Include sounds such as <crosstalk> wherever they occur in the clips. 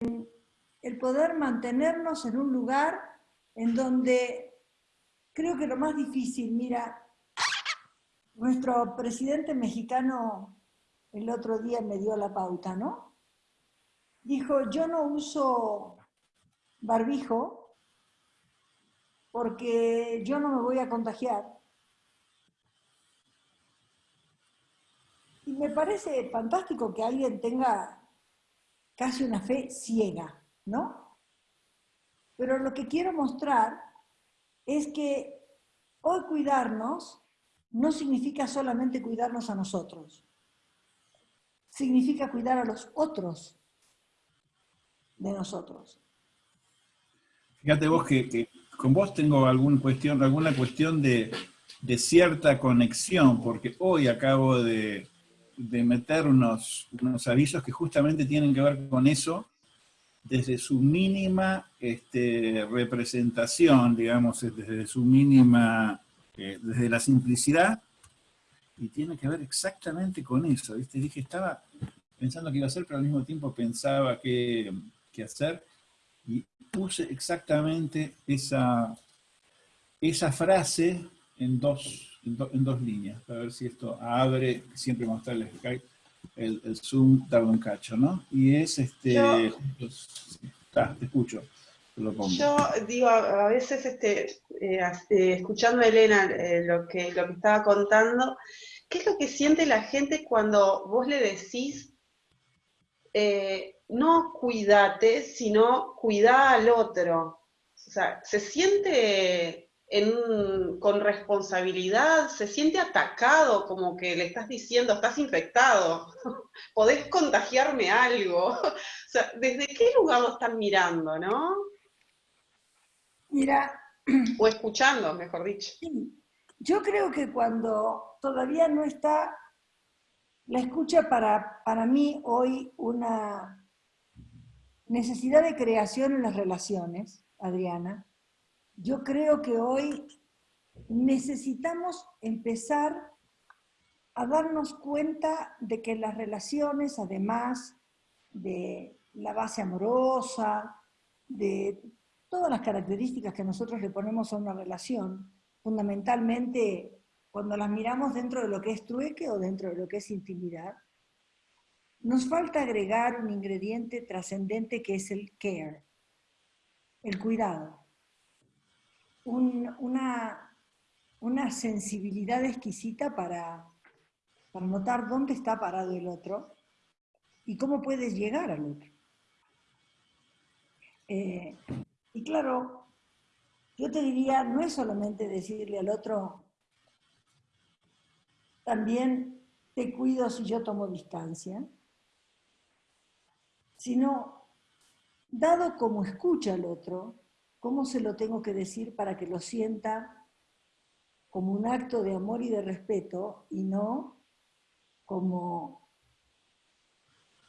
el poder mantenernos en un lugar en donde creo que lo más difícil, mira, nuestro presidente mexicano el otro día me dio la pauta, ¿no? Dijo, yo no uso barbijo porque yo no me voy a contagiar. Y me parece fantástico que alguien tenga casi una fe ciega, ¿no? Pero lo que quiero mostrar es que hoy cuidarnos no significa solamente cuidarnos a nosotros, significa cuidar a los otros de nosotros. Fíjate vos que, con vos tengo alguna cuestión, alguna cuestión de, cierta conexión, porque hoy acabo de, meter unos, unos, avisos que justamente tienen que ver con eso, desde su mínima este, representación, digamos, desde su mínima, eh, desde la simplicidad, y tiene que ver exactamente con eso, ¿viste? Dije, estaba pensando qué iba a hacer, pero al mismo tiempo pensaba qué, hacer, y puse exactamente esa, esa frase en dos, en, dos líneas, para ver si esto abre, siempre mostrarles el, el zoom da un cacho, ¿no? Y es este... te escucho. Yo digo, a veces este, eh, eh, escuchando a Elena eh, lo, que, lo que estaba contando, ¿qué es lo que siente la gente cuando vos le decís, no cuídate, sino cuida al otro? O sea, se siente con responsabilidad, se siente atacado, como que le estás diciendo, estás infectado, <laughs> podés contagiarme algo. <laughs> O sea, ¿desde qué lugar lo están mirando, no? Mira. O escuchando, mejor dicho. Yo creo que cuando todavía no está la escucha para, para mí hoy una necesidad de creación en las relaciones, Adriana, yo creo que hoy necesitamos empezar a darnos cuenta de que las relaciones, además de la base amorosa, de todas las características que nosotros le ponemos a una relación, fundamentalmente cuando las miramos dentro de lo que es trueque o dentro de lo que es intimidad, nos falta agregar un ingrediente trascendente que es el care, el cuidado una, una, sensibilidad exquisita para, para notar dónde está parado el otro y cómo puedes llegar al otro. Eh, y claro, yo te diría, no es solamente decirle al otro, también te cuido si yo tomo distancia, sino, dado como escucha al otro, ¿Cómo se lo tengo que decir para que lo sienta como un acto de amor y de respeto y no como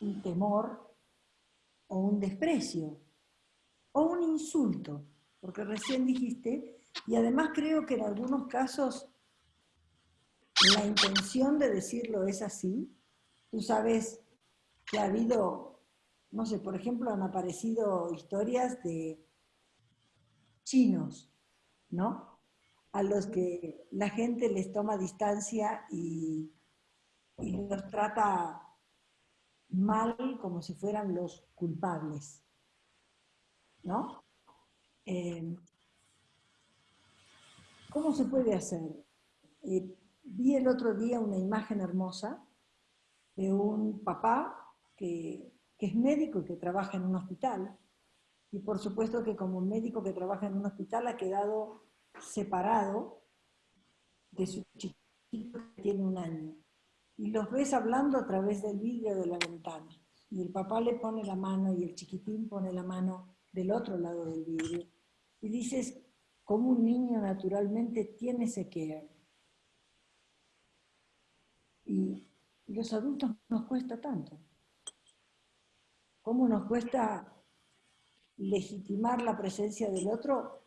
un temor o un desprecio o un insulto? Porque recién dijiste, y además creo que en algunos casos la intención de decirlo es así. Tú sabes que ha habido, no sé, por ejemplo, han aparecido historias de chinos, ¿no? A los que la gente les toma distancia y, los trata mal como si fueran los culpables, ¿no? Eh, ¿Cómo se puede hacer? Eh, vi el otro día una imagen hermosa de un papá que, que es médico y que trabaja en un hospital y por supuesto que como médico que trabaja en un hospital ha quedado separado de su chiquito que tiene un año. Y los ves hablando a través del vidrio de la ventana. Y el papá le pone la mano y el chiquitín pone la mano del otro lado del vidrio. Y dices, como un niño naturalmente tiene ese care. Y los adultos nos cuesta tanto. ¿Cómo nos cuesta legitimar la presencia del otro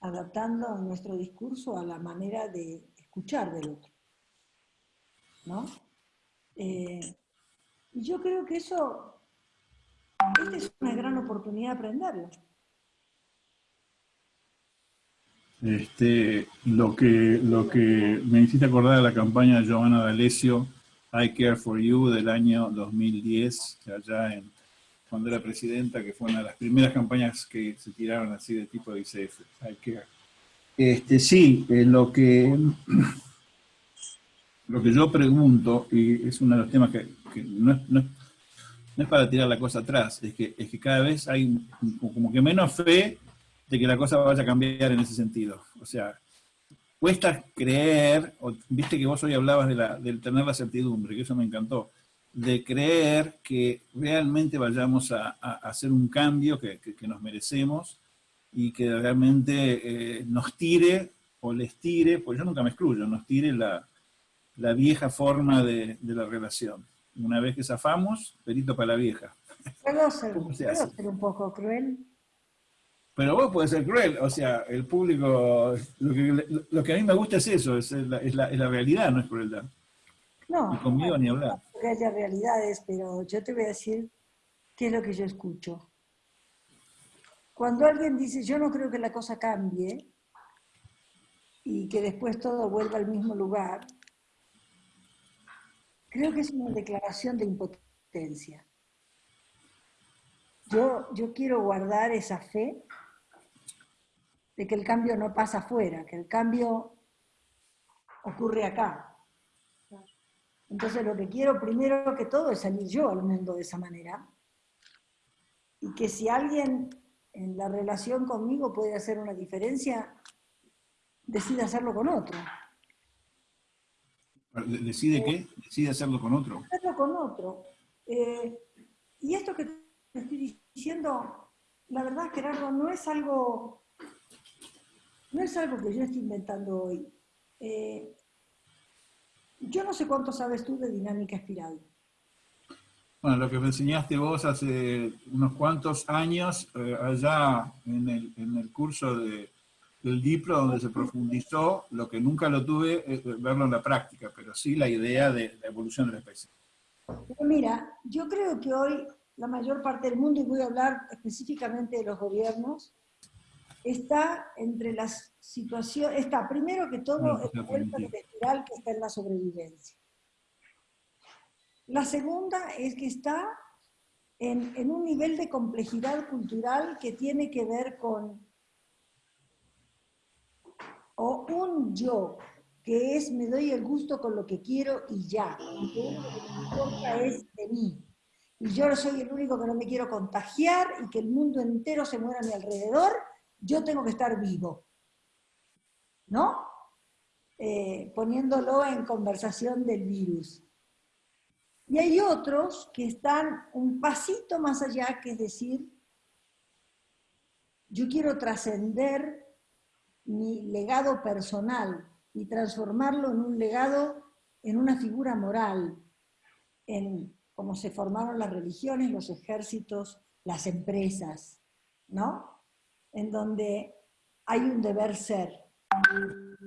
adaptando nuestro discurso a la manera de escuchar del otro. ¿No? Eh, y yo creo que eso es una gran oportunidad de aprenderlo. Este, lo, que, lo que me hiciste acordar de la campaña de Giovanna D'Alessio, I Care For You, del año 2010, allá en, cuando era presidenta, que fue una de las primeras campañas que se tiraron así de tipo de ICF. Este, sí, lo que <clears throat> lo que yo pregunto, y es uno de los temas que, no, es, no, es, para tirar la cosa atrás, es que, es que cada vez hay como que menos fe de que la cosa vaya a cambiar en ese sentido. O sea, cuesta creer, viste que vos hoy hablabas de, la, tener la certidumbre, que eso me encantó, de creer que realmente vayamos a, hacer un cambio que, nos merecemos y que realmente eh, nos tire o les tire, pues yo nunca me excluyo, nos tire la, la vieja forma de, la relación. Una vez que zafamos, perito para la vieja. ¿Puedo ser, un poco cruel? Pero vos podés ser cruel, o sea, el público, lo que, a mí me gusta es eso, es la, es la, realidad, no es crueldad. No, y conmigo ni hablar. Que haya realidades, pero yo te voy a decir qué es lo que yo escucho. Cuando alguien dice, yo no creo que la cosa cambie y que después todo vuelva al mismo lugar, creo que es una declaración de impotencia. Yo, yo quiero guardar esa fe de que el cambio no pasa afuera, que el cambio ocurre acá. Entonces lo que quiero primero que todo es salir yo al mundo de esa manera. Y que si alguien en la relación conmigo puede hacer una diferencia, decide hacerlo con otro. ¿Decide qué? Decide hacerlo con otro. Hacerlo con otro. Eh, y esto que te estoy diciendo, la verdad, Gerardo, no es algo, no es algo que yo esté inventando hoy. Eh, yo no sé cuánto sabes tú de dinámica espiral. Bueno, lo que me enseñaste vos hace unos cuantos años, eh, allá en el, en el curso de el Diplo, donde se profundizó, lo que nunca lo tuve, es verlo en la práctica, pero sí la idea de la evolución de la especie. Mira, yo creo que hoy la mayor parte del mundo, y voy a hablar específicamente de los gobiernos, está entre las situaciones, está primero que todo el cuerpo electoral que está en la sobrevivencia. La segunda es que está en, en un nivel de complejidad cultural que tiene que ver con o un yo que es me doy el gusto con lo que quiero y ya, y que lo que me importa es de mí. Y yo soy el único que no me quiero contagiar y que el mundo entero se muera a mi alrededor, yo tengo que estar vivo. ¿No? Eh, poniéndolo en conversación del virus. Y hay otros que están un pasito más allá, que es decir, yo quiero trascender mi legado personal y transformarlo en un legado, en una figura moral, en cómo se formaron las religiones, los ejércitos, las empresas, ¿no? En donde hay un deber ser,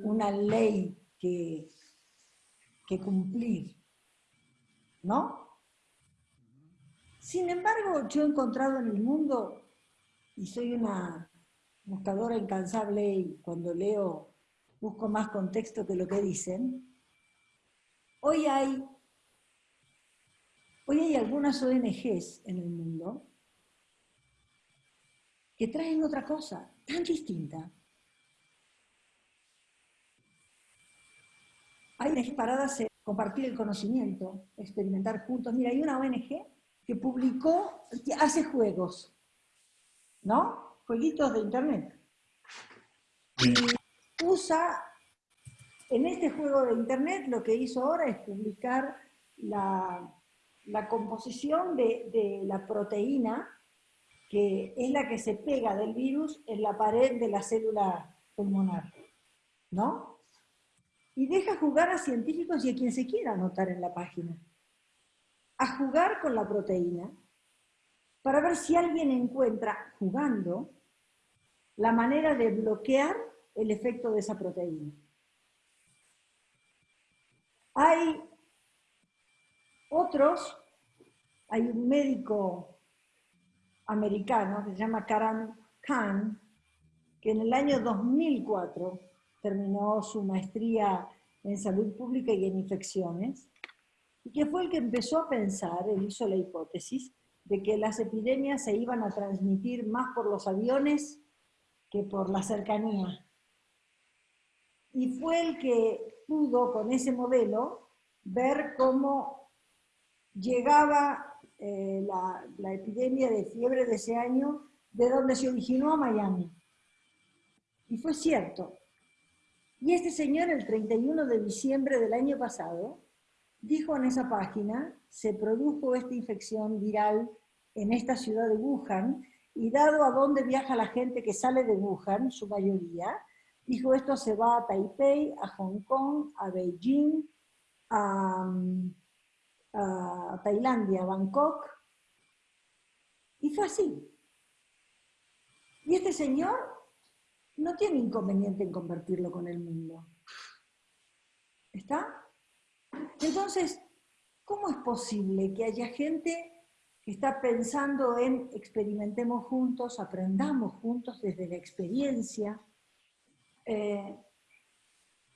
una ley que, cumplir, ¿no? Sin embargo, yo he encontrado en el mundo, y soy una buscadora incansable y cuando leo busco más contexto que lo que dicen, hoy hay, hoy hay algunas ONGs en el mundo que traen otra cosa tan distinta. Hay ONGs paradas en compartir el conocimiento, experimentar juntos. Mira, hay una ONG que publicó, que hace juegos, ¿no? jueguitos de internet. Y usa, en este juego de internet, lo que hizo ahora es publicar la, composición de, la proteína, que es la que se pega del virus en la pared de la célula pulmonar, ¿no? Y deja jugar a científicos y a quien se quiera anotar en la página, a jugar con la proteína, para ver si alguien encuentra, jugando, la manera de bloquear el efecto de esa proteína. Hay otros, hay un médico americano que se llama Karan Khan, que en el año 2004 terminó su maestría en salud pública y en infecciones, y que fue el que empezó a pensar, él hizo la hipótesis, de que las epidemias se iban a transmitir más por los aviones que por la cercanía. Y fue el que pudo con ese modelo ver cómo llegaba eh, la, la epidemia de fiebre de ese año, de donde se originó a Miami. Y fue cierto. Y este señor, el 31 de diciembre del año pasado, dijo en esa página, se produjo esta infección viral en esta ciudad de Wuhan, y dado a dónde viaja la gente que sale de Wuhan, su mayoría, dijo esto se va a Taipei, a Hong Kong, a Beijing, a, a Tailandia, a Bangkok, y fue así. Y este señor no tiene inconveniente en convertirlo con el mundo. ¿Está? Entonces, ¿cómo es posible que haya gente que está pensando en experimentemos juntos, aprendamos juntos desde la experiencia, eh,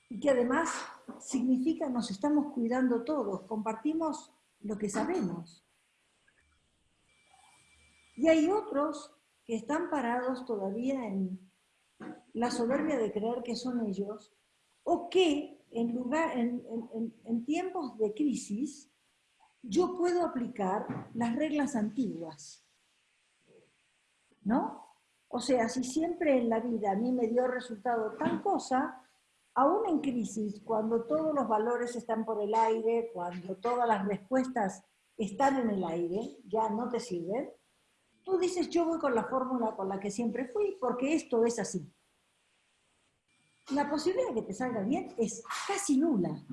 y que además significa nos estamos cuidando todos, compartimos lo que sabemos. Y hay otros que están parados todavía en la soberbia de creer que son ellos, o que en, lugar, en, tiempos de crisis yo puedo aplicar las reglas antiguas. ¿No? O sea, si siempre en la vida a mí me dio resultado tal cosa, aún en crisis, cuando todos los valores están por el aire, cuando todas las respuestas están en el aire, ya no te sirven, tú dices, yo voy con la fórmula con la que siempre fui, porque esto es así. La posibilidad de que te salga bien es casi nula.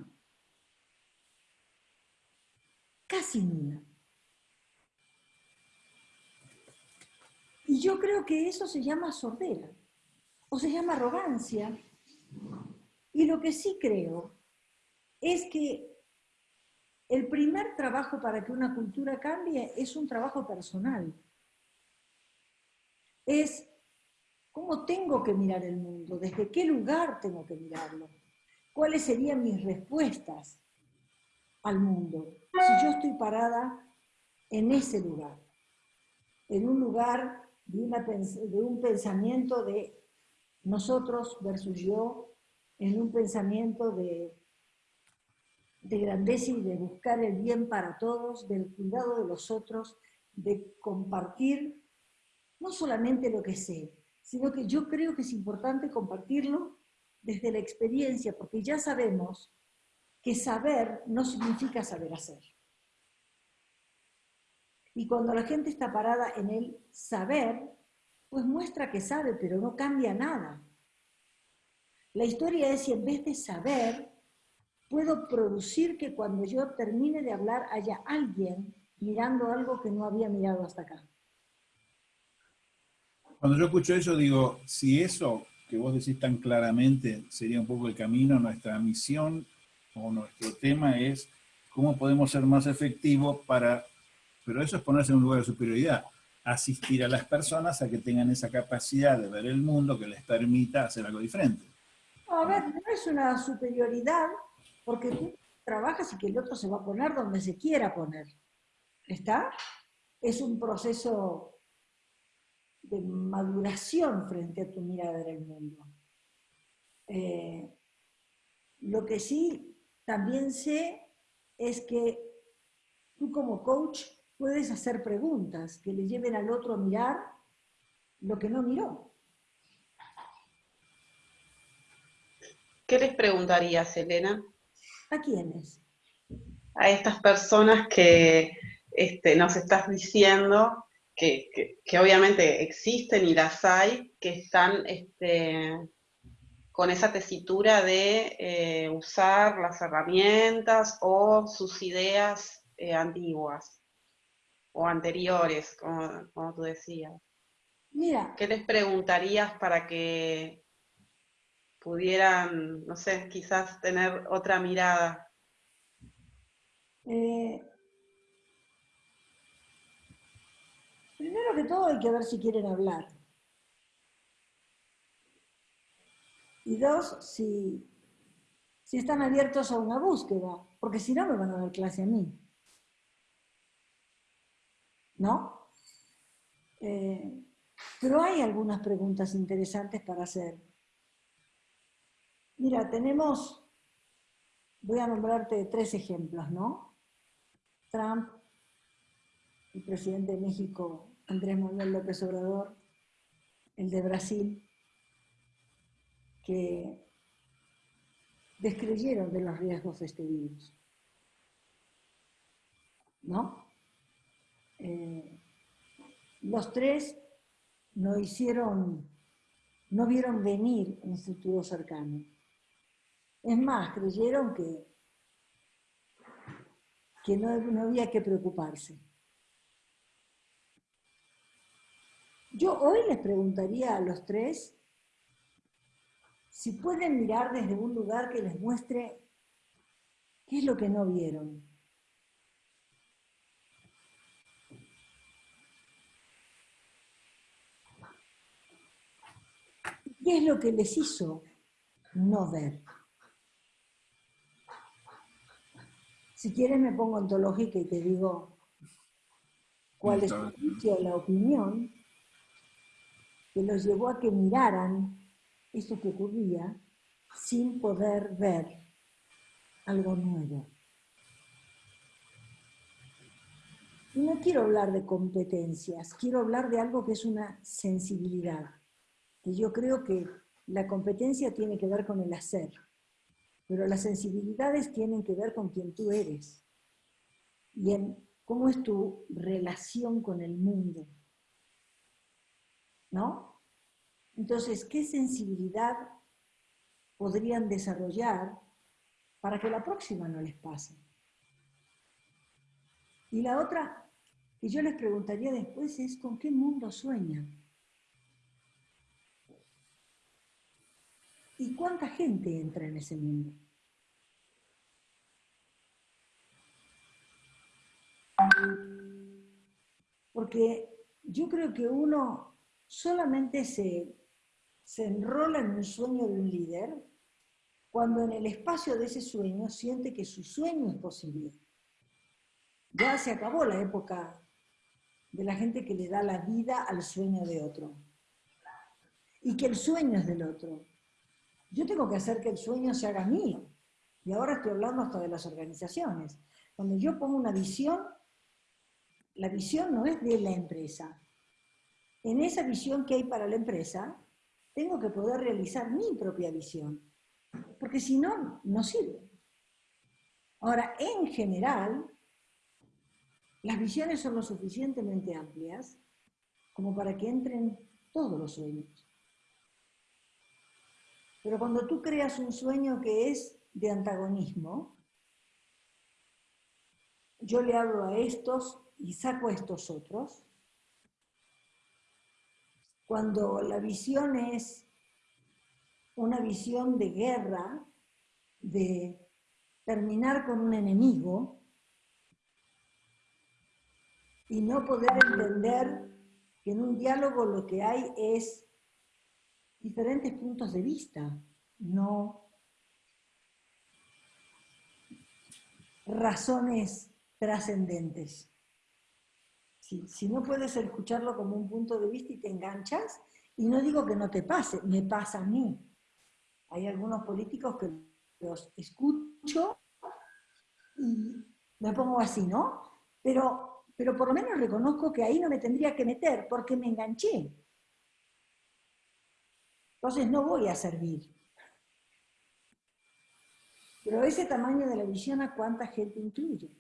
Casi nula. Y yo creo que eso se llama sordera, o se llama arrogancia. Y lo que sí creo es que el primer trabajo para que una cultura cambie es un trabajo personal. Es cómo tengo que mirar el mundo, desde qué lugar tengo que mirarlo, cuáles serían mis respuestas al mundo, si yo estoy parada en ese lugar, en un lugar de, un pensamiento de nosotros versus yo, en un pensamiento de, de grandeza y de buscar el bien para todos, del cuidado de los otros, de compartir no solamente lo que sé, sino que yo creo que es importante compartirlo desde la experiencia, porque ya sabemos que saber no significa saber hacer. Y cuando la gente está parada en el saber, pues muestra que sabe, pero no cambia nada. La historia es si en vez de saber, puedo producir que cuando yo termine de hablar haya alguien mirando algo que no había mirado hasta acá. Cuando yo escucho eso, digo, si eso que vos decís tan claramente sería un poco el camino, nuestra misión o nuestro tema es cómo podemos ser más efectivos para, pero eso es ponerse en un lugar de superioridad, asistir a las personas a que tengan esa capacidad de ver el mundo que les permita hacer algo diferente. A ver, no es una superioridad porque tú trabajas y que el otro se va a poner donde se quiera poner. ¿Está? Es un proceso de maduración frente a tu mirada del mundo. Eh, lo que sí también sé es que tú como coach puedes hacer preguntas que le lleven al otro a mirar lo que no miró. ¿Qué les preguntarías, Elena? ¿A quiénes? A estas personas que este, nos estás diciendo que, obviamente existen y las hay, que están este, con esa tesitura de eh, usar las herramientas o sus ideas eh, antiguas o anteriores, como, como, tú decías. Mira. ¿Qué les preguntarías para que pudieran, no sé, quizás tener otra mirada? Eh, Primero que todo hay que ver si quieren hablar. Y dos, si, si están abiertos a una búsqueda, porque si no me van a dar clase a mí. ¿No? Eh, pero hay algunas preguntas interesantes para hacer. Mira, tenemos, voy a nombrarte tres ejemplos, ¿no? Trump, el presidente de México, Andrés Manuel López Obrador, el de Brasil, que descreyeron de los riesgos de este virus. ¿No? Eh, los tres no hicieron, no vieron venir un futuro cercano. Es más, creyeron que, que no, no había que preocuparse. Yo hoy les preguntaría a los tres si pueden mirar desde un lugar que les muestre qué es lo que no vieron. ¿Qué es lo que les hizo no ver? Si quieres me pongo ontológica y te digo cuál es la opinión que los llevó a que miraran esto que ocurría sin poder ver algo nuevo. Y no quiero hablar de competencias, quiero hablar de algo que es una sensibilidad, que yo creo que la competencia tiene que ver con el hacer, pero las sensibilidades tienen que ver con quien tú eres y en cómo es tu relación con el mundo. ¿No? Entonces, ¿qué sensibilidad podrían desarrollar para que la próxima no les pase? Y la otra que yo les preguntaría después es, ¿con qué mundo sueñan? ¿Y cuánta gente entra en ese mundo? Porque yo creo que uno solamente se, se enrola en un sueño de un líder cuando en el espacio de ese sueño siente que su sueño es posible. Ya se acabó la época de la gente que le da la vida al sueño de otro. Y que el sueño es del otro. Yo tengo que hacer que el sueño se haga mío. Y ahora estoy hablando hasta de las organizaciones. Cuando yo pongo una visión, la visión no es de la empresa. En esa visión que hay para la empresa, tengo que poder realizar mi propia visión. Porque si no, no sirve. Ahora, en general, las visiones son lo suficientemente amplias como para que entren todos los sueños. Pero cuando tú creas un sueño que es de antagonismo, yo le hablo a estos y saco estos otros. Cuando la visión es una visión de guerra, de terminar con un enemigo, y no poder entender que en un diálogo lo que hay es diferentes puntos de vista, no razones trascendentes. Si, no puedes escucharlo como un punto de vista y te enganchas, y no digo que no te pase, me pasa a mí. Hay algunos políticos que los escucho y me pongo así, ¿no? Pero, pero por lo menos reconozco que ahí no me tendría que meter porque me enganché. Entonces no voy a servir. Pero ese tamaño de la visión, ¿a cuánta gente incluye?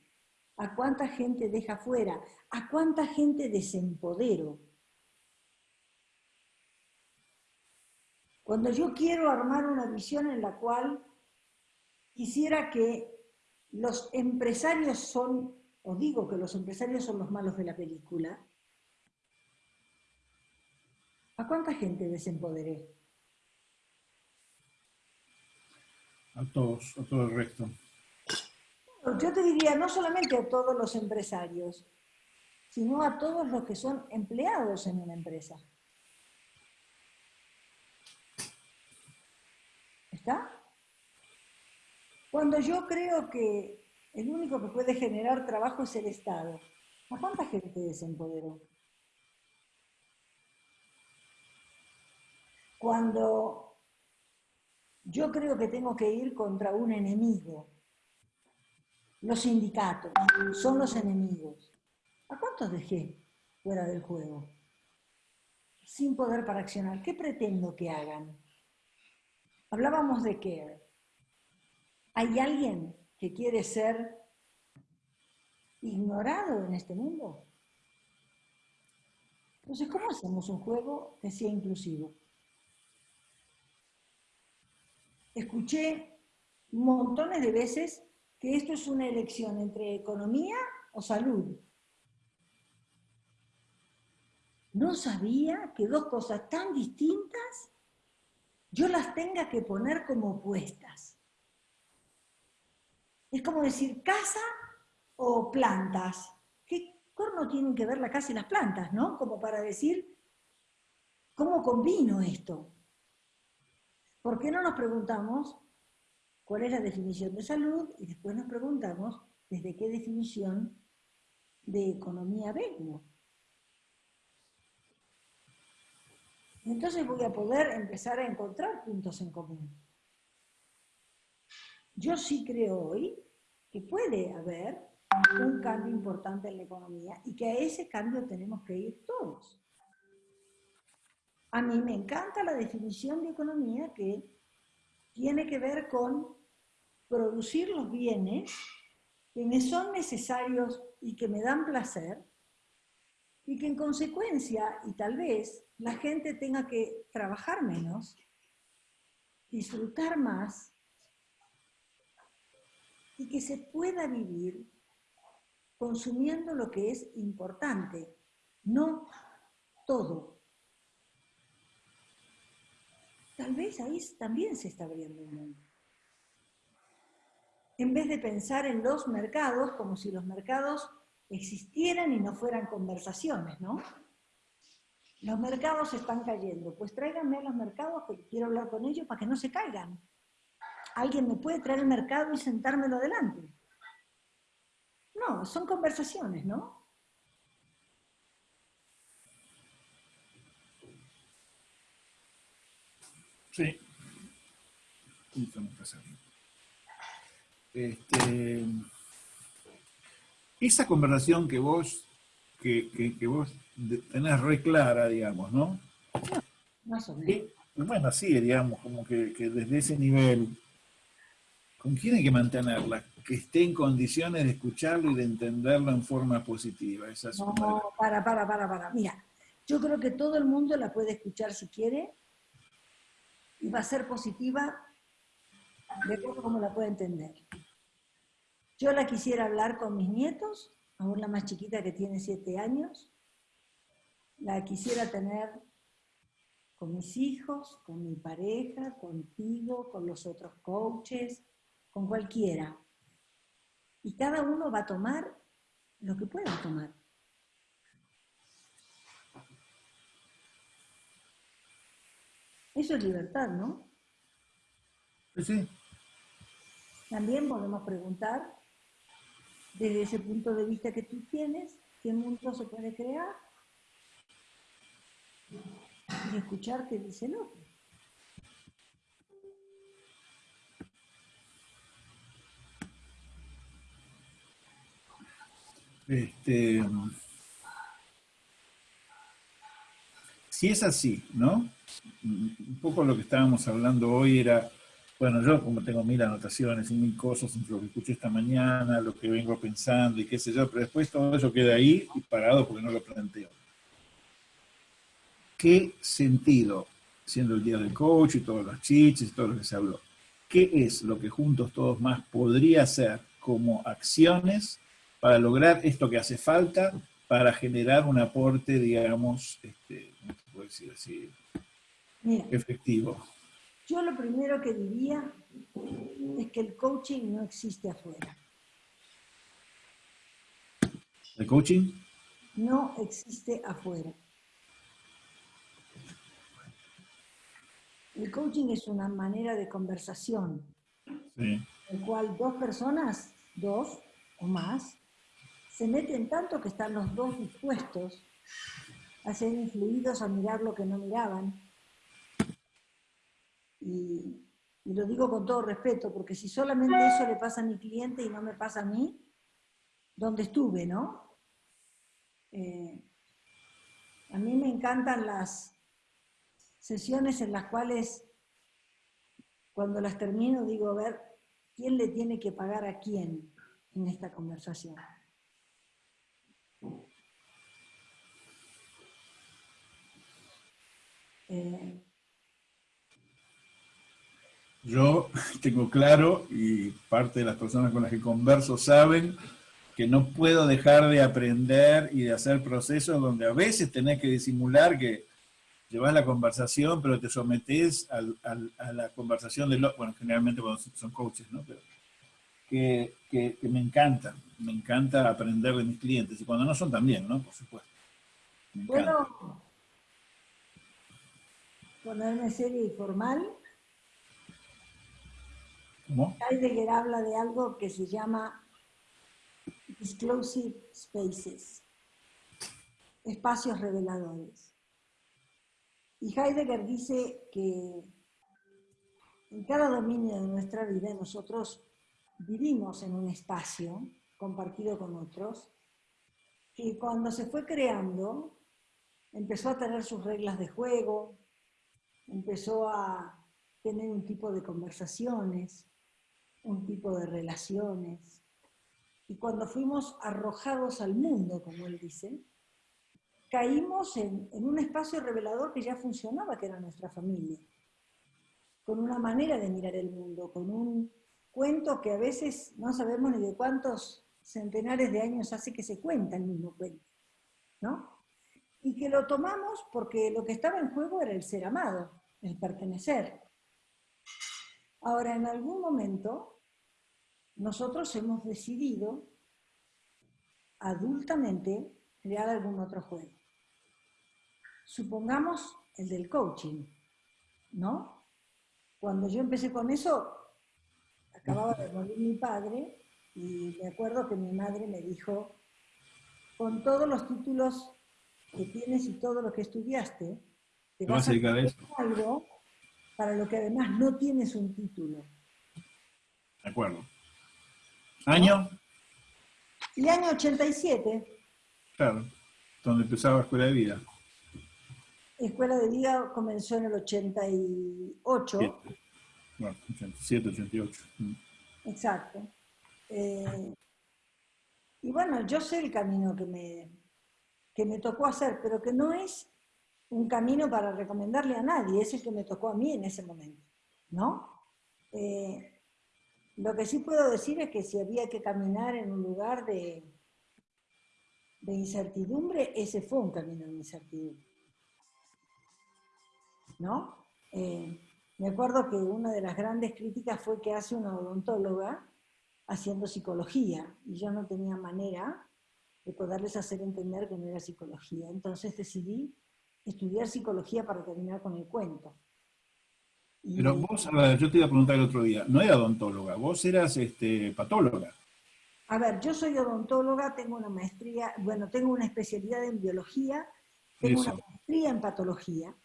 ¿A cuánta gente deja fuera? ¿A cuánta gente desempodero? Cuando yo quiero armar una visión en la cual quisiera que los empresarios son, o digo que los empresarios son los malos de la película, ¿a cuánta gente desempoderé? a todos, a todo el resto. Yo te diría, no solamente a todos los empresarios, sino a todos los que son empleados en una empresa. ¿Está? Cuando yo creo que el único que puede generar trabajo es el Estado, ¿a cuánta gente desempoderó? Cuando yo creo que tengo que ir contra un enemigo, los sindicatos son los enemigos. ¿A cuántos dejé fuera del juego? Sin poder para accionar. ¿Qué pretendo que hagan? Hablábamos de care. ¿Hay alguien que quiere ser ignorado en este mundo? Entonces, ¿cómo hacemos un juego que sea inclusivo? Escuché montones de veces que esto es una elección entre economía o salud. No sabía que dos cosas tan distintas yo las tenga que poner como opuestas. Es como decir casa o plantas. ¿Qué corno tienen que ver la casa y las plantas, no? Como para decir, ¿cómo combino esto? ¿Por qué no nos preguntamos cuál es la definición de salud y después nos preguntamos desde qué definición de economía vengo? Entonces voy a poder empezar a encontrar puntos en común. Yo sí creo hoy que puede haber un cambio importante en la economía y que a ese cambio tenemos que ir todos. A mí me encanta la definición de economía que tiene que ver con producir los bienes que me son necesarios y que me dan placer, y que en consecuencia, y tal vez, la gente tenga que trabajar menos, disfrutar más, y que se pueda vivir consumiendo lo que es importante, no todo. Tal vez ahí también se está abriendo un mundo. En vez de pensar en los mercados como si los mercados existieran y no fueran conversaciones, ¿no? Los mercados están cayendo, pues tráiganme a los mercados que quiero hablar con ellos para que no se caigan. ¿Alguien me puede traer el mercado y sentármelo adelante? No, son conversaciones, ¿no? Sí. Este, esa conversación que vos, que, vos tenés re clara, digamos, ¿no? Más o menos. bueno, sí, digamos, como que, desde ese nivel, ¿con quién hay que mantenerla? Que esté en condiciones de escucharlo y de entenderlo en forma positiva. Esa no, para, para, para, para. Mira, yo creo que todo el mundo la puede escuchar si quiere, y va a ser positiva de acuerdo como la pueda entender. Yo la quisiera hablar con mis nietos, aún la más chiquita que tiene siete años, la quisiera tener con mis hijos, con mi pareja, contigo, con los otros coaches, con cualquiera. Y cada uno va a tomar lo que pueda tomar. Eso es libertad, ¿no? Sí. También podemos preguntar, desde ese punto de vista que tú tienes, qué mundo se puede crear y escuchar qué dice el otro. Este, si es así, ¿no? Un poco lo que estábamos hablando hoy era, bueno, yo como tengo mil anotaciones y mil cosas entre lo que escuché esta mañana, lo que vengo pensando y qué sé yo, pero después todo eso queda ahí y parado porque no lo planteo. ¿Qué sentido, siendo el día del coach y todos los chiches y todo lo que se habló, qué es lo que juntos todos más podría hacer como acciones para lograr esto que hace falta para generar un aporte, digamos, este, puedo decir así, efectivo? Yo lo primero que diría es que el coaching no existe afuera. ¿El coaching? no existe afuera. El coaching es una manera de conversación, en el cual dos personas, dos o más, se meten tanto que están los dos dispuestos a ser influidos a mirar lo que no miraban. Y, lo digo con todo respeto, porque si solamente eso le pasa a mi cliente y no me pasa a mí, ¿dónde estuve, no? Eh, a mí me encantan las sesiones en las cuales, cuando las termino, digo, a ver, ¿quién le tiene que pagar a quién en esta conversación? Eh, Yo <laughs> tengo claro, y parte de las personas con las que converso saben, que no puedo dejar de aprender y de hacer procesos donde a veces tenés que disimular que llevas la conversación, pero te sometes a la conversación de los, bueno, generalmente cuando son coaches, ¿no? Pero que, me encanta, me encanta aprender de mis clientes, y cuando no son también, ¿no? Por supuesto. ¿Puedo ponerme serio y formal? ¿Cómo? Heidegger habla de algo que se llama disclosive spaces, espacios reveladores. Y Heidegger dice que en cada dominio de nuestra vida nosotros vivimos en un espacio compartido con otros, que cuando se fue creando empezó a tener sus reglas de juego, empezó a tener un tipo de conversaciones, un tipo de relaciones. Y cuando fuimos arrojados al mundo, como él dice, caímos en, un espacio revelador que ya funcionaba, que era nuestra familia, con una manera de mirar el mundo, con un cuento que a veces no sabemos ni de cuántos centenares de años hace que se cuenta el mismo cuento, ¿no? Y que lo tomamos porque lo que estaba en juego era el ser amado, el pertenecer. Ahora, en algún momento, nosotros hemos decidido adultamente crear algún otro juego. Supongamos el del coaching, ¿no? Cuando yo empecé con eso, acababa de morir mi padre y me acuerdo que mi madre me dijo, con todos los títulos que tienes y todo lo que estudiaste, te vas a dedicar a algo para lo que además no tienes un título. De acuerdo. ¿Año? El año 87. Claro, donde empezaba Escuela de Vida. Escuela de Vida comenzó en el 88. Bueno, 87, 88. Mm. Exacto. Eh, y bueno, yo sé el camino que me, que me tocó hacer, pero que no es un camino para recomendarle a nadie, es el que me tocó a mí en ese momento, ¿no? Eh, lo que sí puedo decir es que si había que caminar en un lugar de, de incertidumbre, ese fue un camino de incertidumbre, ¿no? Eh, me acuerdo que una de las grandes críticas fue que hace una odontóloga haciendo psicología, y yo no tenía manera de poderles hacer entender que no era psicología. Entonces decidí estudiar psicología para terminar con el cuento. Pero vos, a ver, yo te iba a preguntar el otro día, no era odontóloga, vos eras este, patóloga. A ver, yo soy odontóloga, tengo una maestría, bueno, tengo una especialidad en biología, tengo una maestría en patología.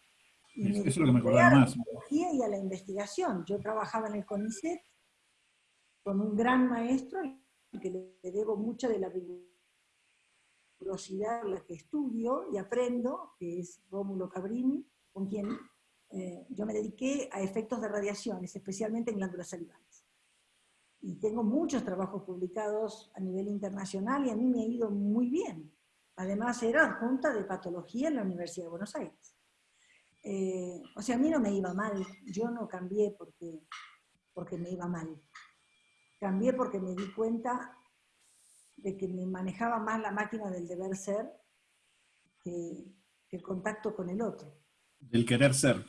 eso es lo que me acordaba más. A la biología y a la investigación. Yo trabajaba en el CONICET con un gran maestro, que le debo mucho de la rigurosidad la que estudio y aprendo, que es Rómulo Cabrini, con quien eh, yo me dediqué a efectos de radiaciones, especialmente en glándulas salivales. Y tengo muchos trabajos publicados a nivel internacional y a mí me ha ido muy bien. Además, era adjunta de patología en la Universidad de Buenos Aires. Eh, o sea, a mí no me iba mal, yo no cambié porque, porque me iba mal. Cambié porque me di cuenta de que me manejaba más la máquina del deber ser que, el contacto con el otro. Del querer ser.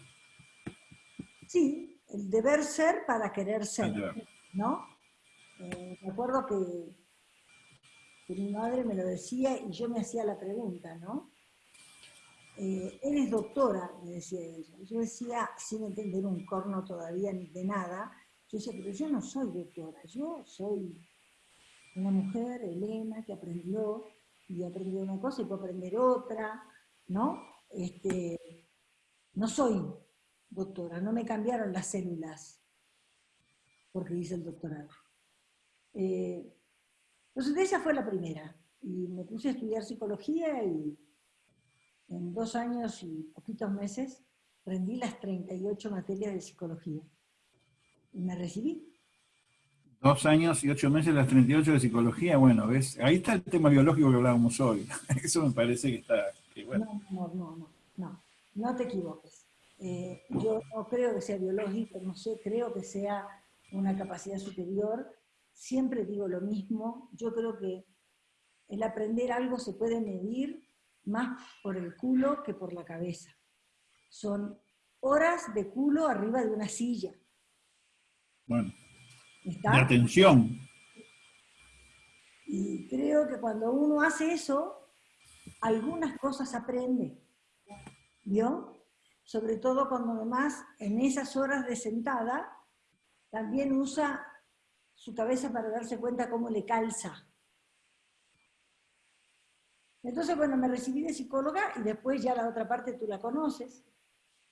Sí, el deber ser para querer ser, ¿no? Eh, me acuerdo que que mi madre me lo decía y yo me hacía la pregunta, ¿no? Eh, eres doctora, me decía ella. Yo decía, sin entender un corno todavía ni de nada, yo decía, pero yo no soy doctora, yo soy una mujer, Elena, que aprendió y aprendió una cosa y puede aprender otra, ¿no? Este, no soy doctora, no me cambiaron las células porque hice el doctorado. Eh, entonces esa fue la primera. Y me puse a estudiar psicología y en dos años y poquitos meses rendí las 38 materias de psicología. Y me recibí. Dos años y ocho meses las 38 de psicología, bueno, ¿ves? Ahí está el tema biológico que hablábamos hoy. <laughs> Eso me parece que está... No, no, no, no, no, no te equivoques. Eh, yo no creo que sea biológico, no sé, creo que sea una capacidad superior. Siempre digo lo mismo, yo creo que el aprender algo se puede medir más por el culo que por la cabeza. Son horas de culo arriba de una silla. Bueno. ¿Está? De atención. Y creo que cuando uno hace eso, algunas cosas aprende. ¿Vio? Sobre todo cuando además en esas horas de sentada también usa su cabeza para darse cuenta cómo le calza. Entonces, bueno, me recibí de psicóloga y después ya la otra parte tú la conoces.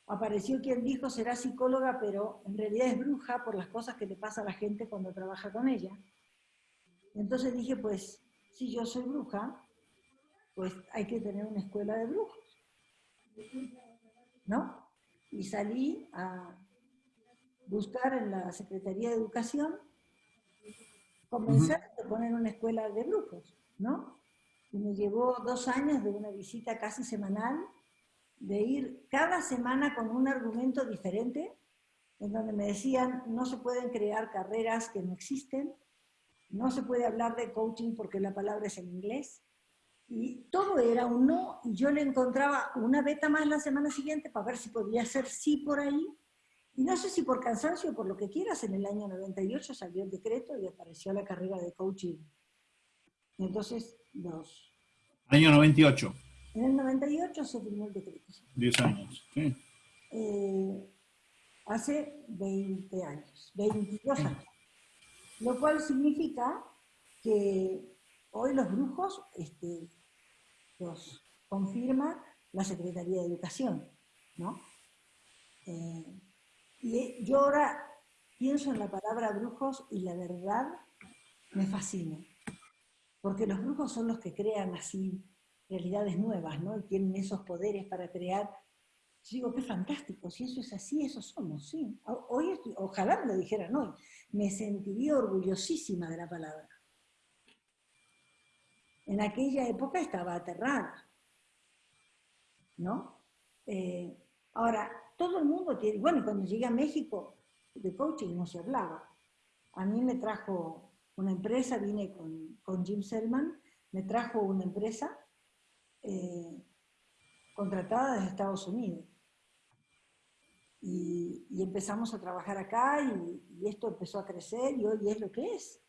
Apareció quien dijo será psicóloga, pero en realidad es bruja por las cosas que le pasa a la gente cuando trabaja con ella. Entonces dije, pues, si yo soy bruja, pues hay que tener una escuela de brujos. ¿No? Y salí a buscar en la Secretaría de Educación, comenzar a poner una escuela de brujos, ¿no? Y me llevó dos años de una visita casi semanal, de ir cada semana con un argumento diferente, en donde me decían, no se pueden crear carreras que no existen, no se puede hablar de coaching porque la palabra es en inglés, y todo era un no, y yo le encontraba una beta más la semana siguiente para ver si podía ser sí por ahí, y no sé si por cansancio o por lo que quieras, en el año 98 salió el decreto y apareció la carrera de coaching. Entonces, dos. Año 98. En el 98 se firmó el decreto. 10 años, sí. Eh, hace 20 años, 22 años. Lo cual significa que hoy los brujos este, los confirma la Secretaría de Educación, ¿no? Eh, y yo ahora pienso en la palabra brujos y la verdad me fascina. Porque los brujos son los que crean así realidades nuevas, ¿no? Y tienen esos poderes para crear. Yo digo, qué fantástico, si eso es así, eso somos, sí. Hoy ojalá me lo dijeran hoy, me sentiría orgullosísima de la palabra. En aquella época estaba aterrada, ¿no? Eh, ahora, todo el mundo tiene, bueno, cuando llegué a México, de coaching no se hablaba. A mí me trajo una empresa, vine con, Jim Selman, me trajo una empresa eh, contratada desde Estados Unidos. Y, empezamos a trabajar acá y, esto empezó a crecer y hoy es lo que es,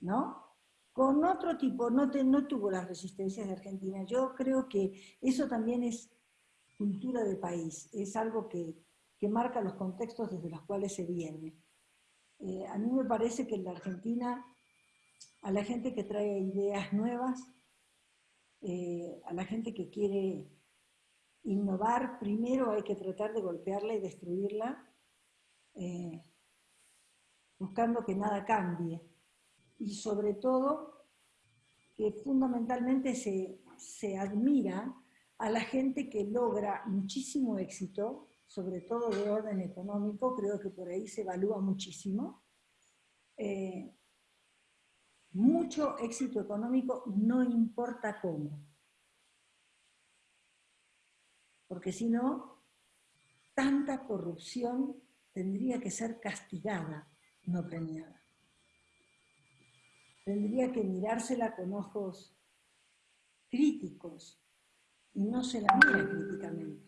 ¿no? Con otro tipo, no, no tuvo las resistencias de Argentina. Yo creo que eso también es cultura de país, es algo que, marca los contextos desde los cuales se viene. Eh, a mí me parece que en la Argentina, a la gente que trae ideas nuevas, eh, a la gente que quiere innovar, primero hay que tratar de golpearla y destruirla, eh, buscando que nada cambie. Y sobre todo, que fundamentalmente se, se admira a la gente que logra muchísimo éxito, sobre todo de orden económico, creo que por ahí se evalúa muchísimo. Eh, mucho éxito económico, no importa cómo. Porque si no, tanta corrupción tendría que ser castigada, no premiada. Tendría que mirársela con ojos críticos, y no se la mira críticamente.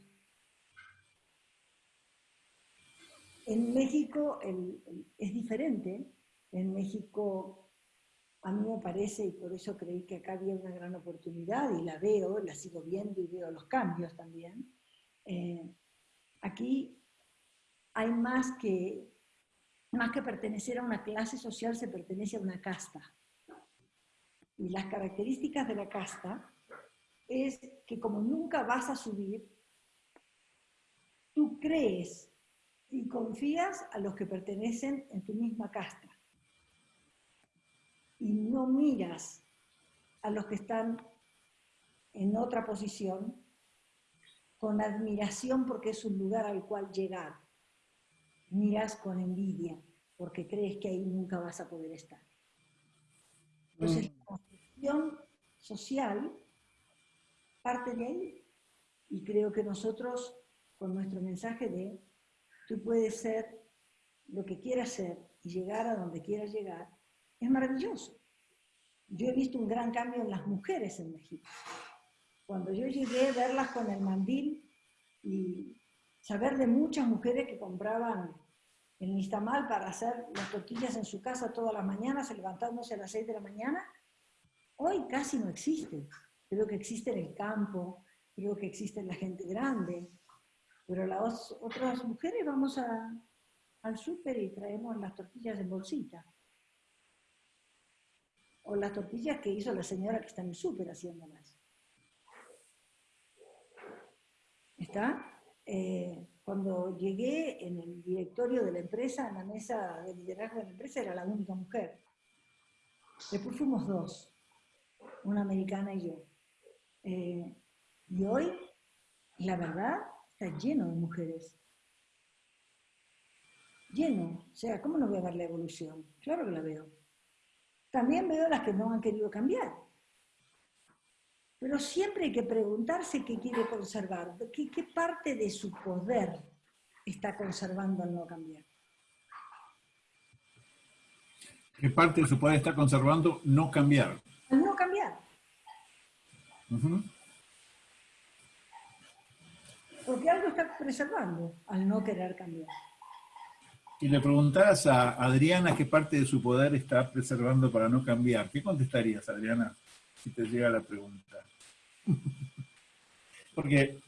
En México es diferente. En México a mí me parece, y por eso creí que acá había una gran oportunidad, y la veo, la sigo viendo y veo los cambios también, eh, aquí hay más que, más que pertenecer a una clase social, se pertenece a una casta. Y las características de la casta es que como nunca vas a subir, tú crees y confías a los que pertenecen en tu misma casta y no miras a los que están en otra posición con admiración porque es un lugar al cual llegar. Miras con envidia porque crees que ahí nunca vas a poder estar. Entonces, mm. la construcción social parte de ahí. Y creo que nosotros, con nuestro mensaje de tú puedes ser lo que quieras ser y llegar a donde quieras llegar, es maravilloso. Yo he visto un gran cambio en las mujeres en México. Cuando yo llegué a verlas con el mandil y saber de muchas mujeres que compraban el nistamal para hacer las tortillas en su casa todas las mañanas, levantándose a las 6 de la mañana, hoy casi no existe. Creo que existe en el campo, creo que existe en la gente grande, pero las otras mujeres vamos al súper y traemos las tortillas en bolsita o las tortillas que hizo la señora que está en el súper haciéndolas. ¿Está? Eh, cuando llegué en el directorio de la empresa, en la mesa de liderazgo de la empresa, era la única mujer. Después fuimos dos, una americana y yo. Eh, y hoy, la verdad, está lleno de mujeres. Lleno. O sea, ¿cómo no voy a ver la evolución? Claro que la veo. También veo las que no han querido cambiar. Pero siempre hay que preguntarse qué quiere conservar, qué, qué parte de su poder está conservando al no cambiar. ¿Qué parte de su poder está conservando no cambiar? Al no cambiar. Porque algo está preservando al no querer cambiar. Si le preguntaras a Adriana qué parte de su poder está preservando para no cambiar, ¿qué contestarías, Adriana, si te llega la pregunta? <laughs> Porque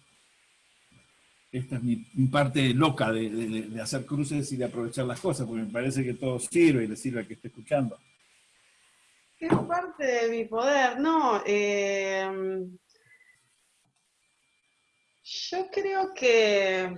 esta es mi, parte loca de, hacer cruces y de aprovechar las cosas, porque me parece que todo sirve y le sirve a que esté escuchando. ¿Qué parte de mi poder? No, eh, yo creo que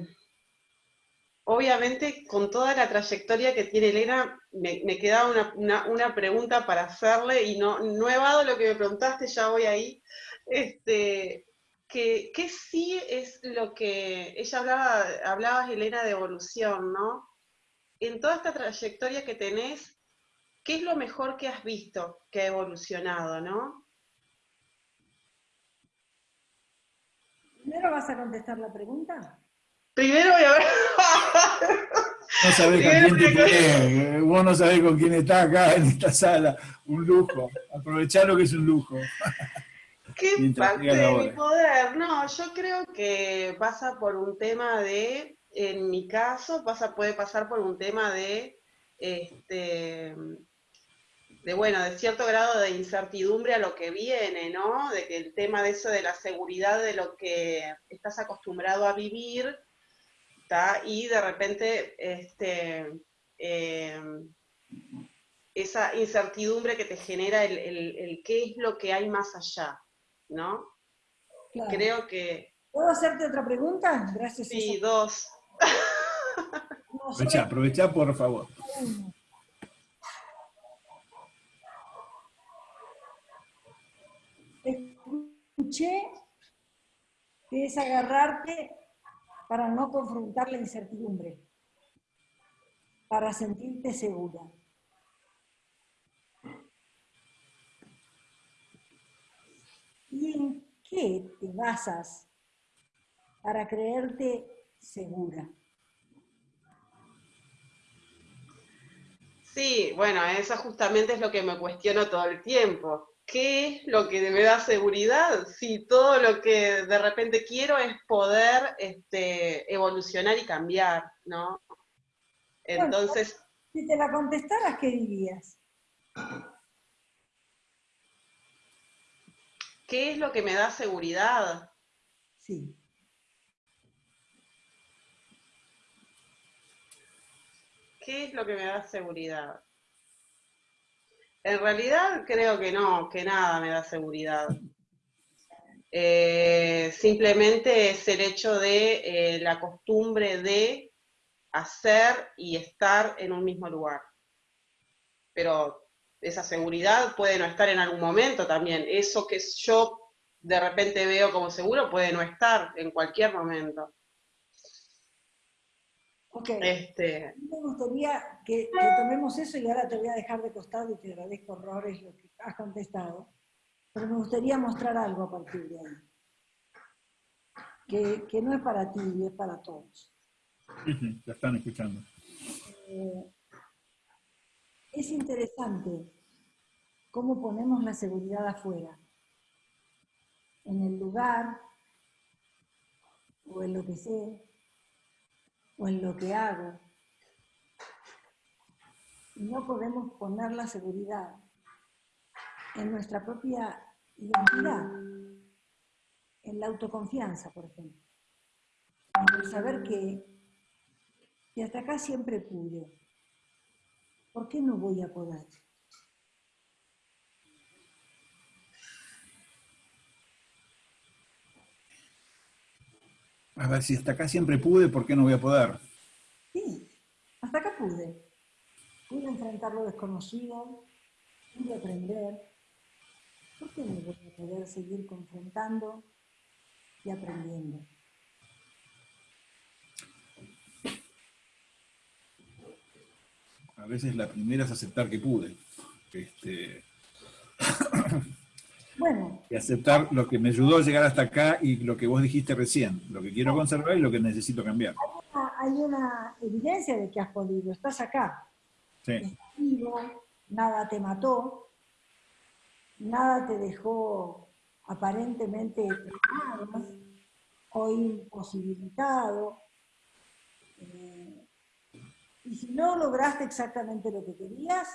obviamente con toda la trayectoria que tiene Elena, me, quedaba una, pregunta para hacerle y no, no he dado lo que me preguntaste, ya voy ahí. Este, que, sí es lo que ella hablaba, hablabas Elena de evolución, ¿no? En toda esta trayectoria que tenés, ¿qué es lo mejor que has visto que ha evolucionado, no? ¿Primero vas a contestar la pregunta? Primero voy a ver. <laughs> No sabés con quién te vos no sabés con quién está acá en esta sala. Un lujo. Aprovechar lo que es un lujo. ¿Qué <laughs> parte de mi poder? No, yo creo que pasa por un tema de, en mi caso, pasa, puede pasar por un tema de, este, de bueno, de cierto grado de incertidumbre a lo que viene, ¿no? De que el tema de eso de la seguridad de lo que estás acostumbrado a vivir, y de repente este, em, esa incertidumbre que te genera el, qué es lo que hay más allá, ¿no? Creo que... ¿Puedo hacerte otra pregunta? Gracias. Sí, dos. aprovecha, aprovecha, por favor. Escuché que es agarrarte para no confrontar la incertidumbre, para sentirte segura. ¿Y en qué te basas para creerte segura? Sí, bueno, eso justamente es lo que me cuestiono todo el tiempo. ¿Qué es lo que me da seguridad? Si todo lo que de repente quiero es poder este, evolucionar y cambiar, ¿no? Entonces... si te la contestaras, ¿qué dirías? ¿Qué es lo que me da seguridad? Sí. ¿Qué es lo que me da seguridad? En realidad creo que no, que nada me da seguridad. Eh, simplemente es el hecho de eh, la costumbre de hacer y estar en un mismo lugar. Pero esa seguridad puede no estar en algún momento también. Eso que yo de repente veo como seguro puede no estar en cualquier momento. Ok. Este... Me gustaría que, tomemos eso y ahora te voy a dejar de costado y te agradezco horrores lo que has contestado, pero me gustaría mostrar algo a partir de ahí. Que, que no es para ti, es para todos. Ya están escuchando. Eh, es interesante cómo ponemos la seguridad afuera, en el lugar, o en lo que sé, o en lo que hago. No podemos poner la seguridad en nuestra propia identidad, en la autoconfianza, por ejemplo. En el saber que, que hasta acá siempre pude. ¿Por qué no voy a poder? A ver, si hasta acá siempre pude, ¿por qué no voy a poder? Sí, hasta acá pude. Pude enfrentar lo desconocido, pude aprender. ¿Por qué no voy a poder seguir confrontando y aprendiendo? A veces la primera es aceptar que pude. Este... <clears throat> Bueno. Y aceptar lo que me ayudó a llegar hasta acá y lo que vos dijiste recién, lo que quiero conservar y lo que necesito cambiar. Hay una, evidencia de que has podido, estás acá. Sí. Estás vivo, nada te mató, nada te dejó aparentemente o imposibilitado. Eh, y si no lograste exactamente lo que querías,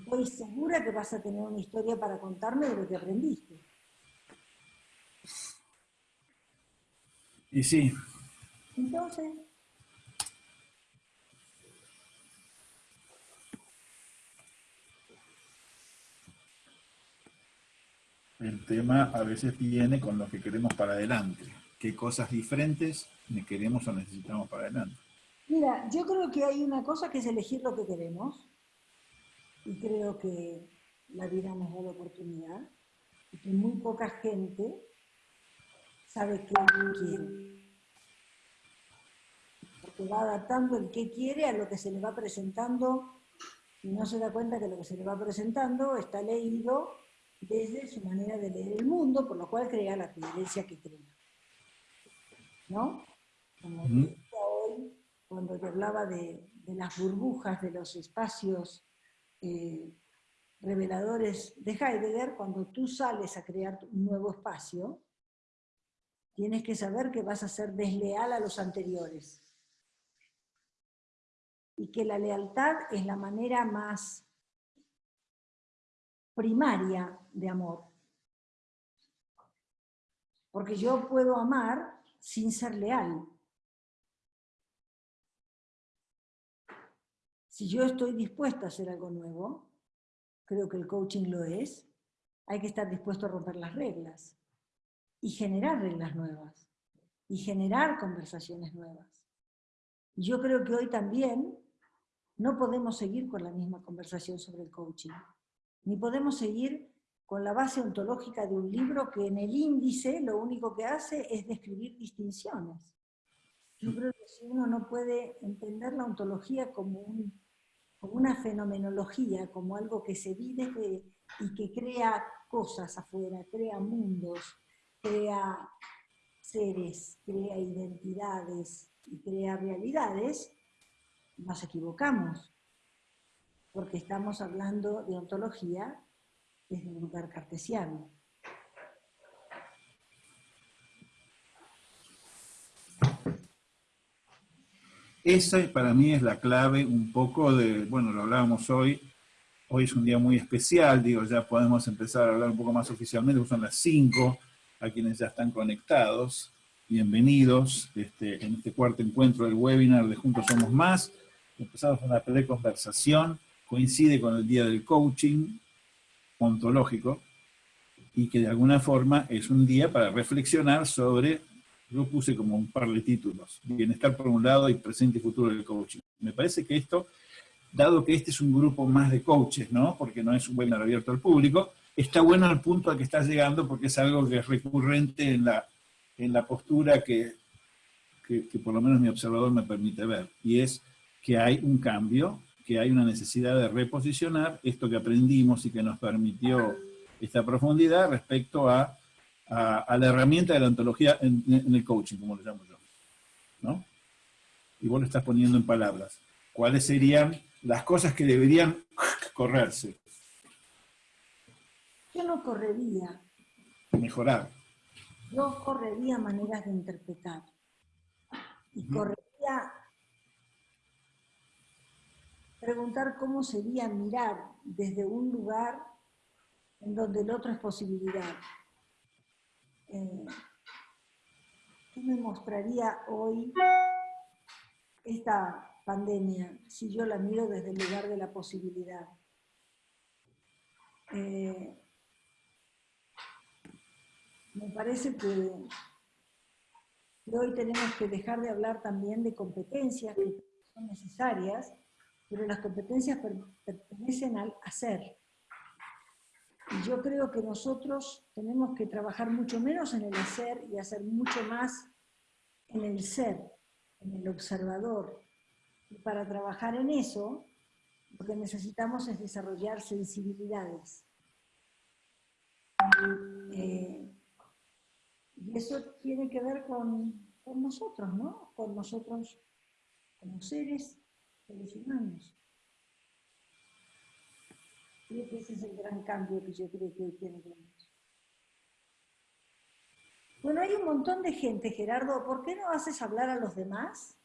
estoy segura que vas a tener una historia para contarme de lo que aprendiste. Y sí. Entonces... El tema a veces viene con lo que queremos para adelante. ¿Qué cosas diferentes queremos o necesitamos para adelante? Mira, yo creo que hay una cosa que es elegir lo que queremos y creo que la vida nos da la oportunidad y que muy poca gente sabe qué quiere. Porque va adaptando el qué quiere a lo que se le va presentando y no se da cuenta que lo que se le va presentando está leído desde su manera de leer el mundo, por lo cual crea la creencia que crea. ¿No? Como hoy, cuando te hablaba de, de las burbujas de los espacios eh, reveladores de Heidegger, cuando tú sales a crear un nuevo espacio, tienes que saber que vas a ser desleal a los anteriores. Y que la lealtad es la manera más primaria de amor. Porque yo puedo amar sin ser leal. Si yo estoy dispuesta a hacer algo nuevo, creo que el coaching lo es, hay que estar dispuesto a romper las reglas y generar reglas nuevas y generar conversaciones nuevas. Yo creo que hoy también no podemos seguir con la misma conversación sobre el coaching, ni podemos seguir con la base ontológica de un libro que en el índice lo único que hace es describir distinciones. Yo creo que si uno no puede entender la ontología como un como una fenomenología, como algo que se vive y que crea cosas afuera, crea mundos, crea seres, crea identidades y crea realidades, nos equivocamos, porque estamos hablando de ontología desde un lugar cartesiano. Esa para mí es la clave un poco de, bueno, lo hablábamos hoy, Hoy es un día muy especial, digo, ya podemos empezar a hablar un poco más oficialmente, son las 5, a quienes ya están conectados. Bienvenidos este, en este cuarto encuentro del webinar de Juntos Somos Más. Empezamos una conversación, coincide con el día del coaching ontológico, y que de alguna forma es un día para reflexionar sobre, yo puse como un par de títulos, bienestar por un lado y presente y futuro del coaching. Me parece que esto dado que este es un grupo más de coaches, ¿no? Porque no es un webinar abierto al público, está bueno el punto al que está llegando porque es algo que es recurrente en la, en la postura que, que, por lo menos mi observador me permite ver, y es que hay un cambio, que hay una necesidad de reposicionar esto que aprendimos y que nos permitió esta profundidad respecto a, a, la herramienta de la ontología en, en, el coaching, como lo llamo yo. ¿no? Y vos lo estás poniendo en palabras. ¿Cuáles serían las cosas que deberían <laughs> correrse. Yo no correría. Mejorar. Yo correría maneras de interpretar. Y correría preguntar cómo sería mirar desde un lugar en donde el otro es posibilidad. Eh, ¿Qué me mostraría hoy esta pandemia, si yo la miro desde el lugar de la posibilidad. Eh, me parece que, hoy tenemos que dejar de hablar también de competencias que son necesarias, pero las competencias pertenecen al hacer. Y yo creo que nosotros tenemos que trabajar mucho menos en el hacer y hacer mucho más en el ser, en el observador, para trabajar en eso, lo que necesitamos es desarrollar sensibilidades. Eh, y eso tiene que ver con, nosotros, ¿no? Con nosotros como seres, seres humanos. Que ese es el gran cambio que yo creo que hoy tiene que Bueno, hay un montón de gente, Gerardo, ¿por qué no haces hablar a los demás?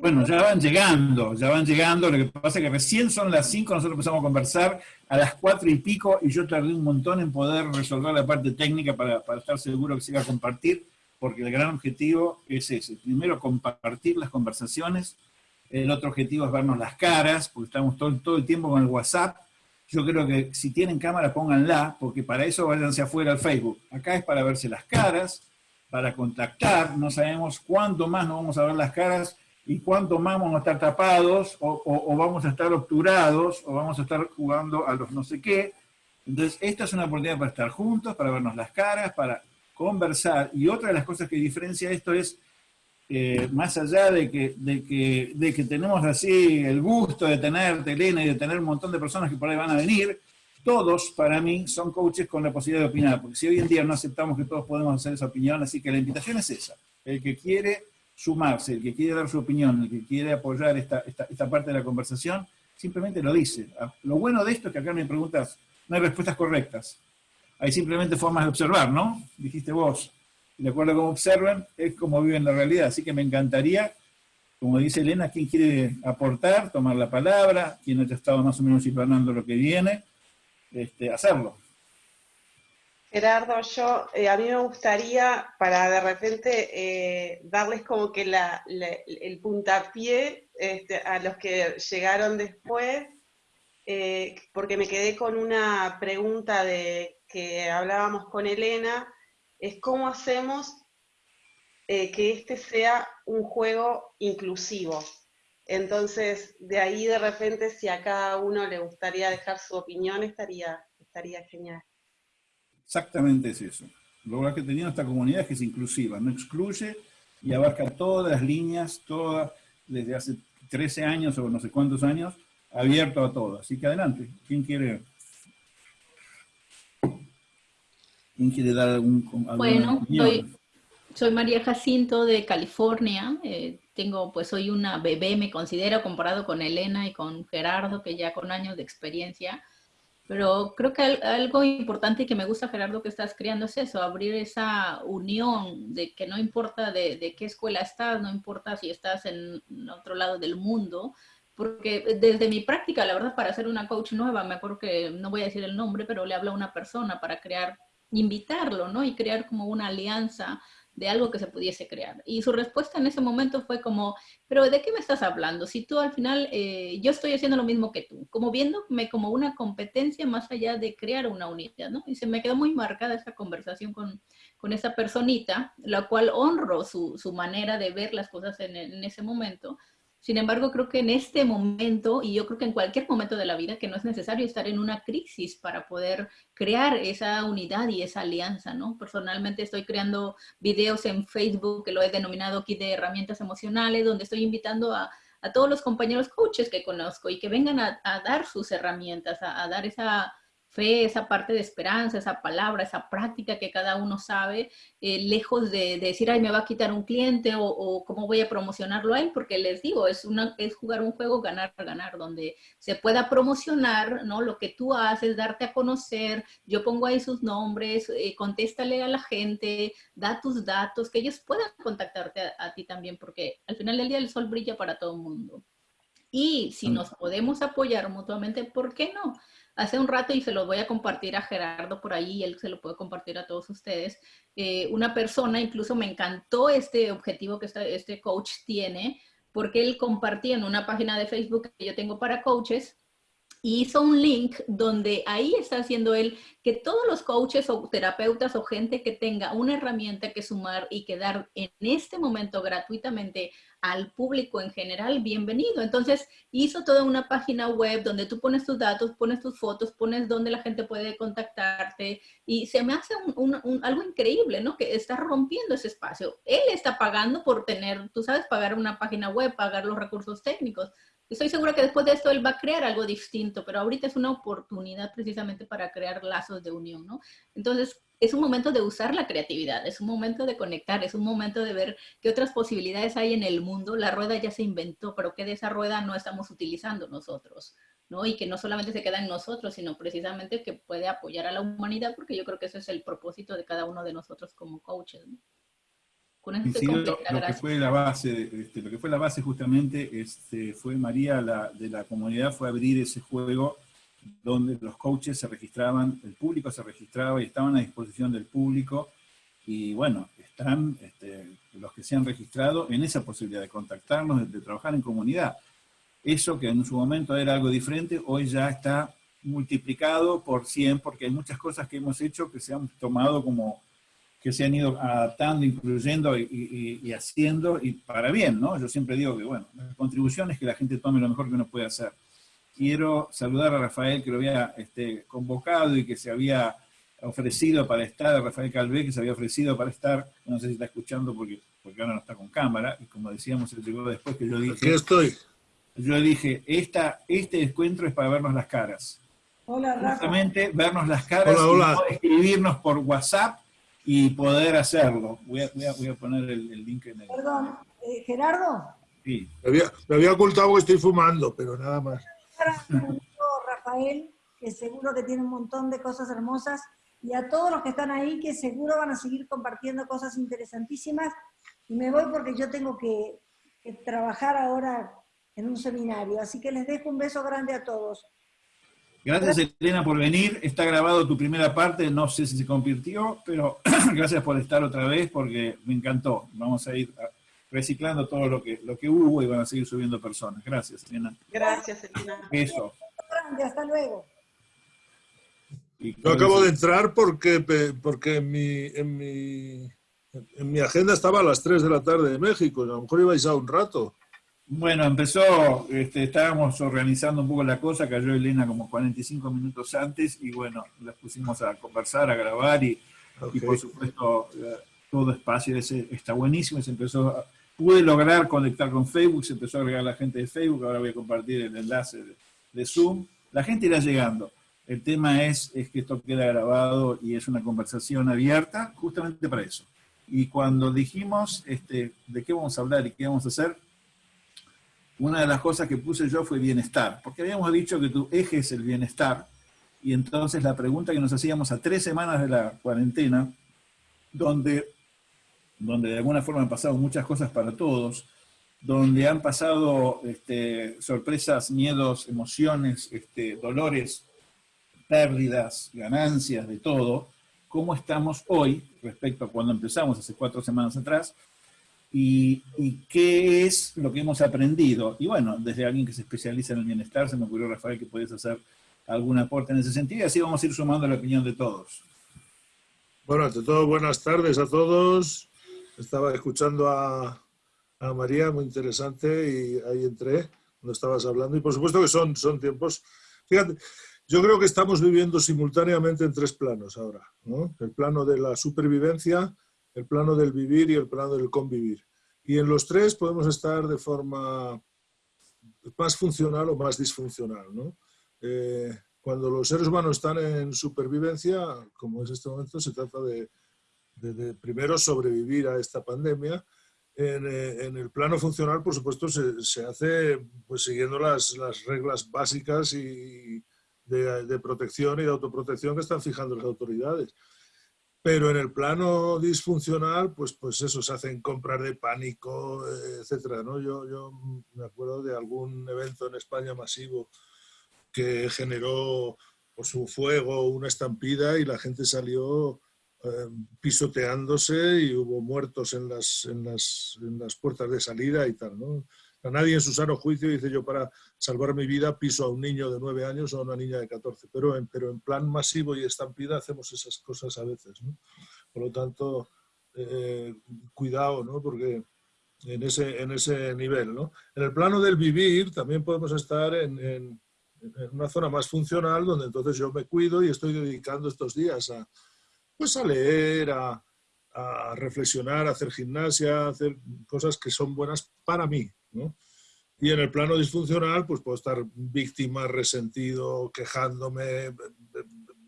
Bueno, ya van llegando, ya van llegando, lo que pasa es que recién son las 5, nosotros empezamos a conversar a las 4 y pico y yo tardé un montón en poder resolver la parte técnica para, estar seguro que se iba a compartir, porque el gran objetivo es ese, primero compartir las conversaciones, el otro objetivo es vernos las caras, porque estamos todo, todo el tiempo con el WhatsApp, yo creo que si tienen cámara pónganla, porque para eso váyanse afuera al Facebook, acá es para verse las caras, para contactar, no sabemos cuánto más nos vamos a ver las caras, y cuánto más vamos a estar tapados, o, vamos a estar obturados, o vamos a estar jugando a los no sé qué. Entonces, esta es una oportunidad para estar juntos, para vernos las caras, para conversar. Y otra de las cosas que diferencia esto es, eh, más allá de que, de, que, de que tenemos así el gusto de tener Elena y de tener un montón de personas que por ahí van a venir, todos, para mí, son coaches con la posibilidad de opinar, porque si hoy en día no aceptamos que todos podemos hacer esa opinión, así que la invitación es esa. El que quiere sumarse, el que quiere dar su opinión, el que quiere apoyar esta, esta, parte de la conversación, simplemente lo dice. Ah, lo bueno de esto es que acá no hay preguntas, no hay respuestas correctas. Hay simplemente formas de observar, ¿no? Dijiste vos. De acuerdo a cómo observan, es como viven la realidad. Así que me encantaría, como dice Elena, quien quiere aportar, tomar la palabra, quien haya estado más o menos planando lo que viene, este, hacerlo. Gerardo, yo, eh, a mí me gustaría, para de repente eh, darles como que el puntapié este, a los que llegaron después, eh, porque me quedé con una pregunta de que hablábamos con Elena, es cómo hacemos que este sea un juego inclusivo. Entonces, de ahí de repente, si a cada uno le gustaría dejar su opinión, estaría, estaría genial. Exactamente es eso. Lo que tenía esta comunidad es que es inclusiva, no excluye y abarca todas las líneas, todas, desde hace 13 años o no sé cuántos años, abierto a todo. Así que adelante, ¿quién quiere, quién quiere dar algún Bueno, soy, María Jacinto de California, eh, tengo, pues soy una bebé, me considero, comparado con Elena y con Gerardo, que ya con años de experiencia, pero creo que algo importante que me gusta, Gerardo, que estás creando es eso, abrir esa unión de que no importa de, qué escuela estás, no importa si estás en otro lado del mundo, porque desde mi práctica, la verdad, para ser una coach nueva, me acuerdo que, no voy a decir el nombre, pero le hablo a una persona para crear, invitarlo, ¿no? Y crear como una alianza de algo que se pudiese crear. Y su respuesta en ese momento fue como, pero ¿de qué me estás hablando? Si tú al final, eh, yo estoy haciendo lo mismo que tú, como viéndome como una competencia más allá de crear una unidad, ¿no? Y se me quedó muy marcada esa conversación con, con esa personita, la cual honro su, su manera de ver las cosas en, en ese momento, sin embargo, creo que en este momento, y yo creo que en cualquier momento de la vida, que no es necesario estar en una crisis para poder crear esa unidad y esa alianza, ¿no? Personalmente estoy creando videos en Facebook, que lo he denominado aquí de herramientas emocionales, donde estoy invitando a, todos los compañeros coaches que conozco y que vengan a, dar sus herramientas, a dar esa fe, esa parte de esperanza, esa palabra, esa práctica que cada uno sabe, eh, lejos de, decir, ay, me va a quitar un cliente o, cómo voy a promocionarlo a él, porque les digo, es, una, es jugar un juego ganar, ganar, donde se pueda promocionar, ¿no? Lo que tú haces, darte a conocer, yo pongo ahí sus nombres, eh, contéstale a la gente, da tus datos, que ellos puedan contactarte a, a ti también, porque al final del día el sol brilla para todo el mundo. Y si nos podemos apoyar mutuamente, ¿por qué no? Hace un rato, y se lo voy a compartir a Gerardo por ahí, él se lo puede compartir a todos ustedes, eh, una persona, incluso me encantó este objetivo que este, este coach tiene, porque él compartía en una página de Facebook que yo tengo para coaches, hizo un link donde ahí está haciendo él que todos los coaches o terapeutas o gente que tenga una herramienta que sumar y que dar en este momento gratuitamente al público en general, bienvenido. Entonces hizo toda una página web donde tú pones tus datos, pones tus fotos, pones donde la gente puede contactarte y se me hace algo increíble, ¿no? Que está rompiendo ese espacio. Él está pagando por tener, tú sabes, pagar una página web, pagar los recursos técnicos, Estoy segura que después de esto él va a crear algo distinto, pero ahorita es una oportunidad precisamente para crear lazos de unión, ¿no? Entonces, es un momento de usar la creatividad, es un momento de conectar, es un momento de ver qué otras posibilidades hay en el mundo. La rueda ya se inventó, pero que de esa rueda no estamos utilizando nosotros, ¿no? Y que no solamente se queda en nosotros, sino precisamente que puede apoyar a la humanidad, porque yo creo que ese es el propósito de cada uno de nosotros como coaches. Lo, que fue la base, este, lo que fue la base justamente este, fue María la, de la comunidad, fue abrir ese juego donde los coaches se registraban, el público se registraba y estaban a disposición del público, y bueno, están este, los que se han registrado en esa posibilidad de contactarnos, de, trabajar en comunidad. Eso que en su momento era algo diferente, hoy ya está multiplicado por 100, porque hay muchas cosas que hemos hecho que se han tomado como que se han ido adaptando, incluyendo y, haciendo, y para bien, ¿no? Yo siempre digo que, bueno, la contribución es que la gente tome lo mejor que uno puede hacer. Quiero saludar a Rafael, que lo había este, convocado y que se había ofrecido para estar, a Rafael Calvé, que se había ofrecido para estar, no sé si está escuchando porque, porque ahora no está con cámara, y como decíamos, él llegó después que yo dije... Aquí estoy. Yo dije, esta, este encuentro es para vernos las caras. Hola, Rafa. Justamente vernos las caras hola, y escribirnos por WhatsApp y poder hacerlo. Voy a, voy a, poner el, link en el... Perdón, eh, Gerardo. Sí. Me había, me había, ocultado que estoy fumando, pero nada más. Rafael, que seguro que tiene un montón de cosas hermosas, y a todos los que están ahí, que seguro van a seguir compartiendo cosas interesantísimas. Y me voy porque yo tengo que, que trabajar ahora en un seminario. Así que les dejo un beso grande a todos. Gracias Elena por venir, está grabado tu primera parte, no sé si se convirtió, pero <clears throat> gracias por estar otra vez porque me encantó. Vamos a ir reciclando todo lo que, lo que hubo y van a seguir subiendo personas. Gracias Elena. Gracias Elena. Eso. Hasta luego. Yo acabo de entrar porque, porque en, mi, en, mi, en mi agenda estaba a las 3 de la tarde de México, a lo mejor ibais a un rato. Bueno, empezó, este, estábamos organizando un poco la cosa, cayó Elena como 45 minutos antes y bueno, las pusimos a conversar, a grabar y, por supuesto eh, todo espacio ese está buenísimo, se empezó, pude lograr conectar con Facebook, se empezó a agregar la gente de Facebook, ahora voy a compartir el enlace de, Zoom, la gente irá llegando. El tema es, es que esto queda grabado y es una conversación abierta justamente para eso. Y cuando dijimos este, de qué vamos a hablar y qué vamos a hacer, una de las cosas que puse yo fue bienestar, porque habíamos dicho que tu eje es el bienestar, y entonces la pregunta que nos hacíamos a tres semanas de la cuarentena, donde, donde de alguna forma han pasado muchas cosas para todos, donde han pasado este, sorpresas, miedos, emociones, este, dolores, pérdidas, ganancias, de todo, cómo estamos hoy respecto a cuando empezamos hace cuatro semanas atrás y, qué es lo que hemos aprendido. Y bueno, desde alguien que se especializa en el bienestar, se me ocurrió, Rafael, que podías hacer algún aporte en ese sentido y así vamos a ir sumando la opinión de todos. Bueno, ante todo, buenas tardes a todos. Estaba escuchando a, a María, muy interesante, y ahí entré cuando estabas hablando. Y por supuesto que son, son tiempos... Fíjate, yo creo que estamos viviendo simultáneamente en tres planos ahora. ¿no? El plano de la supervivencia, el plano del vivir y el plano del convivir. Y en los tres podemos estar de forma más funcional o más disfuncional. ¿no? Eh, cuando los seres humanos están en supervivencia, como es este momento, se trata de, primero sobrevivir a esta pandemia eh, en, el plano funcional, por supuesto, se, hace pues, siguiendo las, las reglas básicas y de, protección y de autoprotección que están fijando las autoridades. Pero en el plano disfuncional, pues, pues eso, se hacen compras de pánico, etcétera. ¿no? Yo, yo me acuerdo de algún evento en España masivo que generó pues, un fuego, una estampida y la gente salió eh, pisoteándose y hubo muertos en las, en, las, en las, puertas de salida y tal. ¿no? A nadie en su sano juicio dice yo para salvar mi vida piso a un niño de nueve años o a una niña de 14, pero en, pero en plan masivo y estampida hacemos esas cosas a veces. Por lo tanto, eh, cuidado, ¿no? porque en ese, en ese nivel. ¿no? En el plano del vivir también podemos estar en, una zona más funcional donde entonces yo me cuido y estoy dedicando estos días a pues a leer, a, reflexionar, a hacer gimnasia, a hacer cosas que son buenas para mí, ¿no? Y en el plano disfuncional, pues puedo estar víctima, resentido, quejándome,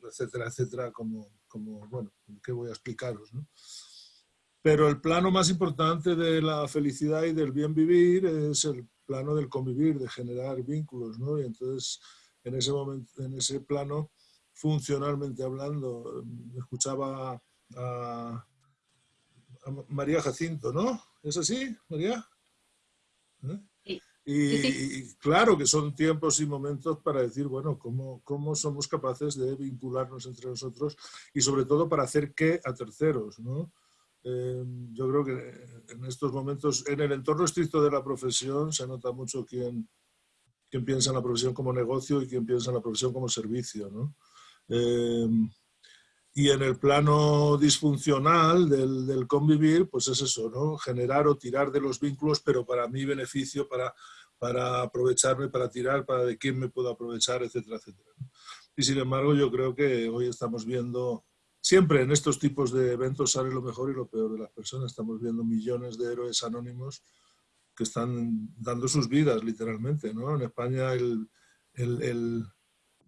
etcétera, etcétera, como, como bueno, ¿qué voy a explicaros? ¿no? Pero el plano más importante de la felicidad y del bien vivir es el plano del convivir, de generar vínculos, ¿no? Y entonces, en ese momento, en ese plano, funcionalmente hablando. Escuchaba a, María Jacinto, ¿no? ¿Es así, María? ¿Eh? Y, claro que son tiempos y momentos para decir, bueno, cómo, cómo, somos capaces de vincularnos entre nosotros y sobre todo para hacer qué a terceros, ¿no? Eh, yo creo que en estos momentos, en el entorno estricto de la profesión, se nota mucho quién, quién piensa en la profesión como negocio y quién piensa en la profesión como servicio, ¿no? Em, y en el plano disfuncional del, convivir, pues es eso, ¿no? Generar o tirar de los vínculos, pero para mi beneficio, para, para aprovecharme, para tirar, para de quién me puedo aprovechar, etcétera, etcétera. Y sin embargo, yo creo que hoy estamos viendo, siempre en estos tipos de eventos sale lo mejor y lo peor de las personas. Estamos viendo millones de héroes anónimos que están dando sus vidas, literalmente, ¿no? En España el, el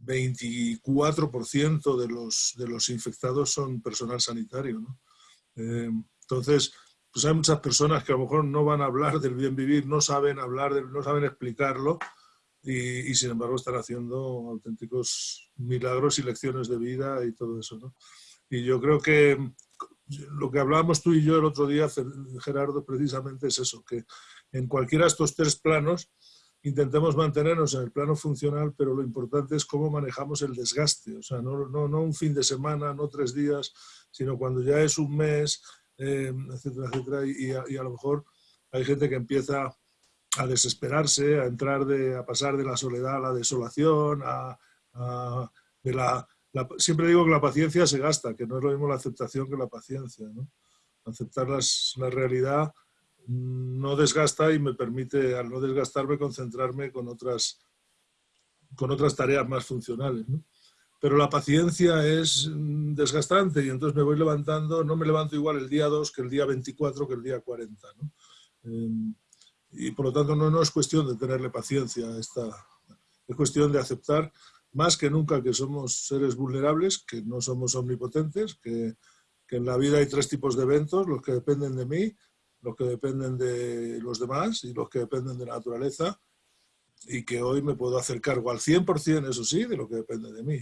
24% de los, de los infectados son personal sanitario. ¿no? Eh, entonces, pues hay muchas personas que a lo mejor no van a hablar del bien vivir, no saben hablar, no saben explicarlo y, sin embargo están haciendo auténticos milagros y lecciones de vida y todo eso. ¿no? Y yo creo que lo que hablábamos tú y yo el otro día, Gerardo, precisamente es eso, que en cualquiera de estos tres planos intentemos mantenernos en el plano funcional, pero lo importante es cómo manejamos el desgaste, o sea, no, no, no un fin de semana, no tres días, sino cuando ya es un mes, eh, etcétera, etcétera, y, a, lo mejor hay gente que empieza a desesperarse, a entrar de, a pasar de la soledad a la desolación, a, siempre digo que la paciencia se gasta, que no es lo mismo la aceptación que la paciencia. Aceptar las, la realidad no desgasta y me permite, al no desgastarme, concentrarme con otras, con otras tareas más funcionales. Pero la paciencia es mm, desgastante y entonces me voy levantando, no me levanto igual el día 2 que el día 24 que el día 40. Em, y por lo tanto no, no es cuestión de tenerle paciencia a esta, es cuestión de aceptar más que nunca que somos seres vulnerables, que no somos omnipotentes, que, que en la vida hay tres tipos de eventos, los que dependen de mí, los que dependen de los demás y los que dependen de la naturaleza, y que hoy me puedo hacer cargo al 100%, eso sí, de lo que depende de mí,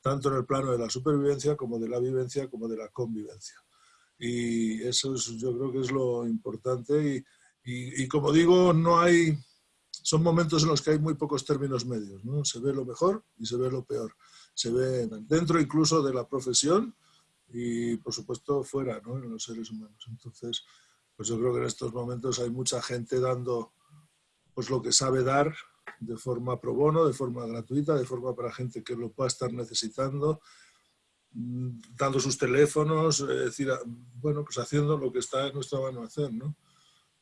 tanto en el plano de la supervivencia como de la vivencia como de la convivencia. Y eso es, yo creo que es lo importante y, Y, como digo, no hay, son momentos en los que hay muy pocos términos medios, ¿no? Se ve lo mejor y se ve lo peor. Se ve dentro incluso de la profesión y, por supuesto, fuera, ¿no? En los seres humanos. Entonces, pues yo creo que en estos momentos hay mucha gente dando pues lo que sabe dar de forma pro bono, de forma gratuita, de forma para gente que lo pueda estar necesitando, mm, dando sus teléfonos, es decir, bueno, pues haciendo lo que está en nuestra mano hacer, ¿no?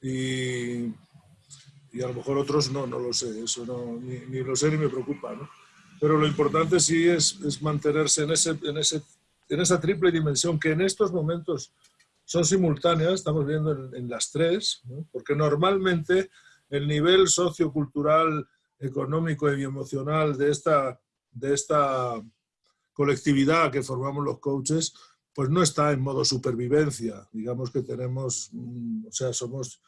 Y, y a lo mejor otros no, no lo sé, eso no, ni, ni lo sé ni me preocupa, ¿no? Pero lo importante sí es, es mantenerse en, ese, en, ese, en esa triple dimensión que en estos momentos son simultáneas, estamos viendo en, las tres, porque normalmente el nivel sociocultural, económico y emocional de esta, de esta colectividad que formamos los coaches, pues no está en modo supervivencia. Digamos que tenemos, mm, o sea, somos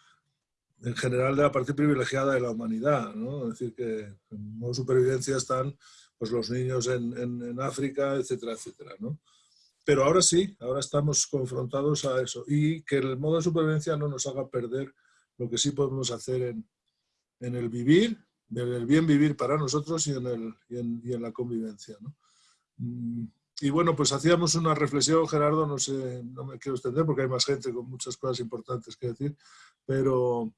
en general de la parte privilegiada de la humanidad, ¿no? Es decir, que en modo supervivencia están pues, los niños en, en, en África, etcétera, etcétera, ¿no? Pero ahora sí, ahora estamos confrontados a eso y que el modo de supervivencia no nos haga perder lo que sí podemos hacer en, en el vivir, en el bien vivir para nosotros y en, el, y en, la convivencia. ¿no? Mm, y bueno, pues hacíamos una reflexión, Gerardo, no sé, no me quiero extender porque hay más gente con muchas cosas importantes que decir, pero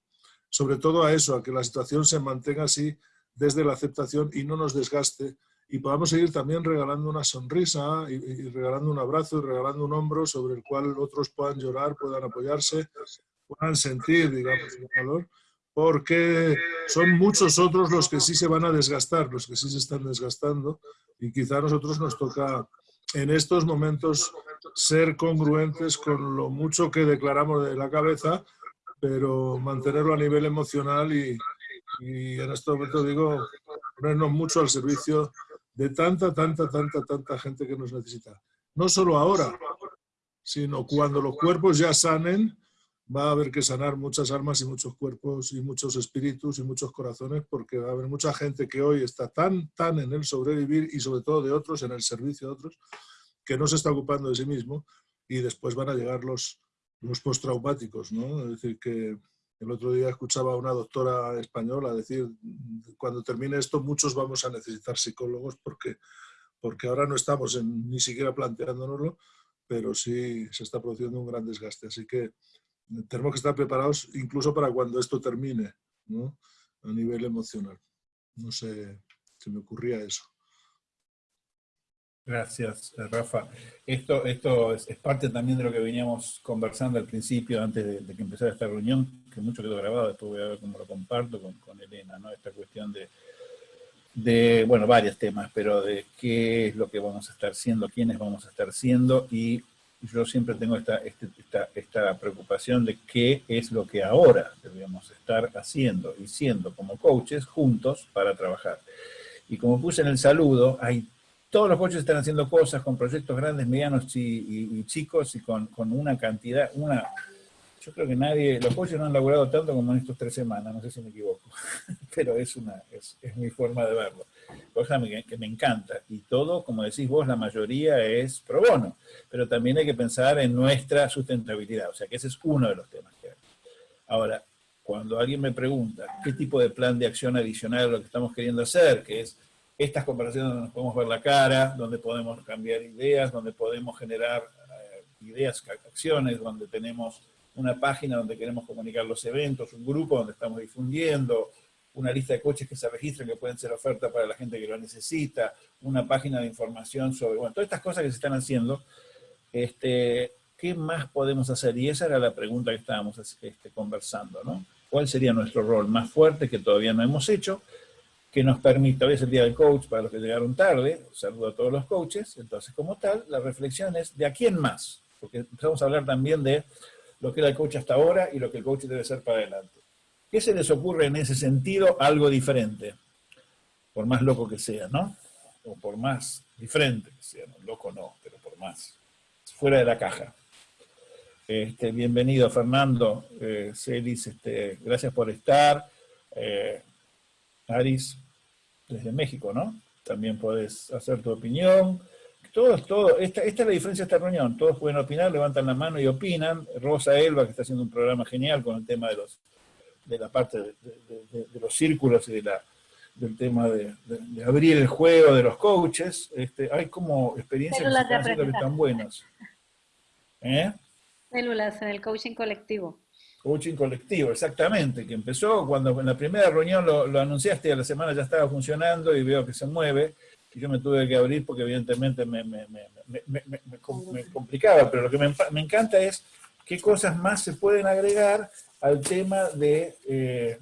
sobre todo a eso, a que la situación se mantenga así desde la aceptación y no nos desgaste y podamos seguir también regalando una sonrisa y, regalando un abrazo y regalando un hombro sobre el cual otros puedan llorar, puedan apoyarse, puedan sentir, digamos, el valor, porque son muchos otros los que sí se van a desgastar, los que sí se están desgastando y quizá a nosotros nos toca en estos momentos ser congruentes con lo mucho que declaramos de la cabeza, pero mantenerlo a nivel emocional y, y en este momento digo, ponernos mucho al servicio de tanta, tanta, tanta, tanta gente que nos necesita. No solo ahora, sino cuando los cuerpos ya sanen, va a haber que sanar muchas almas y muchos cuerpos y muchos espíritus y muchos corazones porque va a haber mucha gente que hoy está tan, tan en el sobrevivir y sobre todo de otros, en el servicio de otros, que no se está ocupando de sí mismo y después van a llegar los, los postraumáticos, ¿no? Es decir, que el otro día escuchaba a una doctora española decir, cuando termine esto muchos vamos a necesitar psicólogos porque, porque ahora no estamos ni siquiera planteándonoslo, pero sí se está produciendo un gran desgaste. Así que tenemos que estar preparados incluso para cuando esto termine, ¿no? a nivel emocional. No sé, se me ocurría eso. Gracias, eh, Rafa. Esto, esto es, parte también de lo que veníamos conversando al principio, antes de, que empezara esta reunión, que mucho quedó grabado, después voy a ver cómo lo comparto con, con Elena, ¿no? Esta cuestión de, de, bueno, varios temas, pero de qué es lo que vamos a estar siendo, quiénes vamos a estar siendo, y yo siempre tengo esta, este, esta, esta preocupación de qué es lo que ahora debemos estar haciendo y siendo como coaches juntos para trabajar. Y como puse en el saludo, hay todos los coaches están haciendo cosas con proyectos grandes, medianos y, chicos y con, una cantidad, una... Yo creo que nadie, los coaches no han laburado tanto como en estas tres semanas, no sé si me equivoco, <laughs> pero es, una, es, mi forma de verlo. Cosa que, me encanta. Y todo, como decís vos, la mayoría es pro bono, pero también hay que pensar en nuestra sustentabilidad, o sea que ese es uno de los temas que hay. Ahora, cuando alguien me pregunta qué tipo de plan de acción adicional es lo que estamos queriendo hacer, que es estas conversaciones donde nos podemos ver la cara, donde podemos cambiar ideas, donde podemos generar eh, ideas, acciones, donde tenemos una página donde queremos comunicar los eventos, un grupo donde estamos difundiendo, una lista de coches que se registran que pueden ser oferta para la gente que lo necesita, una página de información sobre, bueno, todas estas cosas que se están haciendo, este, ¿qué más podemos hacer? Y esa era la pregunta que estábamos este, conversando, ¿no? ¿Cuál sería nuestro rol más fuerte que todavía no hemos hecho? Que nos permita, hoy es el día del coach para los que llegaron tarde, saludo a todos los coaches, entonces como tal, la reflexión es de a quién más, porque empezamos a hablar también de lo que era el coach hasta ahora y lo que el coach debe ser para adelante. ¿Qué se les ocurre en ese sentido algo diferente? Por más loco que sea, ¿no? O por más diferente que sea, ¿no? loco no, pero por más. Fuera de la caja. Este, bienvenido Fernando, eh, Celis, este, gracias por estar. Eh, Aris, desde México, ¿no? También puedes hacer tu opinión. Todos, todo, esta, esta es la diferencia de esta reunión. Todos pueden opinar, levantan la mano y opinan. Rosa Elba, que está haciendo un programa genial con el tema de los, de la parte de, los círculos y de la, del tema de, abrir el juego de los coaches, este, hay como experiencias que están buenas. ¿Eh? Células en el coaching colectivo. Coaching colectivo, exactamente, que empezó cuando en la primera reunión lo, lo anunciaste y a la semana ya estaba funcionando y veo que se mueve, y yo me tuve que abrir porque evidentemente me, me, me, me complicaba, pero lo que me, encanta es qué cosas más se pueden agregar al tema de, eh,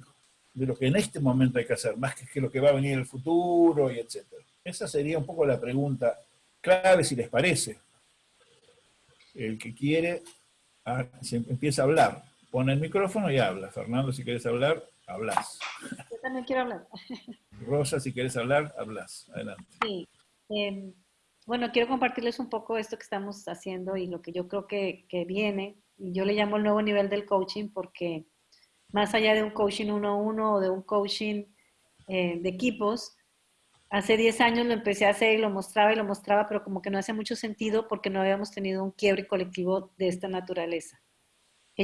de lo que en este momento hay que hacer, más que, que lo que va a venir en el futuro y etcétera. Esa sería un poco la pregunta clave, si les parece. El que quiere, ah, se empieza a hablar. Pone el micrófono y habla. Fernando, si quieres hablar, hablas. Yo también quiero hablar. Rosa, si quieres hablar, hablas. Adelante. Sí. Em, bueno, quiero compartirles un poco esto que estamos haciendo y lo que yo creo que, que viene. Yo le llamo el nuevo nivel del coaching porque más allá de un coaching uno a uno o de un coaching eh, de equipos, hace 10 años lo empecé a hacer y lo mostraba y lo mostraba, pero como que no hace mucho sentido porque no habíamos tenido un quiebre colectivo de esta naturaleza.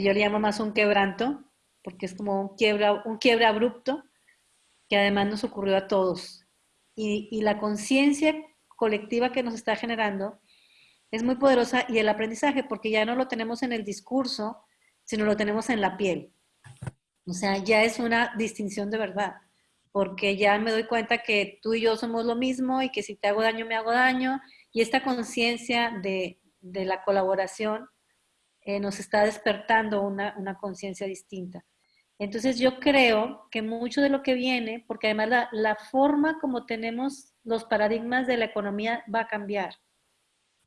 Yo le llamo más un quebranto, porque es como un quiebre, un abrupto que además nos ocurrió a todos. Y, y la conciencia colectiva que nos está generando es muy poderosa y el aprendizaje, porque ya no lo tenemos en el discurso, sino lo tenemos en la piel. O sea, ya es una distinción de verdad, porque ya me doy cuenta que tú y yo somos lo mismo y que si te hago daño, me hago daño, y esta conciencia de, de, la colaboración eh, nos está despertando una, una conciencia distinta. Entonces yo creo que mucho de lo que viene, porque además la, la forma como tenemos los paradigmas de la economía va a cambiar.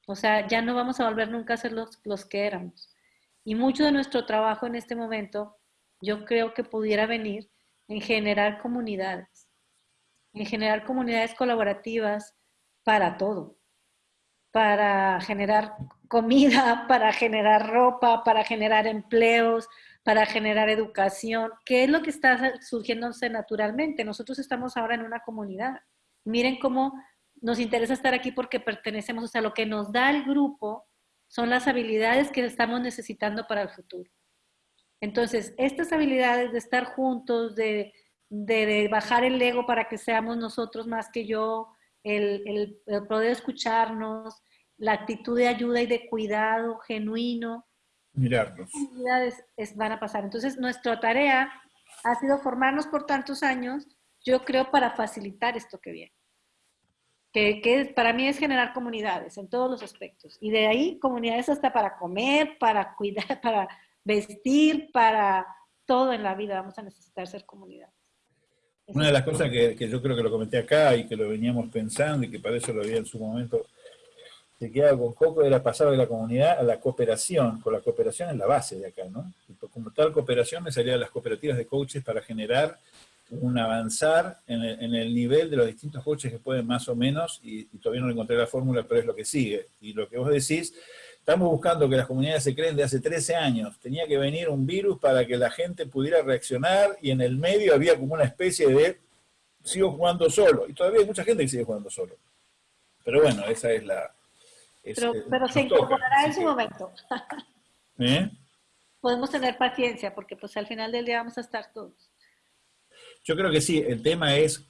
O sea, ya no vamos a volver nunca a ser los, los que éramos. Y mucho de nuestro trabajo en este momento, yo creo que pudiera venir en generar comunidades, en generar comunidades colaborativas para todo, para generar comida, para generar ropa, para generar empleos, para generar educación, ¿Qué es lo que está surgiéndose naturalmente. Nosotros estamos ahora en una comunidad. Miren cómo nos interesa estar aquí porque pertenecemos, o sea, lo que nos da el grupo son las habilidades que estamos necesitando para el futuro. Entonces, estas habilidades de estar juntos, de, bajar el ego para que seamos nosotros más que yo, el, poder escucharnos, la actitud de ayuda y de cuidado genuino. Mirarnos. Habilidades van a pasar. Entonces, nuestra tarea ha sido formarnos por tantos años, yo creo, para facilitar esto que viene que, para mí es generar comunidades en todos los aspectos. Y de ahí comunidades hasta para comer, para cuidar, <laughs> para vestir, para todo en la vida vamos a necesitar ser comunidades. Una de las cosas que, yo creo que lo comenté acá y que lo veníamos pensando y que para eso lo había en su momento se quedaba con Coco era pasar de la comunidad a la cooperación, con la cooperación en la base de acá, ¿no? como tal cooperación me salían las cooperativas de coaches para generar un avanzar en el, nivel de los distintos coches que pueden más o menos, y, todavía no encontré la fórmula, pero es lo que sigue. Y lo que vos decís, estamos buscando que las comunidades se creen de hace 13 años. Tenía que venir un virus para que la gente pudiera reaccionar, y en el medio había como una especie de, sigo jugando solo. Y todavía hay mucha gente que sigue jugando solo. Pero bueno, esa es la... pero, pero se incorporará en su momento. <laughs> ¿Eh? Podemos tener paciencia, porque pues al final del día vamos a estar todos. Yo creo que sí, el tema es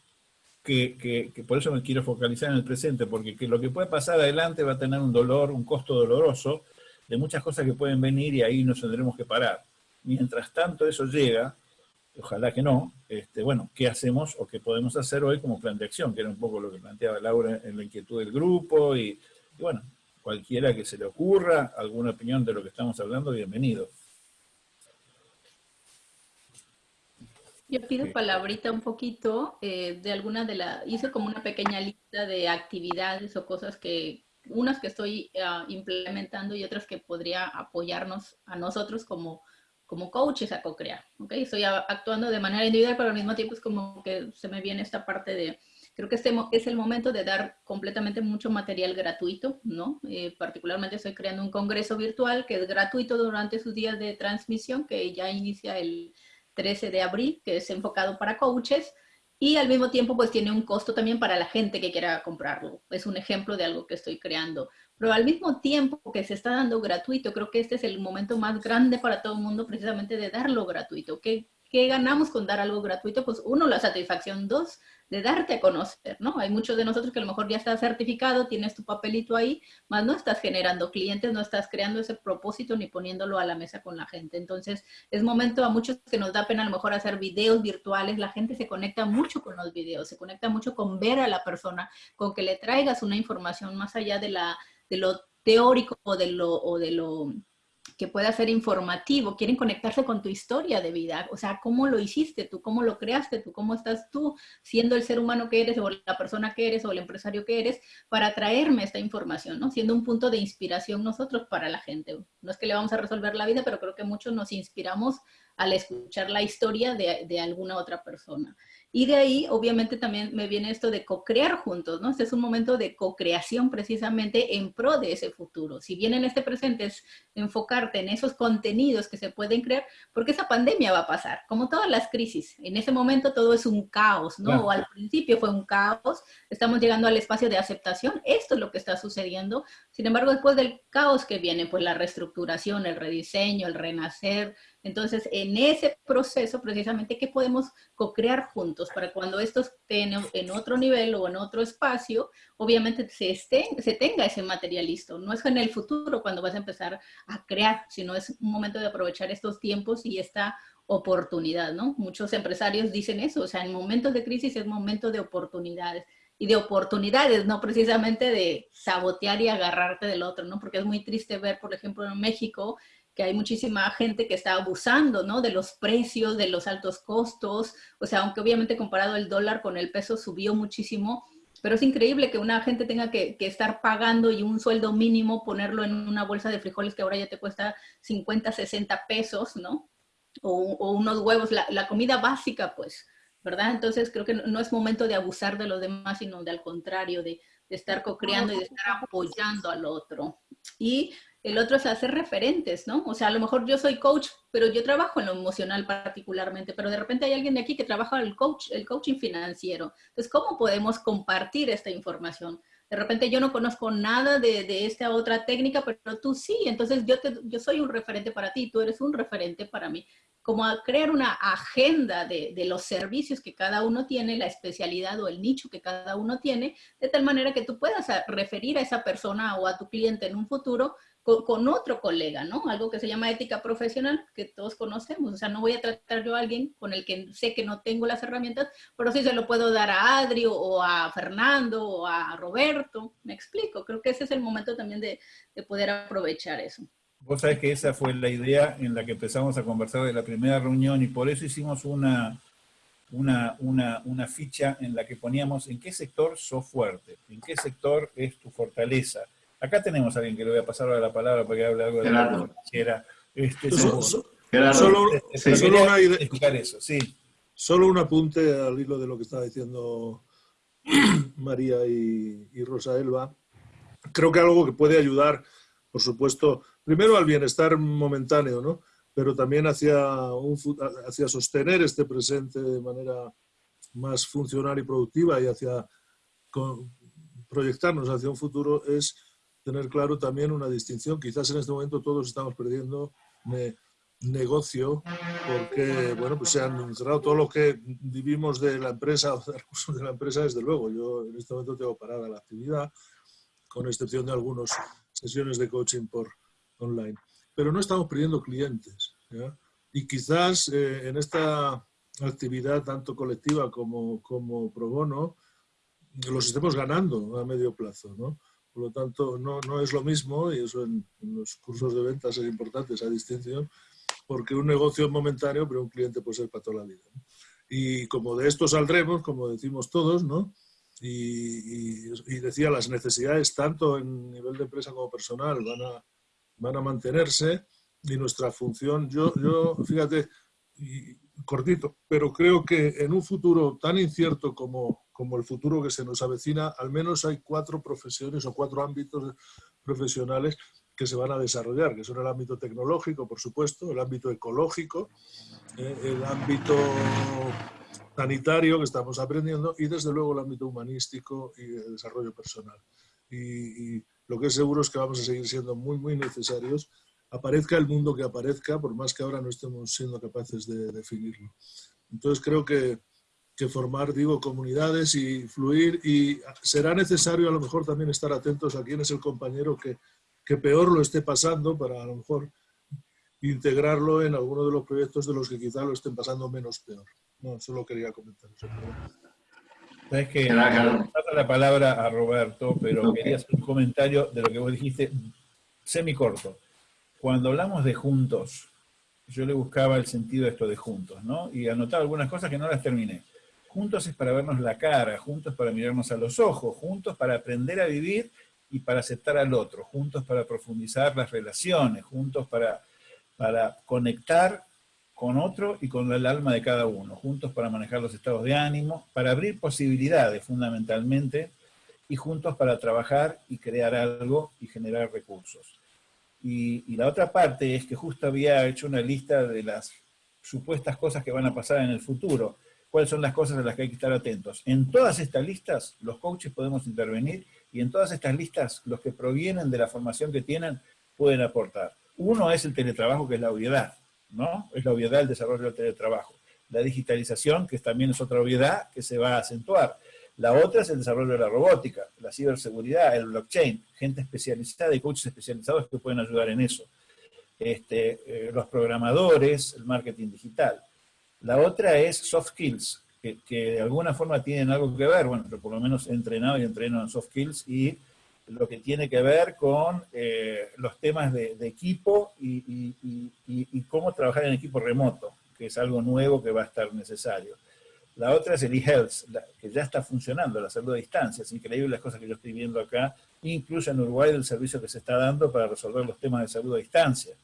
que, por eso me quiero focalizar en el presente, porque lo que puede pasar adelante va a tener un dolor, un costo doloroso de muchas cosas que pueden venir y ahí nos tendremos que parar. Mientras tanto eso llega, ojalá que no, este, bueno, ¿qué hacemos o qué podemos hacer hoy como plan de acción? Que era un poco lo que planteaba Laura en la inquietud del grupo y, y bueno, cualquiera que se le ocurra, alguna opinión de lo que estamos hablando, bienvenido. Yo pido palabrita un poquito eh, de alguna de las, hice como una pequeña lista de actividades o cosas que, unas que estoy ah, implementando y otras que podría apoyarnos a nosotros como, como coaches a co-crear, ¿ok? Estoy actuando de manera individual, pero al mismo tiempo es como que se me viene esta parte de, creo que este es el momento de dar completamente mucho material gratuito, ¿no? Eh, particularmente estoy creando un congreso virtual que es gratuito durante sus días de transmisión, que ya inicia el 13 de abril, que es enfocado para coaches, y al mismo tiempo pues tiene un costo también para la gente que quiera comprarlo. Es un ejemplo de algo que estoy creando. Pero al mismo tiempo que se está dando gratuito, creo que este es el momento más grande para todo el mundo precisamente de darlo gratuito. ¿Qué, ¿qué ganamos con dar algo gratuito? Pues uno, la satisfacción, dos, de darte a conocer, ¿no? Hay muchos de nosotros que a lo mejor ya estás certificado, tienes tu papelito ahí, más no estás generando clientes, no estás creando ese propósito ni poniéndolo a la mesa con la gente. Entonces, es momento a muchos que nos da pena a lo mejor hacer videos virtuales, la gente se conecta mucho con los videos, se conecta mucho con ver a la persona, con que le traigas una información más allá de, la, de lo teórico o de lo, o de lo que pueda ser informativo, quieren conectarse con tu historia de vida, o sea, cómo lo hiciste tú, cómo lo creaste tú, cómo estás tú siendo el ser humano que eres o la persona que eres o el empresario que eres para traerme esta información, ¿no? Siendo un punto de inspiración nosotros para la gente. No es que le vamos a resolver la vida, pero creo que muchos nos inspiramos al escuchar la historia de, de alguna otra persona. Y de ahí, obviamente, también me viene esto de co-crear juntos, ¿no? Este es un momento de co-creación precisamente en pro de ese futuro. Si bien en este presente es enfocarte en esos contenidos que se pueden crear, porque esa pandemia va a pasar, como todas las crisis. En ese momento todo es un caos, ¿no? O al principio fue un caos, estamos llegando al espacio de aceptación, esto es lo que está sucediendo. Sin embargo, después del caos que viene, pues la reestructuración, el rediseño, el renacer, entonces, en ese proceso, precisamente, ¿qué podemos co-crear juntos para cuando esto esté en, otro nivel o en otro espacio, obviamente se, esté, se tenga ese material listo? No es en el futuro cuando vas a empezar a crear, sino es un momento de aprovechar estos tiempos y esta oportunidad, ¿no? Muchos empresarios dicen eso, o sea, en momentos de crisis es momento de oportunidades y de oportunidades, no precisamente de sabotear y agarrarte del otro, ¿no? Porque es muy triste ver, por ejemplo, en México, que hay muchísima gente que está abusando, ¿no? De los precios, de los altos costos, o sea, aunque obviamente comparado el dólar con el peso subió muchísimo, pero es increíble que una gente tenga que, estar pagando y un sueldo mínimo ponerlo en una bolsa de frijoles que ahora ya te cuesta 50, 60 pesos, ¿no? O, unos huevos, la, comida básica, pues, ¿verdad? Entonces creo que no, es momento de abusar de los demás, sino de al contrario, de, de estar co-creando y de estar apoyando al otro. Y el otro es hacer referentes, ¿no? O sea, a lo mejor yo soy coach, pero yo trabajo en lo emocional particularmente, pero de repente hay alguien de aquí que trabaja el coach, el coaching financiero. Entonces, ¿cómo podemos compartir esta información? De repente yo no conozco nada de, esta otra técnica, pero tú sí, entonces yo, te, yo soy un referente para ti, tú eres un referente para mí. Como a crear una agenda de, los servicios que cada uno tiene, la especialidad o el nicho que cada uno tiene, de tal manera que tú puedas referir a esa persona o a tu cliente en un futuro con, otro colega, ¿no? Algo que se llama ética profesional, que todos conocemos. O sea, no voy a tratar yo a alguien con el que sé que no tengo las herramientas, pero sí se lo puedo dar a Adri o a Fernando o a Roberto. Me explico. Creo que ese es el momento también de poder aprovechar eso. Vos sabés que esa fue la idea en la que empezamos a conversar de la primera reunión y por eso hicimos una, una, una, una, ficha en la que poníamos en qué sector sos fuerte, en qué sector es tu fortaleza, Acá tenemos a alguien que le voy a pasar ahora la palabra para que hable algo de la financiera. Este, solo, una idea, eso, sí. Solo un apunte al hilo de lo que estaba diciendo <clears throat> María y, y Rosa Elba. Creo que algo que puede ayudar, por supuesto, primero al bienestar momentáneo, ¿no? pero también hacia, un, hacia sostener este presente de manera más funcional y productiva y hacia proyectarnos hacia un futuro es tener claro también una distinción. Quizás en este momento todos estamos perdiendo negocio porque, bueno, pues se han cerrado todo lo que vivimos de la empresa <laughs> o de recursos de la empresa, desde luego. Yo en este momento tengo parada la actividad, con excepción de algunas sesiones de coaching por online. Pero no estamos perdiendo clientes. Y quizás eh, en esta actividad tanto colectiva como, como pro bono, los estemos ganando a medio plazo, ¿no? Por lo tanto, no, no es lo mismo, y eso en, los cursos de ventas es importante, esa distinción, porque un negocio es momentáneo, pero un cliente puede ser para toda la vida. Y como de esto saldremos, como decimos todos, ¿no? Y, y, decía, las necesidades tanto en nivel de empresa como personal van a, van a mantenerse y nuestra función, yo, yo fíjate, cortito, pero creo que en un futuro tan incierto como, como el futuro que se nos avecina, al menos hay cuatro profesiones o cuatro ámbitos profesionales que se van a desarrollar, que son el ámbito tecnológico, por supuesto, el ámbito ecológico, eh, el ámbito sanitario que estamos aprendiendo y desde luego el ámbito humanístico y el desarrollo personal. Y, lo que es seguro es que vamos a seguir siendo muy, muy necesarios aparezca el mundo que aparezca, por más que ahora no estemos siendo capaces de definirlo. Entonces creo que, que formar, digo, comunidades y fluir y será necesario a lo mejor también estar atentos a quién es el compañero que, que peor lo esté pasando para a lo mejor integrarlo en alguno de los proyectos de los que quizá lo estén pasando menos peor. No, solo quería comentar eso. Sabes que la palabra a Roberto, pero quería hacer un comentario de lo que vos dijiste semicorto. Cuando hablamos de juntos, yo le buscaba el sentido de esto de juntos, ¿no? Y anotaba algunas cosas que no las terminé. Juntos es para vernos la cara, juntos para mirarnos a los ojos, juntos para aprender a vivir y para aceptar al otro, juntos para profundizar las relaciones, juntos para, para conectar con otro y con el alma de cada uno, juntos para manejar los estados de ánimo, para abrir posibilidades fundamentalmente, y juntos para trabajar y crear algo y generar recursos. Y, la otra parte es que justo había hecho una lista de las supuestas cosas que van a pasar en el futuro, cuáles son las cosas a las que hay que estar atentos. En todas estas listas los coaches podemos intervenir y en todas estas listas los que provienen de la formación que tienen pueden aportar. Uno es el teletrabajo, que es la obviedad. ¿No? Es la obviedad del desarrollo del teletrabajo. La digitalización, que también es otra obviedad que se va a acentuar. La otra es el desarrollo de la robótica, la ciberseguridad, el blockchain, gente especializada y coaches especializados que pueden ayudar en eso. Este, eh, los programadores, el marketing digital. La otra es soft skills, que, de alguna forma tienen algo que ver, bueno, pero por lo menos he entrenado y entreno en soft skills y lo que tiene que ver con eh, los temas de, equipo y, cómo trabajar en equipo remoto, que es algo nuevo que va a estar necesario. La otra es el e-health, que ya está funcionando, la salud a distancia. Es increíble las cosas que yo estoy viendo acá, incluso en Uruguay, el servicio que se está dando para resolver los temas de salud a distancia.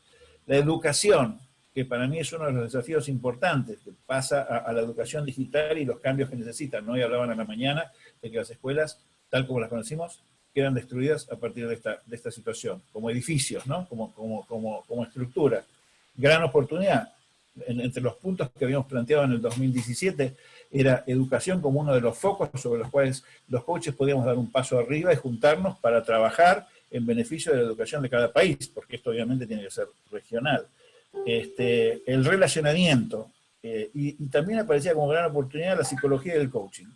La educación, que para mí es uno de los desafíos importantes, que pasa a, a la educación digital y los cambios que necesitan. Hoy hablaban a la mañana de que las escuelas, tal como las conocimos, quedan destruidas a partir de esta, de esta situación, como edificios, ¿no? como, como, como, como estructura. Gran oportunidad. entre los puntos que habíamos planteado en el 2017 era educación como uno de los focos sobre los cuales los coaches podíamos dar un paso arriba y juntarnos para trabajar en beneficio de la educación de cada país, porque esto obviamente tiene que ser regional. Este, el relacionamiento, eh, y, y también aparecía como gran oportunidad la psicología del coaching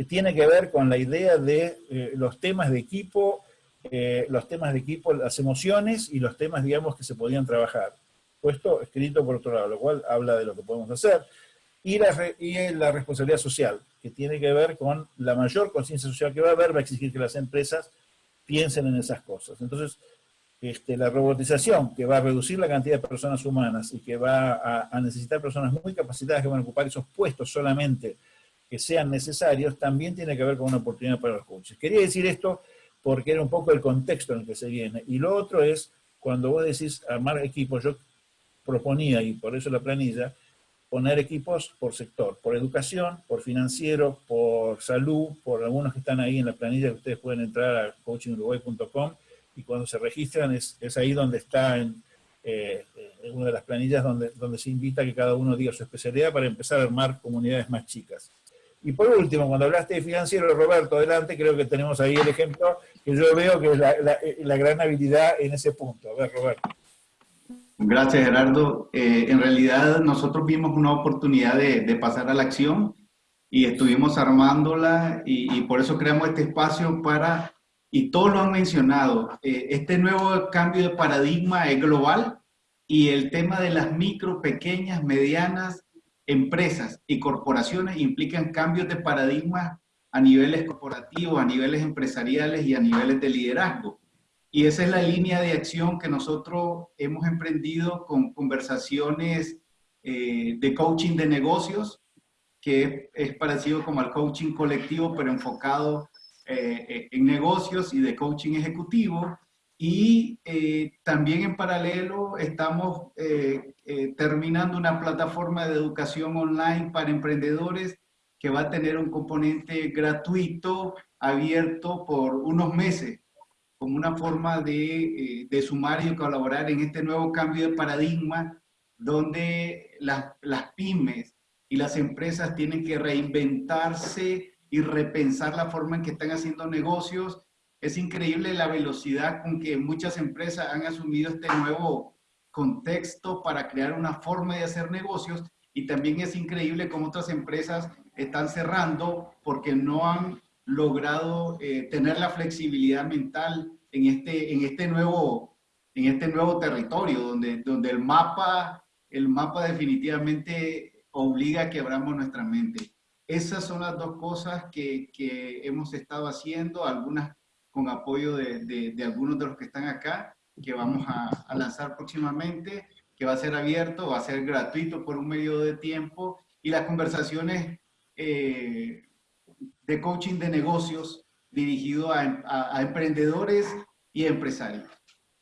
que tiene que ver con la idea de eh, los temas de equipo, eh, los temas de equipo, las emociones y los temas, digamos, que se podían trabajar. Puesto escrito por otro lado, lo cual habla de lo que podemos hacer. Y la, y la responsabilidad social, que tiene que ver con la mayor conciencia social que va a haber, va a exigir que las empresas piensen en esas cosas. Entonces, este, la robotización, que va a reducir la cantidad de personas humanas y que va a, a necesitar personas muy capacitadas que van a ocupar esos puestos solamente que sean necesarios, también tiene que ver con una oportunidad para los coaches. Quería decir esto porque era un poco el contexto en el que se viene. Y lo otro es, cuando vos decís armar equipos, yo proponía, y por eso la planilla, poner equipos por sector, por educación, por financiero, por salud, por algunos que están ahí en la planilla que ustedes pueden entrar a coachinguruguay.com y cuando se registran es, ahí donde está en, eh, en, una de las planillas donde, donde se invita a que cada uno diga su especialidad para empezar a armar comunidades más chicas. Y por último, cuando hablaste de financiero, Roberto, adelante, creo que tenemos ahí el ejemplo que yo veo que es la, gran habilidad en ese punto. A ver, Roberto. Gracias, Gerardo. Eh, en realidad, nosotros vimos una oportunidad de, pasar a la acción y estuvimos armándola y, por eso creamos este espacio para, y todos lo han mencionado, eh, este nuevo cambio de paradigma es global y el tema de las micro, pequeñas, medianas empresas y corporaciones implican cambios de paradigma a niveles corporativos, a niveles empresariales y a niveles de liderazgo. Y esa es la línea de acción que nosotros hemos emprendido con conversaciones eh, de coaching de negocios, que es parecido como al coaching colectivo, pero enfocado eh, en negocios y de coaching ejecutivo. Y eh, también en paralelo estamos eh, eh, terminando una plataforma de educación online para emprendedores que va a tener un componente gratuito, abierto por unos meses, como una forma de, de sumar y colaborar en este nuevo cambio de paradigma donde las, las pymes y las empresas tienen que reinventarse y repensar la forma en que están haciendo negocios Es increíble la velocidad con que muchas empresas han asumido este nuevo contexto para crear una forma de hacer negocios y también es increíble cómo otras empresas están cerrando porque no han logrado eh, tener la flexibilidad mental en este, en este, nuevo, en este nuevo territorio, donde, donde el, mapa, el mapa definitivamente obliga a que abramos nuestra mente. Esas son las dos cosas que, que hemos estado haciendo, algunas con apoyo de, de, algunos de los que están acá, que vamos a, a lanzar próximamente, que va a ser abierto, va a ser gratuito por un medio de tiempo, y las conversaciones eh, de coaching de negocios dirigido a, emprendedores y empresarios.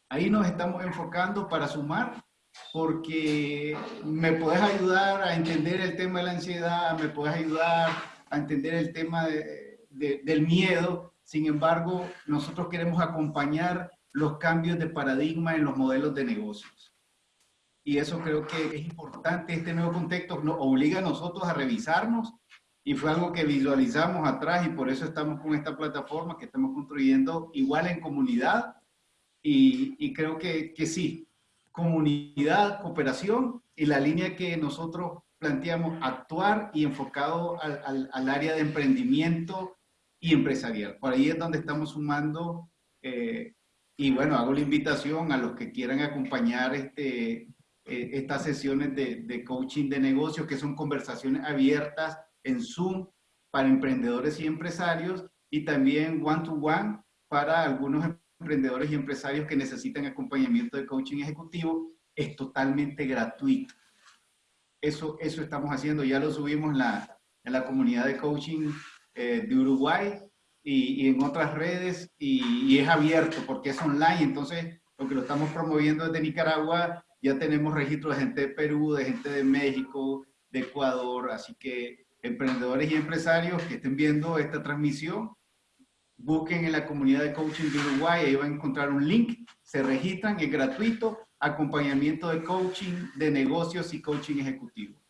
Ahí nos estamos enfocando para sumar porque me puedes ayudar a entender el tema de la ansiedad, me puedes ayudar a entender el tema del miedo. Sin embargo, nosotros queremos acompañar los cambios de paradigma en los modelos de negocios. Y eso creo que es importante. Este nuevo contexto nos obliga a nosotros a revisarnos y fue algo que visualizamos atrás y por eso estamos con esta plataforma que estamos construyendo igual en comunidad y, creo que, sí, comunidad, cooperación y la línea que nosotros planteamos actuar y enfocado al área de emprendimiento y empresarial. Por ahí es donde estamos sumando eh, y bueno, hago la invitación a los que quieran acompañar este, eh, estas sesiones de, de coaching de negocios que son conversaciones abiertas en Zoom para emprendedores y empresarios y también one-to-one para algunos emprendedores y empresarios que necesitan acompañamiento de coaching ejecutivo. Es totalmente gratuito. Eso, eso estamos haciendo. Ya lo subimos en la, en la comunidad de coaching eh, de Uruguay y, y, en otras redes y, y es abierto porque es online. Entonces, lo que lo estamos promoviendo desde Nicaragua, ya tenemos registro de gente de Perú, de gente de México, de Ecuador, así que emprendedores y empresarios que estén viendo esta transmisión, busquen en la comunidad de coaching de Uruguay, ahí van a encontrar un link, se registran, es gratuito, acompañamiento de coaching de negocios y coaching ejecutivo.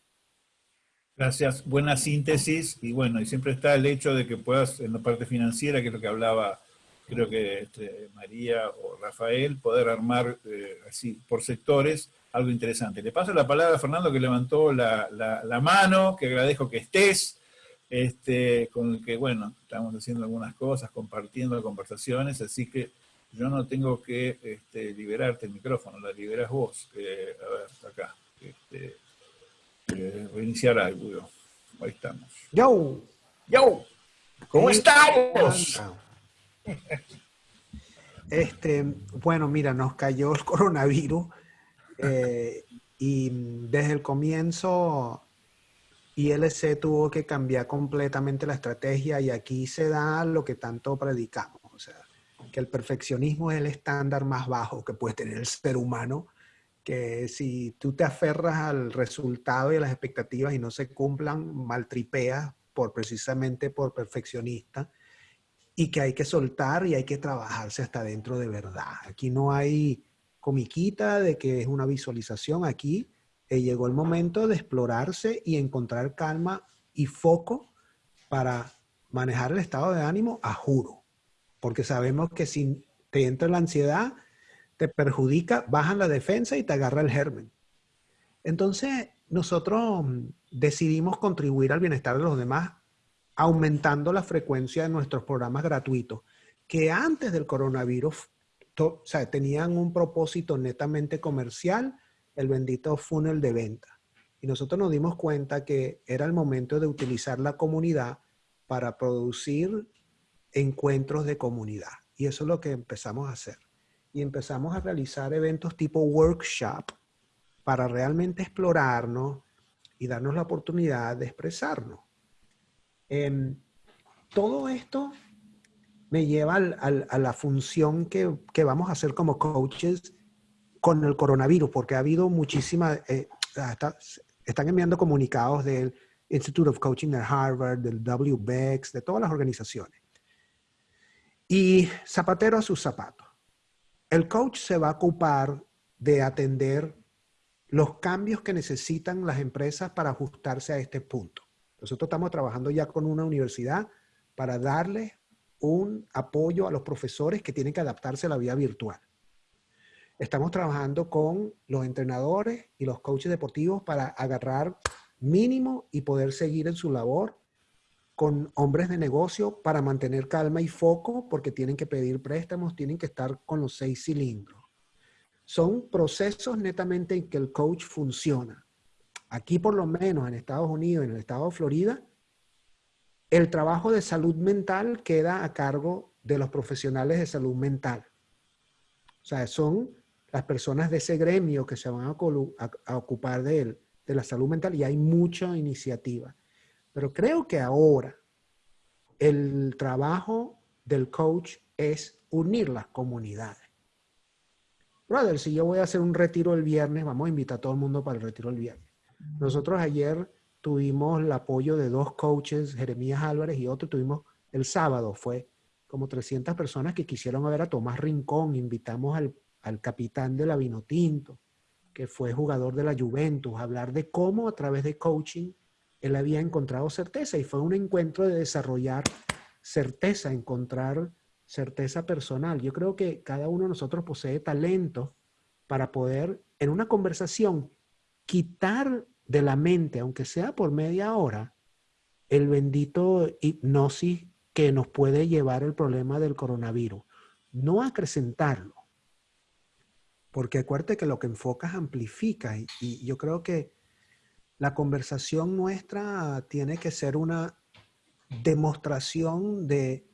Gracias, buena síntesis y bueno, y siempre está el hecho de que puedas en la parte financiera, que es lo que hablaba creo que este, María o Rafael, poder armar eh, así por sectores algo interesante. Le paso la palabra a Fernando que levantó la, la, mano, que agradezco que estés, este, con el que, bueno, estamos haciendo algunas cosas, compartiendo conversaciones, así que yo no tengo que este, liberarte el micrófono, la liberas vos. a ver, acá. Este, eh, reiniciar algo. Ahí estamos. Yo, yo, ¿cómo estamos? <laughs> Este, bueno, mira, nos cayó el coronavirus eh, y desde el comienzo ILC tuvo que cambiar completamente la estrategia y aquí se da lo que tanto predicamos, o sea, que el perfeccionismo es el estándar más bajo que puede tener el ser humano, que si tú te aferras al resultado y a las expectativas y no se cumplan, maltripeas por precisamente por perfeccionista y que hay que soltar y hay que trabajarse hasta dentro de verdad. Aquí no hay comiquita de que es una visualización. Aquí eh, llegó el momento de explorarse y encontrar calma y foco para manejar el estado de ánimo a juro. Porque sabemos que si te entra la ansiedad, te perjudica, bajan la defensa y te agarra el germen. Entonces, nosotros decidimos contribuir al bienestar de los demás aumentando la frecuencia de nuestros programas gratuitos, que antes del coronavirus tenían un propósito netamente comercial, el bendito funnel de venta. Y nosotros nos dimos cuenta que era el momento de utilizar la comunidad para producir encuentros de comunidad. Y eso es lo que empezamos a hacer. Y empezamos a realizar eventos tipo workshop para realmente explorarnos y darnos la oportunidad de expresarnos. Em, todo esto me lleva a la función que, vamos a hacer como coaches con el coronavirus, porque ha habido muchísimas, eh, están enviando comunicados del Institute of Coaching de Harvard, del WBEX, de todas las organizaciones. Y zapatero a sus zapatos. El coach se va a ocupar de atender los cambios que necesitan las empresas para ajustarse a este punto. Nosotros estamos trabajando ya con una universidad para darle un apoyo a los profesores que tienen que adaptarse a la vida virtual. Estamos trabajando con los entrenadores y los coaches deportivos para agarrar mínimo y poder seguir en su labor con hombres de negocio para mantener calma y foco porque tienen que pedir préstamos, tienen que estar con los seis cilindros. Son procesos netamente en que el coach funciona. Aquí por lo menos en Estados Unidos, en el estado de Florida, el trabajo de salud mental queda a cargo de los profesionales de salud mental. O sea, son las personas de ese gremio que se van a, ocupar de, de la salud mental y hay mucha iniciativa. Pero creo que ahora el trabajo del coach es unir las comunidades. Brother, si yo voy a hacer un retiro el viernes, vamos a invitar a todo el mundo para el retiro el viernes. Nosotros ayer tuvimos el apoyo de dos coaches, Jeremías Álvarez y otro, tuvimos el sábado, fue como 300 personas que quisieron ver a Tomás Rincón, invitamos al, al capitán de la Vinotinto, que fue jugador de la Juventus, a hablar de cómo a través de coaching él había encontrado certeza y fue un encuentro de desarrollar certeza, encontrar certeza personal. Yo creo que cada uno de nosotros posee talento para poder en una conversación quitar de la mente, aunque sea por media hora, el bendito hipnosis que nos puede llevar el problema del coronavirus. No acrecentarlo. Porque acuérdate que lo que enfocas amplifica y yo creo que la conversación nuestra tiene que ser una demostración de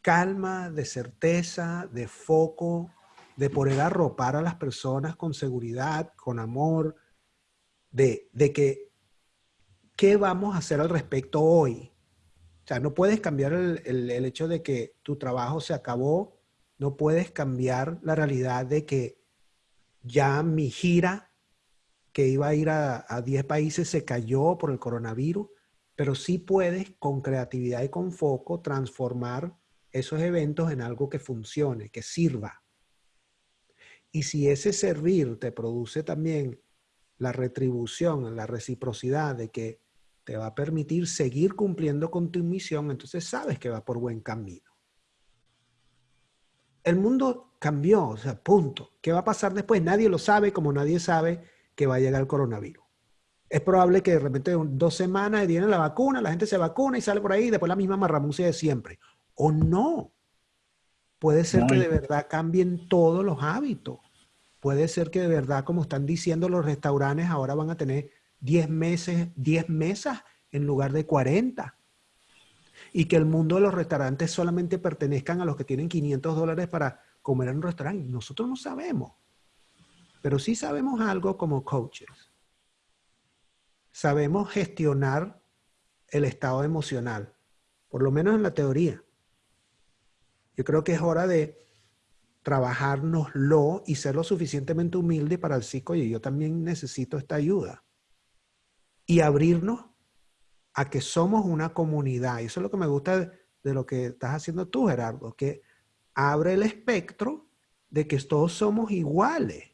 calma, de certeza, de foco, de poder arropar a las personas con seguridad, con amor, de, que qué vamos a hacer al respecto hoy. O sea, no puedes cambiar el, el hecho de que tu trabajo se acabó, no puedes cambiar la realidad de que ya mi gira que iba a ir a, 10 países se cayó por el coronavirus, pero sí puedes con creatividad y con foco transformar esos eventos en algo que funcione, que sirva. Y si ese servir te produce también la retribución, la reciprocidad de que te va a permitir seguir cumpliendo con tu misión, entonces sabes que va por buen camino. El mundo cambió, o sea, punto. ¿Qué va a pasar después? Nadie lo sabe, como nadie sabe que va a llegar el coronavirus. Es probable que de repente dos semanas viene la vacuna, la gente se vacuna y sale por ahí, y después la misma marramucia de siempre. O no. Puede ser que de verdad cambien todos los hábitos. Puede ser que de verdad, como están diciendo los restaurantes, ahora van a tener 10 meses, 10 mesas en lugar de 40. Y que el mundo de los restaurantes solamente pertenezcan a los que tienen 500 dólares para comer en un restaurante. Nosotros no sabemos. Pero sí sabemos algo como coaches. Sabemos gestionar el estado emocional, por lo menos en la teoría. Yo creo que es hora de trabajárnoslo y ser lo suficientemente humilde para psico y yo también necesito esta ayuda. Y abrirnos a que somos una comunidad. Y eso es lo que me gusta de, de lo que estás haciendo tú, Gerardo, que abre el espectro de que todos somos iguales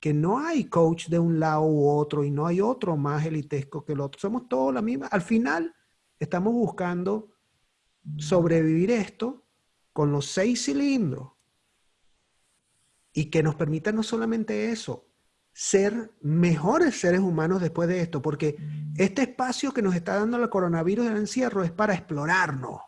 que no hay coach de un lado u otro y no hay otro más elitesco que el otro. Somos todos la misma. Al final, estamos buscando sobrevivir esto con los seis cilindros y que nos permita no solamente eso, ser mejores seres humanos después de esto, porque este espacio que nos está dando el coronavirus del encierro es para explorarnos,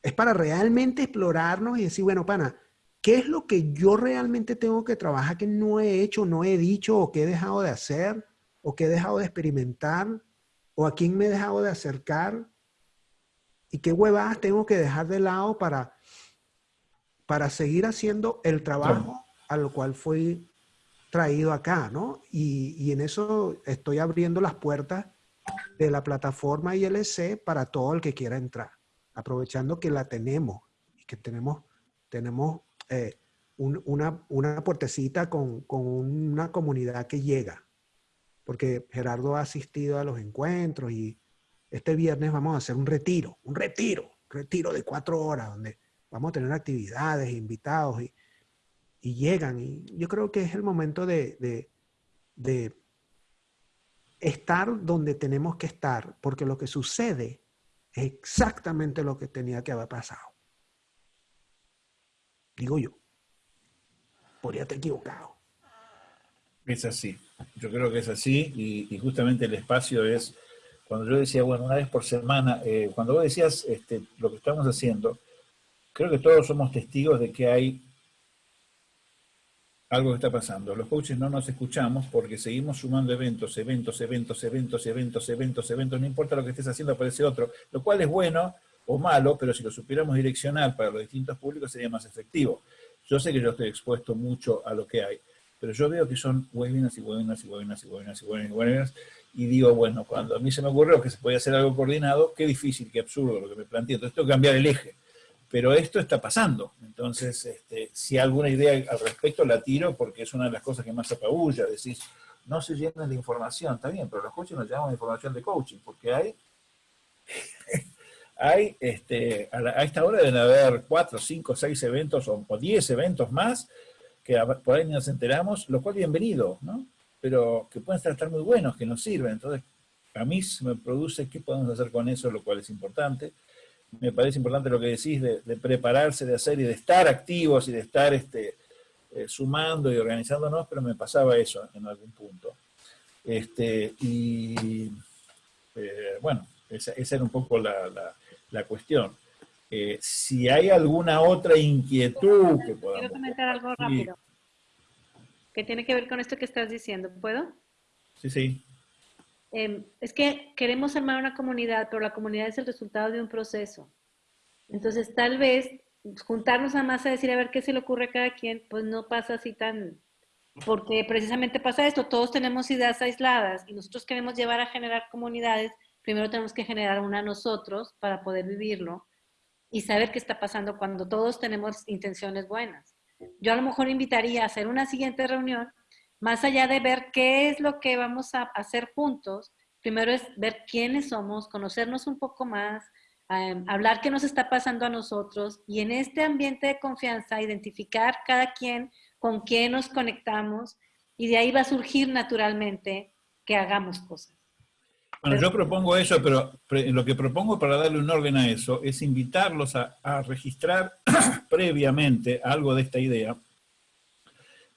es para realmente explorarnos y decir, bueno, pana, ¿Qué es lo que yo realmente tengo que trabajar que no he hecho, no he dicho o que he dejado de hacer o que he dejado de experimentar o a quién me he dejado de acercar? ¿Y qué huevadas tengo que dejar de lado para, para seguir haciendo el trabajo a lo cual fui traído acá, ¿no? Y, y, en eso estoy abriendo las puertas de la plataforma ILC para todo el que quiera entrar, aprovechando que la tenemos y que tenemos, tenemos eh, una, una, puertecita con, con, una comunidad que llega. Porque Gerardo ha asistido a los encuentros y este viernes vamos a hacer un retiro, un retiro, un retiro de cuatro horas donde vamos a tener actividades, invitados y, y llegan. Y yo creo que es el momento de, de estar donde tenemos que estar, porque lo que sucede Es exactamente lo que tenía que haber pasado. Digo yo. Podría estar equivocado. Es así. Yo creo que es así y, y justamente el espacio es, cuando yo decía, bueno, una vez por semana, eh, cuando vos decías este, lo que estamos haciendo, creo que todos somos testigos de que hay algo que está pasando. Los coaches no nos escuchamos porque seguimos sumando eventos, eventos, eventos, eventos, eventos, eventos, eventos, no importa lo que estés haciendo, aparece otro, lo cual es bueno o malo, pero si lo supiéramos direccionar para los distintos públicos sería más efectivo. Yo sé que yo estoy expuesto mucho a lo que hay, pero yo veo que son webinars y webinars y webinars y webinars y webinars y webinars, y digo, bueno, cuando a mí se me ocurrió que se podía hacer algo coordinado, qué difícil, qué absurdo lo que me planteé, entonces tengo que cambiar el eje pero esto está pasando. Entonces, este, si alguna idea al respecto la tiro porque es una de las cosas que más apabulla, decís, no se llenan de información, está bien, pero los coaches nos llamamos de información de coaching, porque hay, hay este, a, esta hora deben haber cuatro, cinco, seis eventos o, diez eventos más que por ahí nos enteramos, lo cual bienvenido, ¿no? Pero que pueden estar muy buenos, que nos sirven. Entonces, a mí me produce qué podemos hacer con eso, lo cual es importante me parece importante lo que decís de, prepararse, de hacer y de estar activos y de estar este, eh, sumando y organizándonos, pero me pasaba eso en algún punto. Este, y eh, bueno, esa, era un poco la, cuestión. Eh, si hay alguna otra inquietud que podamos... Quiero comentar algo rápido. Que tiene que ver con esto que estás diciendo. ¿Puedo? Sí, sí. Em, es que queremos armar una comunidad, pero la comunidad es el resultado de un proceso. Entonces, tal vez juntarnos a más a decir a ver qué se le ocurre a cada quien, pues no pasa así tan... Porque precisamente pasa esto, todos tenemos ideas aisladas y nosotros queremos llevar a generar comunidades, primero tenemos que generar una nosotros para poder vivirlo y saber qué está pasando cuando todos tenemos intenciones buenas. Yo a lo mejor invitaría a hacer una siguiente reunión más allá de ver qué es lo que vamos a hacer juntos, primero es ver quiénes somos, conocernos un poco más, em, hablar qué nos está pasando a nosotros y en este ambiente de confianza identificar cada quien con quién nos conectamos y de ahí va a surgir naturalmente que hagamos cosas. Bueno, yo propongo eso, pero lo que propongo para darle un orden a eso es invitarlos a, registrar <clears throat> previamente algo de esta idea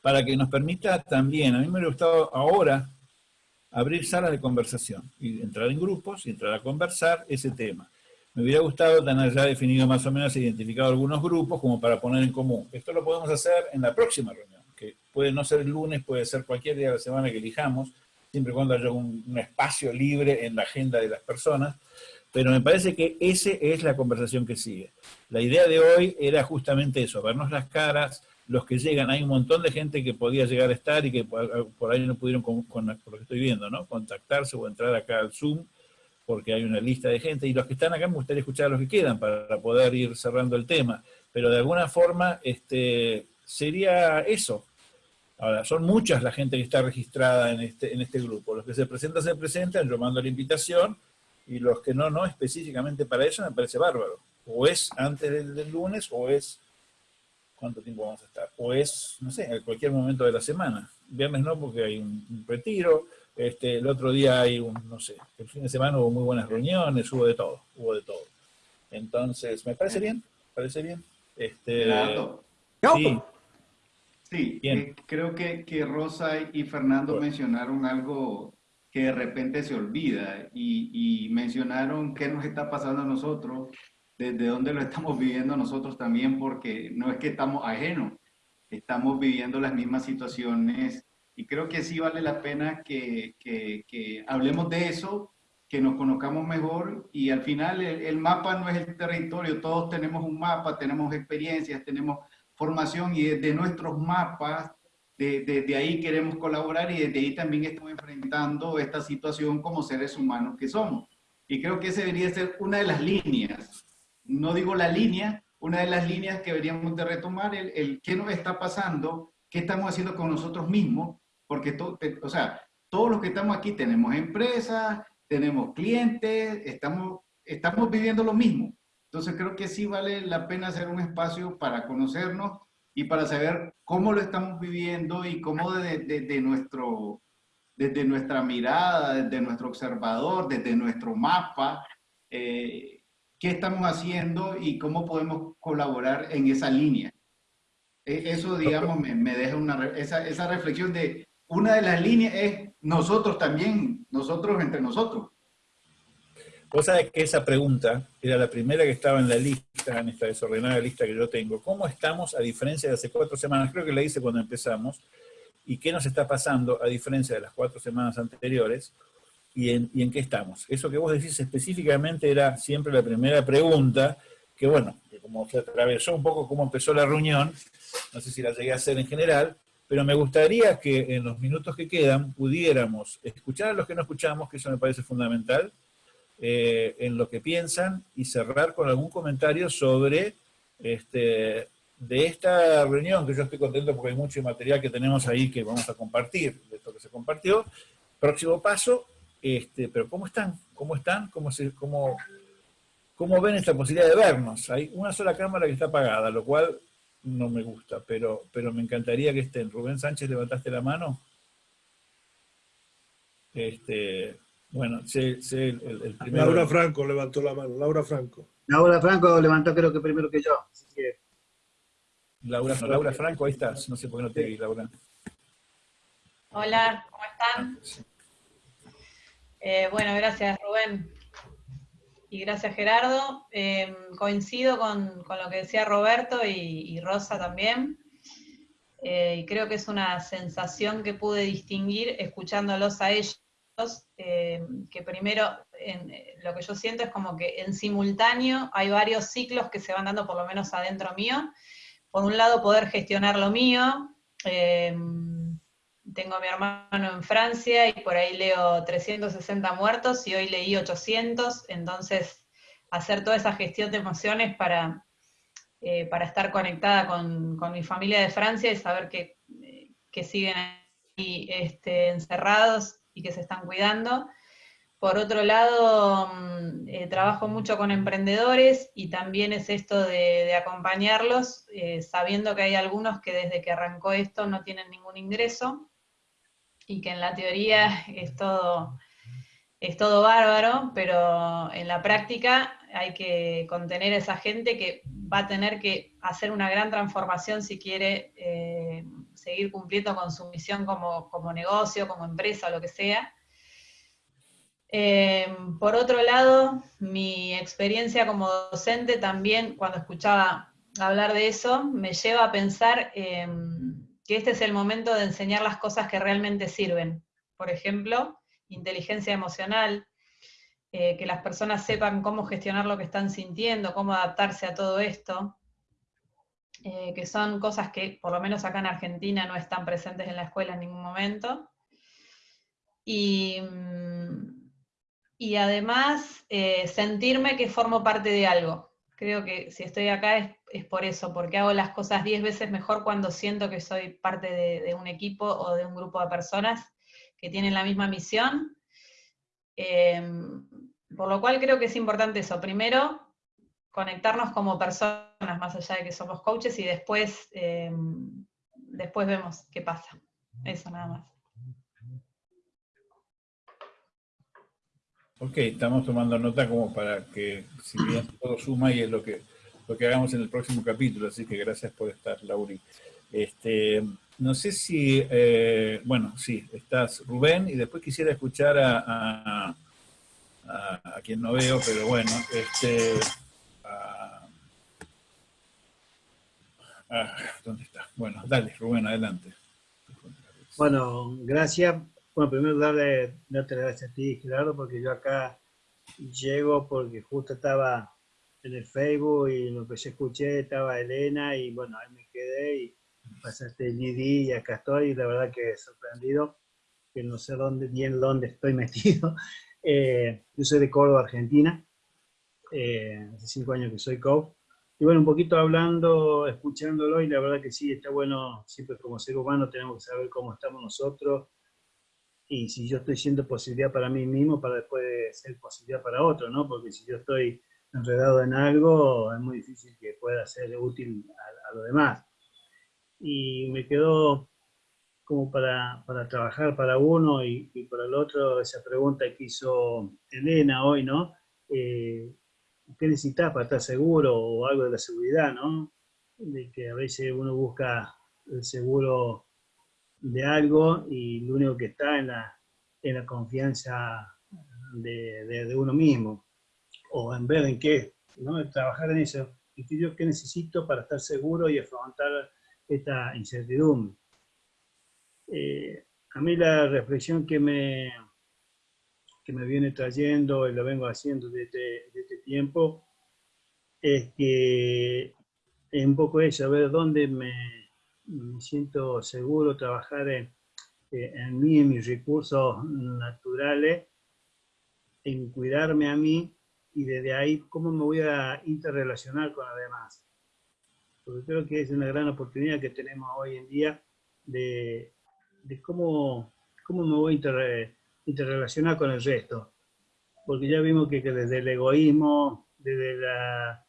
para que nos permita también, a mí me hubiera gustado ahora abrir salas de conversación, y entrar en grupos y entrar a conversar ese tema. Me hubiera gustado tener ya definido más o menos, identificado algunos grupos como para poner en común. Esto lo podemos hacer en la próxima reunión, que puede no ser el lunes, puede ser cualquier día de la semana que elijamos, siempre y cuando haya un, espacio libre en la agenda de las personas, pero me parece que esa es la conversación que sigue. La idea de hoy era justamente eso, vernos las caras, los que llegan, hay un montón de gente que podía llegar a estar y que por, ahí no pudieron, con, lo que estoy viendo, ¿no? contactarse o entrar acá al Zoom, porque hay una lista de gente, y los que están acá me gustaría escuchar a los que quedan para poder ir cerrando el tema, pero de alguna forma este, sería eso. Ahora, son muchas la gente que está registrada en este, en este grupo, los que se presentan, se presentan, yo mando la invitación, y los que no, no, específicamente para eso me parece bárbaro. O es antes del, del lunes, o es cuánto tiempo vamos a estar. O es, no sé, en cualquier momento de la semana. Viernes no, porque hay un, retiro, este, el otro día hay un, no sé, el fin de semana hubo muy buenas reuniones, hubo de todo, hubo de todo. Entonces, ¿me parece bien? ¿Parece bien? Este, sí, sí eh, creo que, que, Rosa y Fernando mencionaron algo que de repente se olvida y, y mencionaron qué nos está pasando a nosotros desde dónde lo estamos viviendo nosotros también, porque no es que estamos ajenos, estamos viviendo las mismas situaciones y creo que sí vale la pena que, que, hablemos de eso, que nos conozcamos mejor y al final el, mapa no es el territorio, todos tenemos un mapa, tenemos experiencias, tenemos formación y desde nuestros mapas, desde de, ahí queremos colaborar y desde ahí también estamos enfrentando esta situación como seres humanos que somos. Y creo que esa debería ser una de las líneas no digo la línea, una de las líneas que deberíamos de retomar, el, el qué nos está pasando, qué estamos haciendo con nosotros mismos, porque todo, o sea, todos los que estamos aquí tenemos empresas, tenemos clientes, estamos, estamos viviendo lo mismo. Entonces creo que sí vale la pena hacer un espacio para conocernos y para saber cómo lo estamos viviendo y cómo desde, nuestro, desde nuestra mirada, desde nuestro observador, desde nuestro mapa, eh, qué estamos haciendo y cómo podemos colaborar en esa línea. E, eso, digamos, me, me deja una, esa, esa reflexión de una de las líneas es nosotros también, nosotros entre nosotros. Vos sabés que esa pregunta era la primera que estaba en la lista, en esta desordenada lista que yo tengo. ¿Cómo estamos a diferencia de hace cuatro semanas? Creo que la hice cuando empezamos. ¿Y qué nos está pasando a diferencia de las cuatro semanas anteriores? ¿Y en, y en qué estamos? Eso que vos decís específicamente era siempre la primera pregunta, que bueno, que como se atravesó un poco cómo empezó la reunión, no sé si la llegué a hacer en general, pero me gustaría que en los minutos que quedan pudiéramos escuchar a los que no escuchamos, que eso me parece fundamental, eh, en lo que piensan y cerrar con algún comentario sobre este, de esta reunión, que yo estoy contento porque hay mucho material que tenemos ahí que vamos a compartir, de esto que se compartió. Próximo paso, este, pero ¿cómo están? ¿Cómo están? ¿Cómo, cómo, ¿Cómo ven esta posibilidad de vernos? Hay una sola cámara que está apagada, lo cual no me gusta, pero, pero me encantaría que estén. Rubén Sánchez, ¿levantaste la mano? Este, bueno, sé, sé el, el, primero. Laura Franco levantó la mano. Laura Franco. Laura Franco levantó creo que primero que yo. Así que... Laura, no, Laura Franco, ahí estás. No sé por qué no te vi, Laura. Hola, ¿cómo están? Eh, bueno, gracias Rubén. Y gracias Gerardo. Eh, coincido con, con, lo que decía Roberto y, y Rosa también. Eh, y creo que es una sensación que pude distinguir escuchándolos a ellos eh, que primero eh, lo que yo siento es como que en simultáneo hay varios ciclos que se van dando por lo menos adentro mío. Por un lado poder gestionar lo mío, eh, tengo a mi hermano en Francia y por ahí leo 360 muertos y hoy leí 800, entonces hacer toda esa gestión de emociones para, para estar conectada con, con, mi familia de Francia y saber que, que siguen ahí este, encerrados y que se están cuidando. Por otro lado, mm, eh, trabajo mucho con emprendedores y también es esto de, acompañarlos, eh, sabiendo que hay algunos que desde que arrancó esto no tienen ningún ingreso y que en la teoría es todo, es todo bárbaro, pero en la práctica hay que contener a esa gente que va a tener que hacer una gran transformación si quiere eh, seguir cumpliendo con su misión como, como negocio, como empresa, o lo que sea. Eh, por otro lado, mi experiencia como docente también, cuando escuchaba hablar de eso, me lleva a pensar eh, que este es el momento de enseñar las cosas que realmente sirven. Por ejemplo, inteligencia emocional, eh, que las personas sepan cómo gestionar lo que están sintiendo, cómo adaptarse a todo esto, eh, que son cosas que por lo menos acá en Argentina no están presentes en la escuela en ningún momento. Y, mm, y además eh, sentirme que formo parte de algo. Creo que si estoy acá es, es por eso, porque hago las cosas diez veces mejor cuando siento que soy parte de, un equipo o de un grupo de personas que tienen la misma misión. Eh, por lo cual creo que es importante eso. Primero, conectarnos como personas, más allá de que somos coaches, y después, eh, después vemos qué pasa. Eso nada más. Ok, estamos tomando nota como para que, si bien todo suma y es lo que, lo que hagamos en el próximo capítulo, así que gracias por estar, Lauri. Este, no sé si, eh, bueno, sí, estás Rubén, y después quisiera escuchar a, a, a, a quien no veo, pero bueno, este, Ah, ¿Dónde está? Bueno, dale, Rubén, adelante. Bueno, gracias. Bueno, primero darle, darte las gracias a ti, Gerardo, porque yo acá llego porque justo estaba en el Facebook y lo que yo escuché estaba Elena y bueno, ahí me quedé y pasaste el ID y acá estoy y la verdad que sorprendido, que no sé dónde, bien dónde estoy <laughs> metido. Eh, yo soy de Córdoba, Argentina, eh, hace cinco años que soy coach y bueno, un poquito hablando, escuchándolo, y la verdad que sí, está bueno, siempre como ser humano tenemos que saber cómo estamos nosotros, y si yo estoy siendo posibilidad para mí mismo, para después ser posibilidad para otro, ¿no? Porque si yo estoy enredado en algo, es muy difícil que pueda ser útil a, a lo demás. Y me quedó como para, para trabajar para uno y, para el otro esa pregunta que hizo Elena hoy, ¿no? Eh, qué necesitas para estar seguro o algo de la seguridad, ¿no? De que a veces uno busca el seguro de algo y lo único que está en la, en la confianza de, uno mismo, o en ver en qué, ¿no? Trabajar en eso. ¿Y yo qué necesito para estar seguro y afrontar esta incertidumbre? Eh, a mí la reflexión que me, que me viene trayendo y lo vengo haciendo desde, este tiempo es que es un poco eso, ver dónde me, me siento seguro trabajar en, en mí, en mis recursos naturales, en cuidarme a mí y desde ahí cómo me voy a interrelacionar con los demás. Porque creo que es una gran oportunidad que tenemos hoy en día de, de cómo, cómo me voy a interrelacionar con el resto. Porque ya vimos que, desde el egoísmo, desde, la,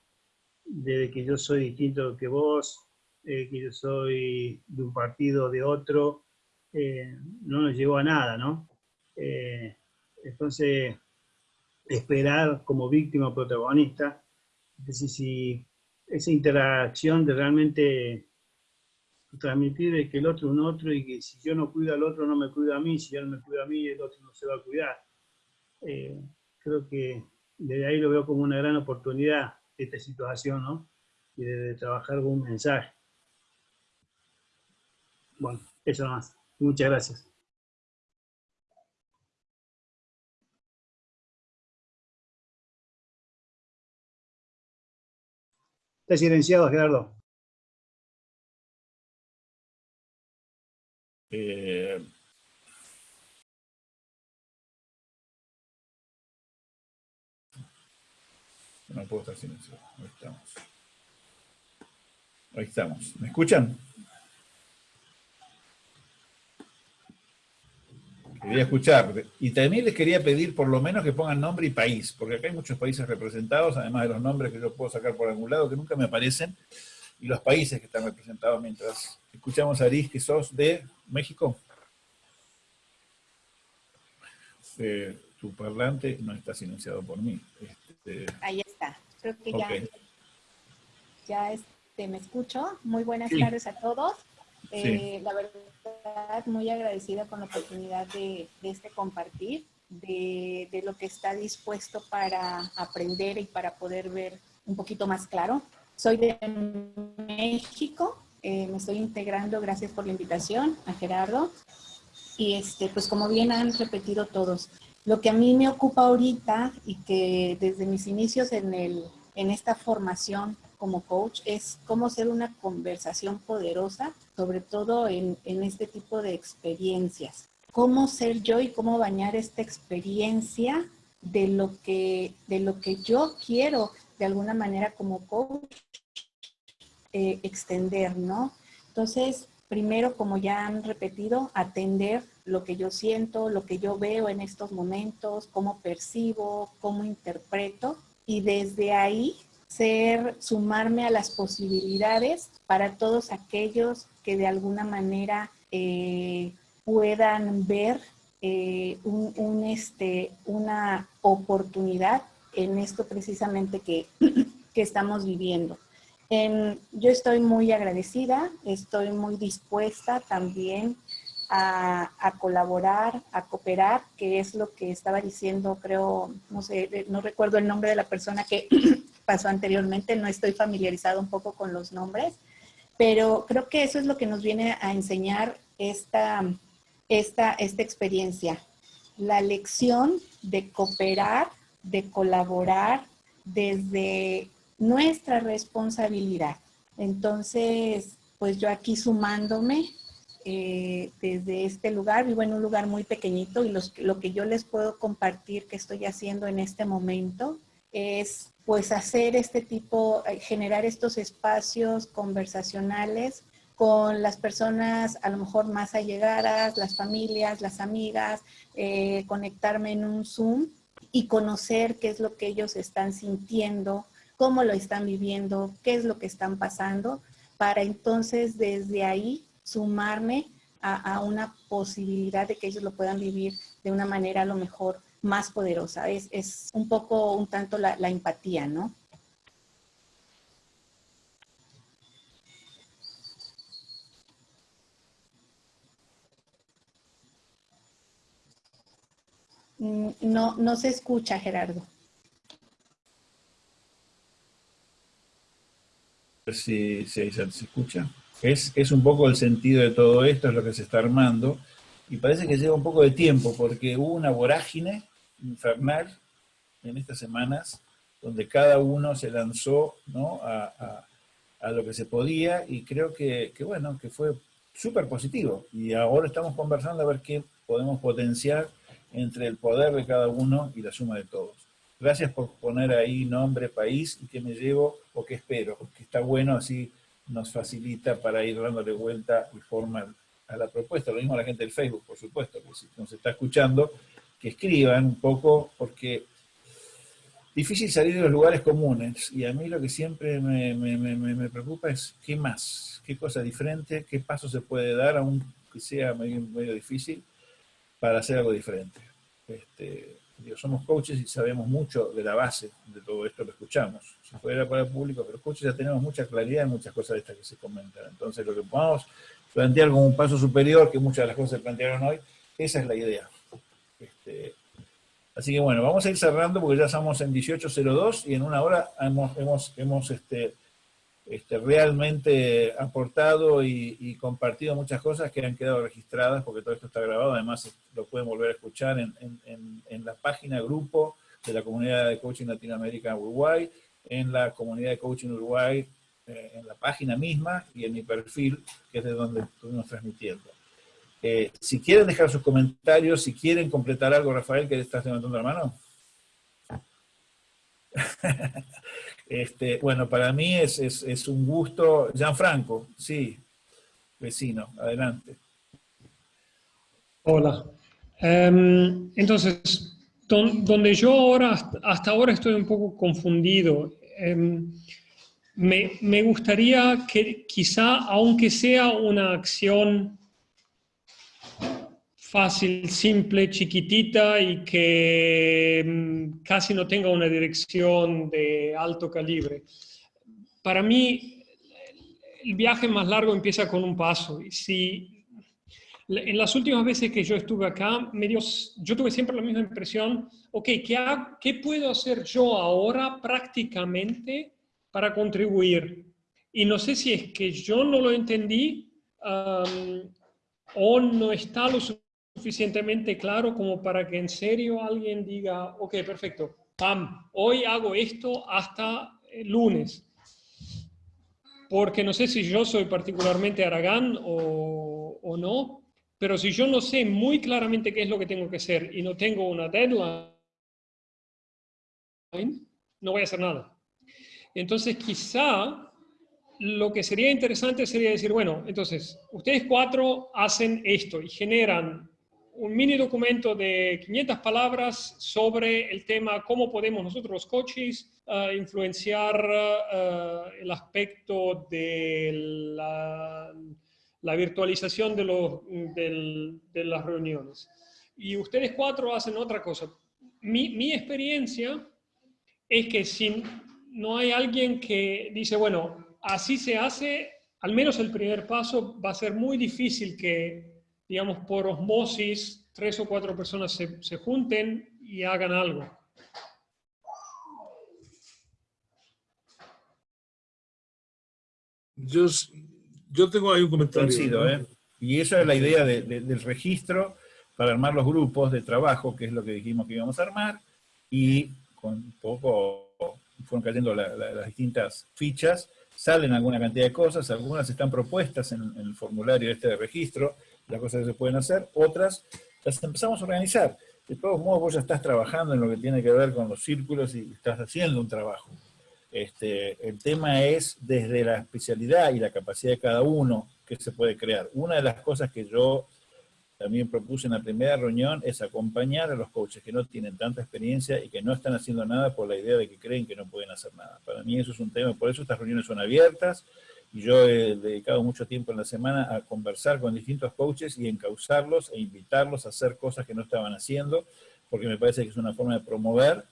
que yo soy distinto que vos, eh, que yo soy de un partido o de otro, eh, no nos llevó a nada, ¿no? Eh, entonces, esperar como víctima protagonista, es decir, si esa interacción de realmente transmitir que el otro es un otro y que si yo no cuido al otro no me cuida a mí, si yo no me cuido a mí el otro no se va a cuidar. Eh, creo que desde ahí lo veo como una gran oportunidad esta situación, ¿no? Y de, trabajar con un mensaje. Bueno, eso más. Muchas gracias. Está silenciado, Gerardo. Eh, no puedo estar silencioso. Ahí estamos. Ahí estamos. ¿Me escuchan? Quería escuchar. Y también les quería pedir por lo menos que pongan nombre y país, porque acá hay muchos países representados, además de los nombres que yo puedo sacar por algún lado, que nunca me aparecen, y los países que están representados mientras escuchamos a Aris, que sos de México. Eh, tu parlante no está silenciado por mí. Este, Ahí está. Creo que ya, ya este, me escucho. Muy buenas tardes a todos. Eh, la verdad, muy agradecida con la oportunidad de, este compartir, de, de, lo que está dispuesto para aprender y para poder ver un poquito más claro. Soy de México, eh, me estoy integrando, gracias por la invitación a Gerardo. Y este, pues como bien han repetido todos, lo que a mí me ocupa ahorita y que desde mis inicios en, el, en esta formación como coach es cómo hacer una conversación poderosa, sobre todo en, en este tipo de experiencias. Cómo ser yo y cómo bañar esta experiencia de lo que, de lo que yo quiero de alguna manera como coach eh, extender, ¿no? Entonces, primero, como ya han repetido, atender lo que yo siento, lo que yo veo en estos momentos, cómo percibo, cómo interpreto, y desde ahí ser, sumarme a las posibilidades para todos aquellos que de alguna manera eh, puedan ver eh, este, una oportunidad en esto precisamente que, <clears throat> que estamos viviendo. Yo estoy muy agradecida, estoy muy dispuesta también a, a, colaborar, a cooperar, que es lo que estaba diciendo, creo, no sé, no recuerdo el nombre de la persona que <clears throat> pasó anteriormente, no estoy familiarizado un poco con los nombres, pero creo que eso es lo que nos viene a enseñar esta, esta, esta experiencia. La lección de cooperar de colaborar desde nuestra responsabilidad. Entonces, pues yo aquí sumándome eh, desde este lugar, vivo en un lugar muy pequeñito y lo que yo les puedo compartir que estoy haciendo en este momento es pues hacer este tipo, eh, generar estos espacios conversacionales con las personas a lo mejor más allegadas, las familias, las amigas, eh, conectarme en un Zoom y conocer qué es lo que ellos están sintiendo, cómo lo están viviendo, qué es lo que están pasando, para entonces desde ahí sumarme a, una posibilidad de que ellos lo puedan vivir de una manera a lo mejor más poderosa. Es, es un poco, un tanto la, la empatía, ¿no? Mm, no, no se escucha, Gerardo. Si, se, escucha. Es, es un poco el sentido de todo esto, es lo que se está armando, y parece que lleva un poco de tiempo, porque hubo una vorágine infernal en estas semanas, donde cada uno se lanzó ¿no? a, a, lo que se podía, y creo que, que bueno, que fue súper positivo. Y ahora estamos conversando a ver qué podemos potenciar entre el poder de cada uno y la suma de todos. Gracias por poner ahí nombre, país y qué me llevo o qué espero, que está bueno, así nos facilita para ir dándole vuelta y forma a la propuesta. Lo mismo a la gente del Facebook, por supuesto, que si nos está escuchando, que escriban un poco, porque difícil salir de los lugares comunes, y a mí lo que siempre me, me, me, me preocupa es qué más, qué cosa diferente, qué paso se puede dar, aunque sea medio, medio difícil, para hacer algo diferente. Este, somos coaches y sabemos mucho de la base de todo esto que escuchamos. Si fuera para el público, pero coaches ya tenemos mucha claridad en muchas cosas de estas que se comentan. Entonces, lo que podamos plantear como un paso superior, que muchas de las cosas se plantearon hoy, esa es la idea. Este, así que bueno, vamos a ir cerrando porque ya estamos en 18.02 y en una hora hemos, hemos, hemos este, este, realmente aportado y, compartido muchas cosas que han quedado registradas, porque todo esto está grabado, además lo pueden volver a escuchar en, en, la página grupo de la comunidad de coaching Latinoamérica Uruguay, en la comunidad de coaching Uruguay, eh, en la página misma y en mi perfil, que es de donde estuvimos transmitiendo. Eh, si quieren dejar sus comentarios, si quieren completar algo, Rafael, que estás levantando la mano. <laughs> Este, bueno, para mí es, un gusto. Gianfranco, sí, vecino, adelante. Hola. Em, entonces, donde yo ahora, hasta ahora estoy un poco confundido. Em, me, gustaría que quizá, aunque sea una acción fácil, simple, chiquitita y que mm, casi no tenga una dirección de alto calibre. Para mí, el viaje más largo empieza con un paso. Si en las últimas veces que yo estuve acá, me yo tuve siempre la misma impresión, ok, ¿qué, ¿qué puedo hacer yo ahora prácticamente para contribuir? Y no sé si es que yo no lo entendí o no está lo suficientemente claro como para que en serio alguien diga, ok, perfecto, pam, hoy hago esto hasta el lunes. Porque no sé si yo soy particularmente aragán o, o no, pero si yo no sé muy claramente qué es lo que tengo que hacer y no tengo una deadline, no voy a hacer nada. Entonces quizá lo que sería interesante sería decir, bueno, entonces, ustedes cuatro hacen esto y generan un mini documento de 500 palabras sobre el tema cómo podemos nosotros los coaches uh, influenciar uh, el aspecto de la, virtualización de, los, de, las reuniones. Y ustedes cuatro hacen otra cosa. Mi, mi experiencia es que si no hay alguien que dice, bueno, así se hace, al menos el primer paso va a ser muy difícil que digamos, por osmosis, tres o cuatro personas se, se junten y hagan algo. Yo, yo tengo ahí un comentario. ¿eh? Y esa es la idea del registro para armar los grupos de trabajo, que es lo que dijimos que íbamos a armar, y con poco fueron cayendo las distintas fichas, salen alguna cantidad de cosas, algunas están propuestas en, en el formulario este de registro, las cosas que se pueden hacer, otras las empezamos a organizar. De todos modos, vos ya estás trabajando en lo que tiene que ver con los círculos y estás haciendo un trabajo. Este, el tema es desde la especialidad y la capacidad de cada uno que se puede crear. Una de las cosas que yo también propuse en la primera reunión es acompañar a los coaches que no tienen tanta experiencia y que no están haciendo nada por la idea de que creen que no pueden hacer nada. Para mí eso es un tema, por eso estas reuniones son abiertas, yo he dedicado mucho tiempo en la semana a conversar con distintos coaches y encauzarlos e invitarlos a hacer cosas que no estaban haciendo, porque me parece que es una forma de promover.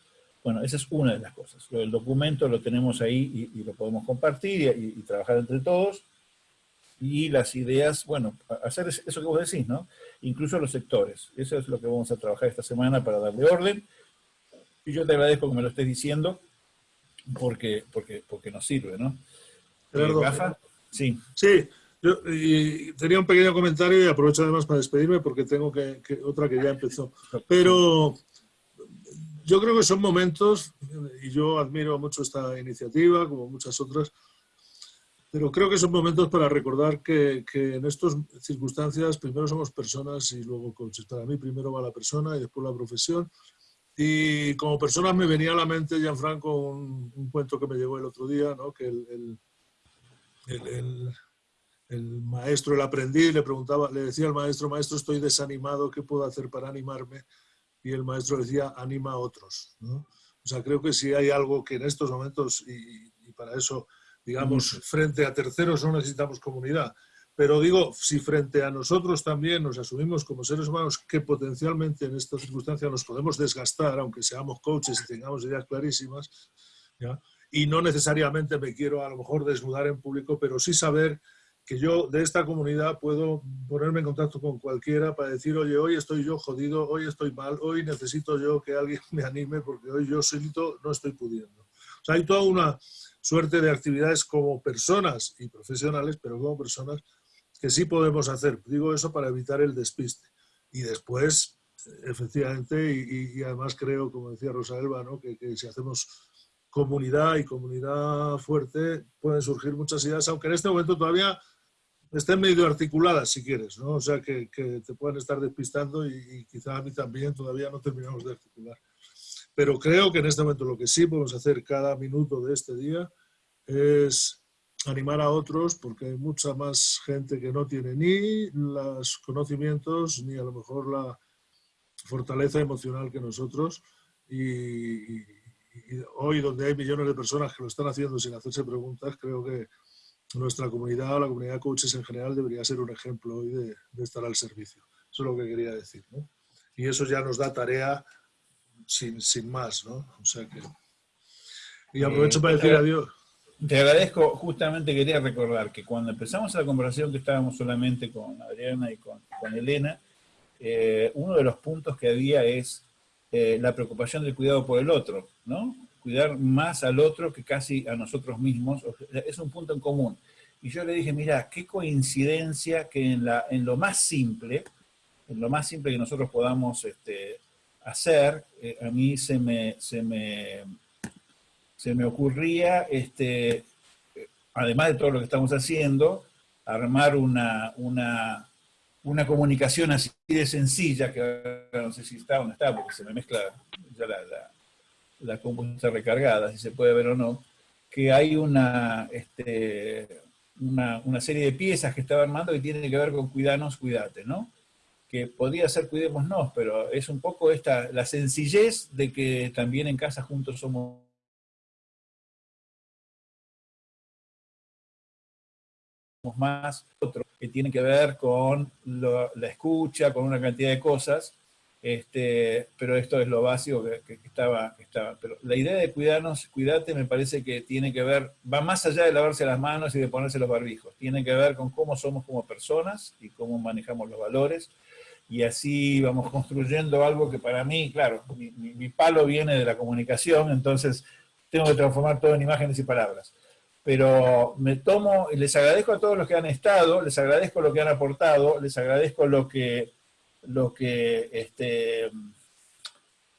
Bueno, esa es una de las cosas. El documento lo tenemos ahí y, lo podemos compartir y, trabajar entre todos. y las ideas, bueno, hacer eso que vos decís, ¿no? Incluso los sectores. Eso es lo que vamos a trabajar esta semana para darle orden. Y yo te agradezco que me lo estés diciendo, porque, porque, porque nos sirve, ¿no? Gerardo, Sí. Sí, yo y tenía un pequeño comentario y aprovecho además para despedirme porque tengo que, que, otra que ya empezó. Pero yo creo que son momentos, y yo admiro mucho esta iniciativa, como muchas otras, pero creo que son momentos para recordar que, que, en estas circunstancias primero somos personas y luego coaches. Para mí primero va la persona y después la profesión. Y como persona me venía a la mente, Gianfranco, un, un cuento que me llegó el otro día, ¿no? que el, el, el, el, maestro, el aprendiz, le preguntaba, le decía al maestro, maestro, estoy desanimado, ¿qué puedo hacer para animarme? Y el maestro decía, anima a otros. ¿no? O sea, creo que si hay algo que en estos momentos, y, y para eso digamos, frente a terceros no necesitamos comunidad. Pero digo, si frente a nosotros también nos asumimos como seres humanos que potencialmente en esta circunstancia nos podemos desgastar, aunque seamos coaches y tengamos ideas clarísimas, ¿ya? Y no necesariamente me quiero a lo mejor desnudar en público, pero sí saber que yo de esta comunidad puedo ponerme en contacto con cualquiera para decir, oye, hoy estoy yo jodido, hoy estoy mal, hoy necesito yo que alguien <laughs> me anime porque hoy yo solito no estoy pudiendo. O sea, hay toda una suerte de actividades como personas y profesionales, pero como personas que sí podemos hacer. Digo eso para evitar el despiste. Y después, efectivamente, y, y además creo, como decía Rosa Elba, ¿no? que, que si hacemos comunidad y comunidad fuerte, pueden surgir muchas ideas, aunque en este momento todavía estén medio articuladas, si quieres, ¿no? O sea, que, que te pueden estar despistando y, y, quizá a mí también todavía no terminamos de articular. Pero creo que en este momento lo que sí podemos hacer cada minuto de este día es animar a otros porque hay mucha más gente que no tiene ni los conocimientos ni a lo mejor la fortaleza emocional que nosotros y, y hoy donde hay millones de personas que lo están haciendo sin hacerse preguntas, creo que nuestra comunidad o la comunidad de coaches en general debería ser un ejemplo hoy de, de estar al servicio. Eso es lo que quería decir. ¿no? Y eso ya nos da tarea sin, sin más, ¿no? O sea que... Y aprovecho eh, para decir adiós. Te agradezco, justamente quería recordar que cuando empezamos la conversación que estábamos solamente con Adriana y con, con Elena, eh, uno de los puntos que había es eh, la preocupación del cuidado por el otro, ¿no? Cuidar más al otro que casi a nosotros mismos, es un punto en común. Y yo le dije, mira, qué coincidencia que en, lo más simple, en lo más simple que nosotros podamos este, hacer, eh, a mí se me, se me, se me ocurría, este, además de todo lo que estamos haciendo, armar una, una, una comunicación así de sencilla, que no sé si está o no está, porque se me mezcla ya la, la, la compu recargada, si se puede ver o no, que hay una, este, serie de piezas que estaba armando que tienen que ver con cuidarnos, cuídate, ¿no? que podría ser cuidémonos, pero es un poco esta, la sencillez de que también en casa juntos somos más otro que tiene que ver con la escucha, con una cantidad de cosas, este, pero esto es lo básico que, estaba, que, estaba, Pero la idea de cuidarnos, cuídate, me parece que tiene que ver, va más allá de lavarse las manos y de ponerse los barbijos, tiene que ver con cómo somos como personas y cómo manejamos los valores, y así vamos construyendo algo que para mí, claro, mi, mi, palo viene de la comunicación, entonces tengo que transformar todo en imágenes y palabras. Pero me tomo, y les agradezco a todos los que han estado, les agradezco lo que han aportado, les agradezco lo que, lo que, este,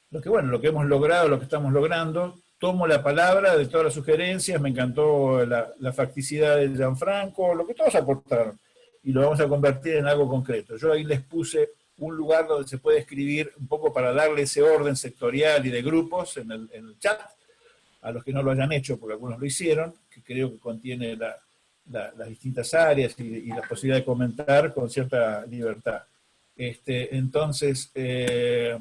lo que, bueno, lo que hemos logrado, lo que estamos logrando, tomo la palabra de todas las sugerencias, me encantó la, facticidad de Gianfranco, lo que todos aportaron, y lo vamos a convertir en algo concreto. Yo ahí les puse un lugar donde se puede escribir un poco para darle ese orden sectorial y de grupos en el, en el chat, a los que no lo hayan hecho, porque algunos lo hicieron, que creo que contiene la, la, las distintas áreas y, y, la posibilidad de comentar con cierta libertad. Este, entonces, eh,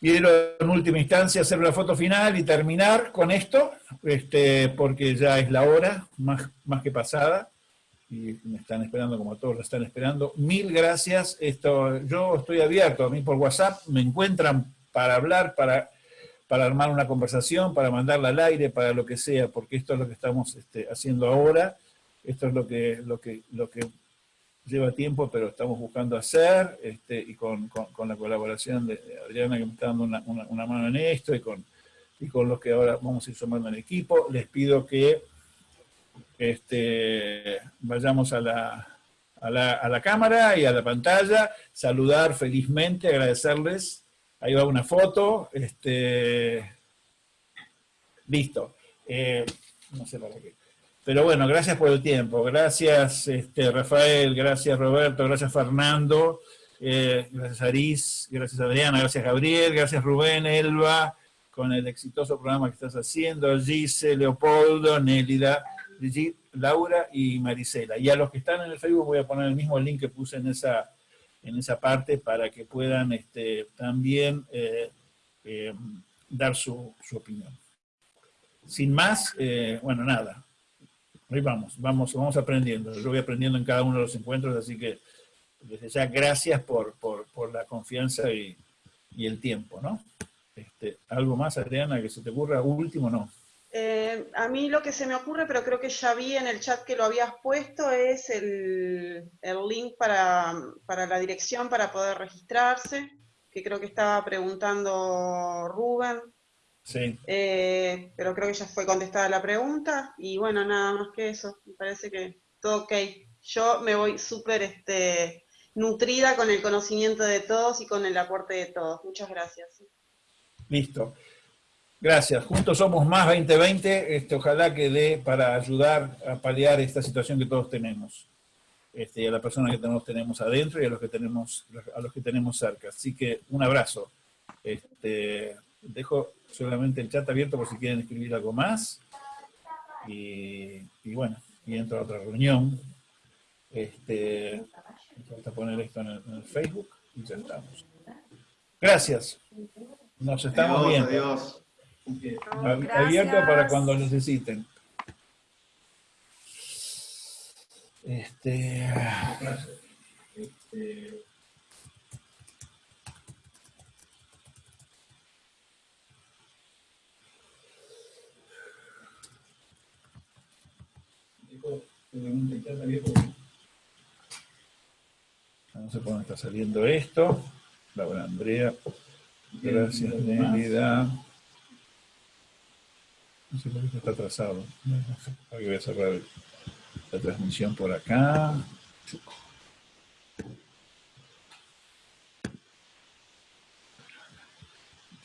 quiero en última instancia hacer la foto final y terminar con esto, este, porque ya es la hora, más, más que pasada y me están esperando como todos lo están esperando. Mil gracias. Esto, yo estoy abierto, a mí por WhatsApp me encuentran para hablar, para, para armar una conversación, para mandarla al aire, para lo que sea, porque esto es lo que estamos este, haciendo ahora. esto es lo que, lo que, lo que lleva tiempo, pero estamos buscando hacer, este, y con, con, la colaboración de Adriana que me está dando una, una, mano en esto, y con, y con los que ahora vamos a ir sumando en equipo, les pido que este, vayamos a la, a la, a la cámara y a la pantalla, saludar felizmente, agradecerles, ahí va una foto, este, listo. Eh, no sé para qué. Pero bueno, gracias por el tiempo. Gracias este, Rafael, gracias Roberto, gracias Fernando, eh, gracias Aris, gracias Adriana, gracias Gabriel, gracias Rubén, Elba, con el exitoso programa que estás haciendo, Gise, Leopoldo, Nélida, Laura y Marisela. Y a los que están en el Facebook voy a poner el mismo link que puse en esa, en esa parte para que puedan este, también eh, eh, dar su, su, opinión. Sin más, bueno, nada, Ahí vamos, vamos, vamos aprendiendo. Yo voy aprendiendo en cada uno de los encuentros, así que desde ya gracias por, por, la confianza y, y, el tiempo, ¿no? Este, ¿Algo más, Adriana, que se te ocurra? Último, ¿no? Eh, a mí lo que se me ocurre, pero creo que ya vi en el chat que lo habías puesto, es el, el link para, para, la dirección para poder registrarse, que creo que estaba preguntando Rubén. Sí. Eh, pero creo que ya fue contestada la pregunta y bueno, nada más que eso. Me parece que todo ok. Yo me voy súper este, nutrida con el conocimiento de todos y con el aporte de todos. Muchas gracias. Listo. Gracias. Juntos somos más 2020. Este, ojalá que dé para ayudar a paliar esta situación que todos tenemos. Este, y a la persona que tenemos, tenemos adentro y a los que tenemos, a los que tenemos cerca. Así que un abrazo. Este, dejo solamente el chat abierto por si quieren escribir algo más. Y, bueno, y entro a otra reunión. Este, a poner esto en el, Facebook y ya estamos. Gracias. Nos estamos viendo. Adiós. Abierto para cuando necesiten. Este, este No sé por dónde está saliendo esto. Laura Andrea. Gracias, Nelida. No sé por qué está atrasado. voy a cerrar la transmisión por acá.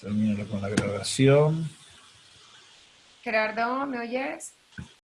Termino con la grabación. Gerardo, ¿me oyes?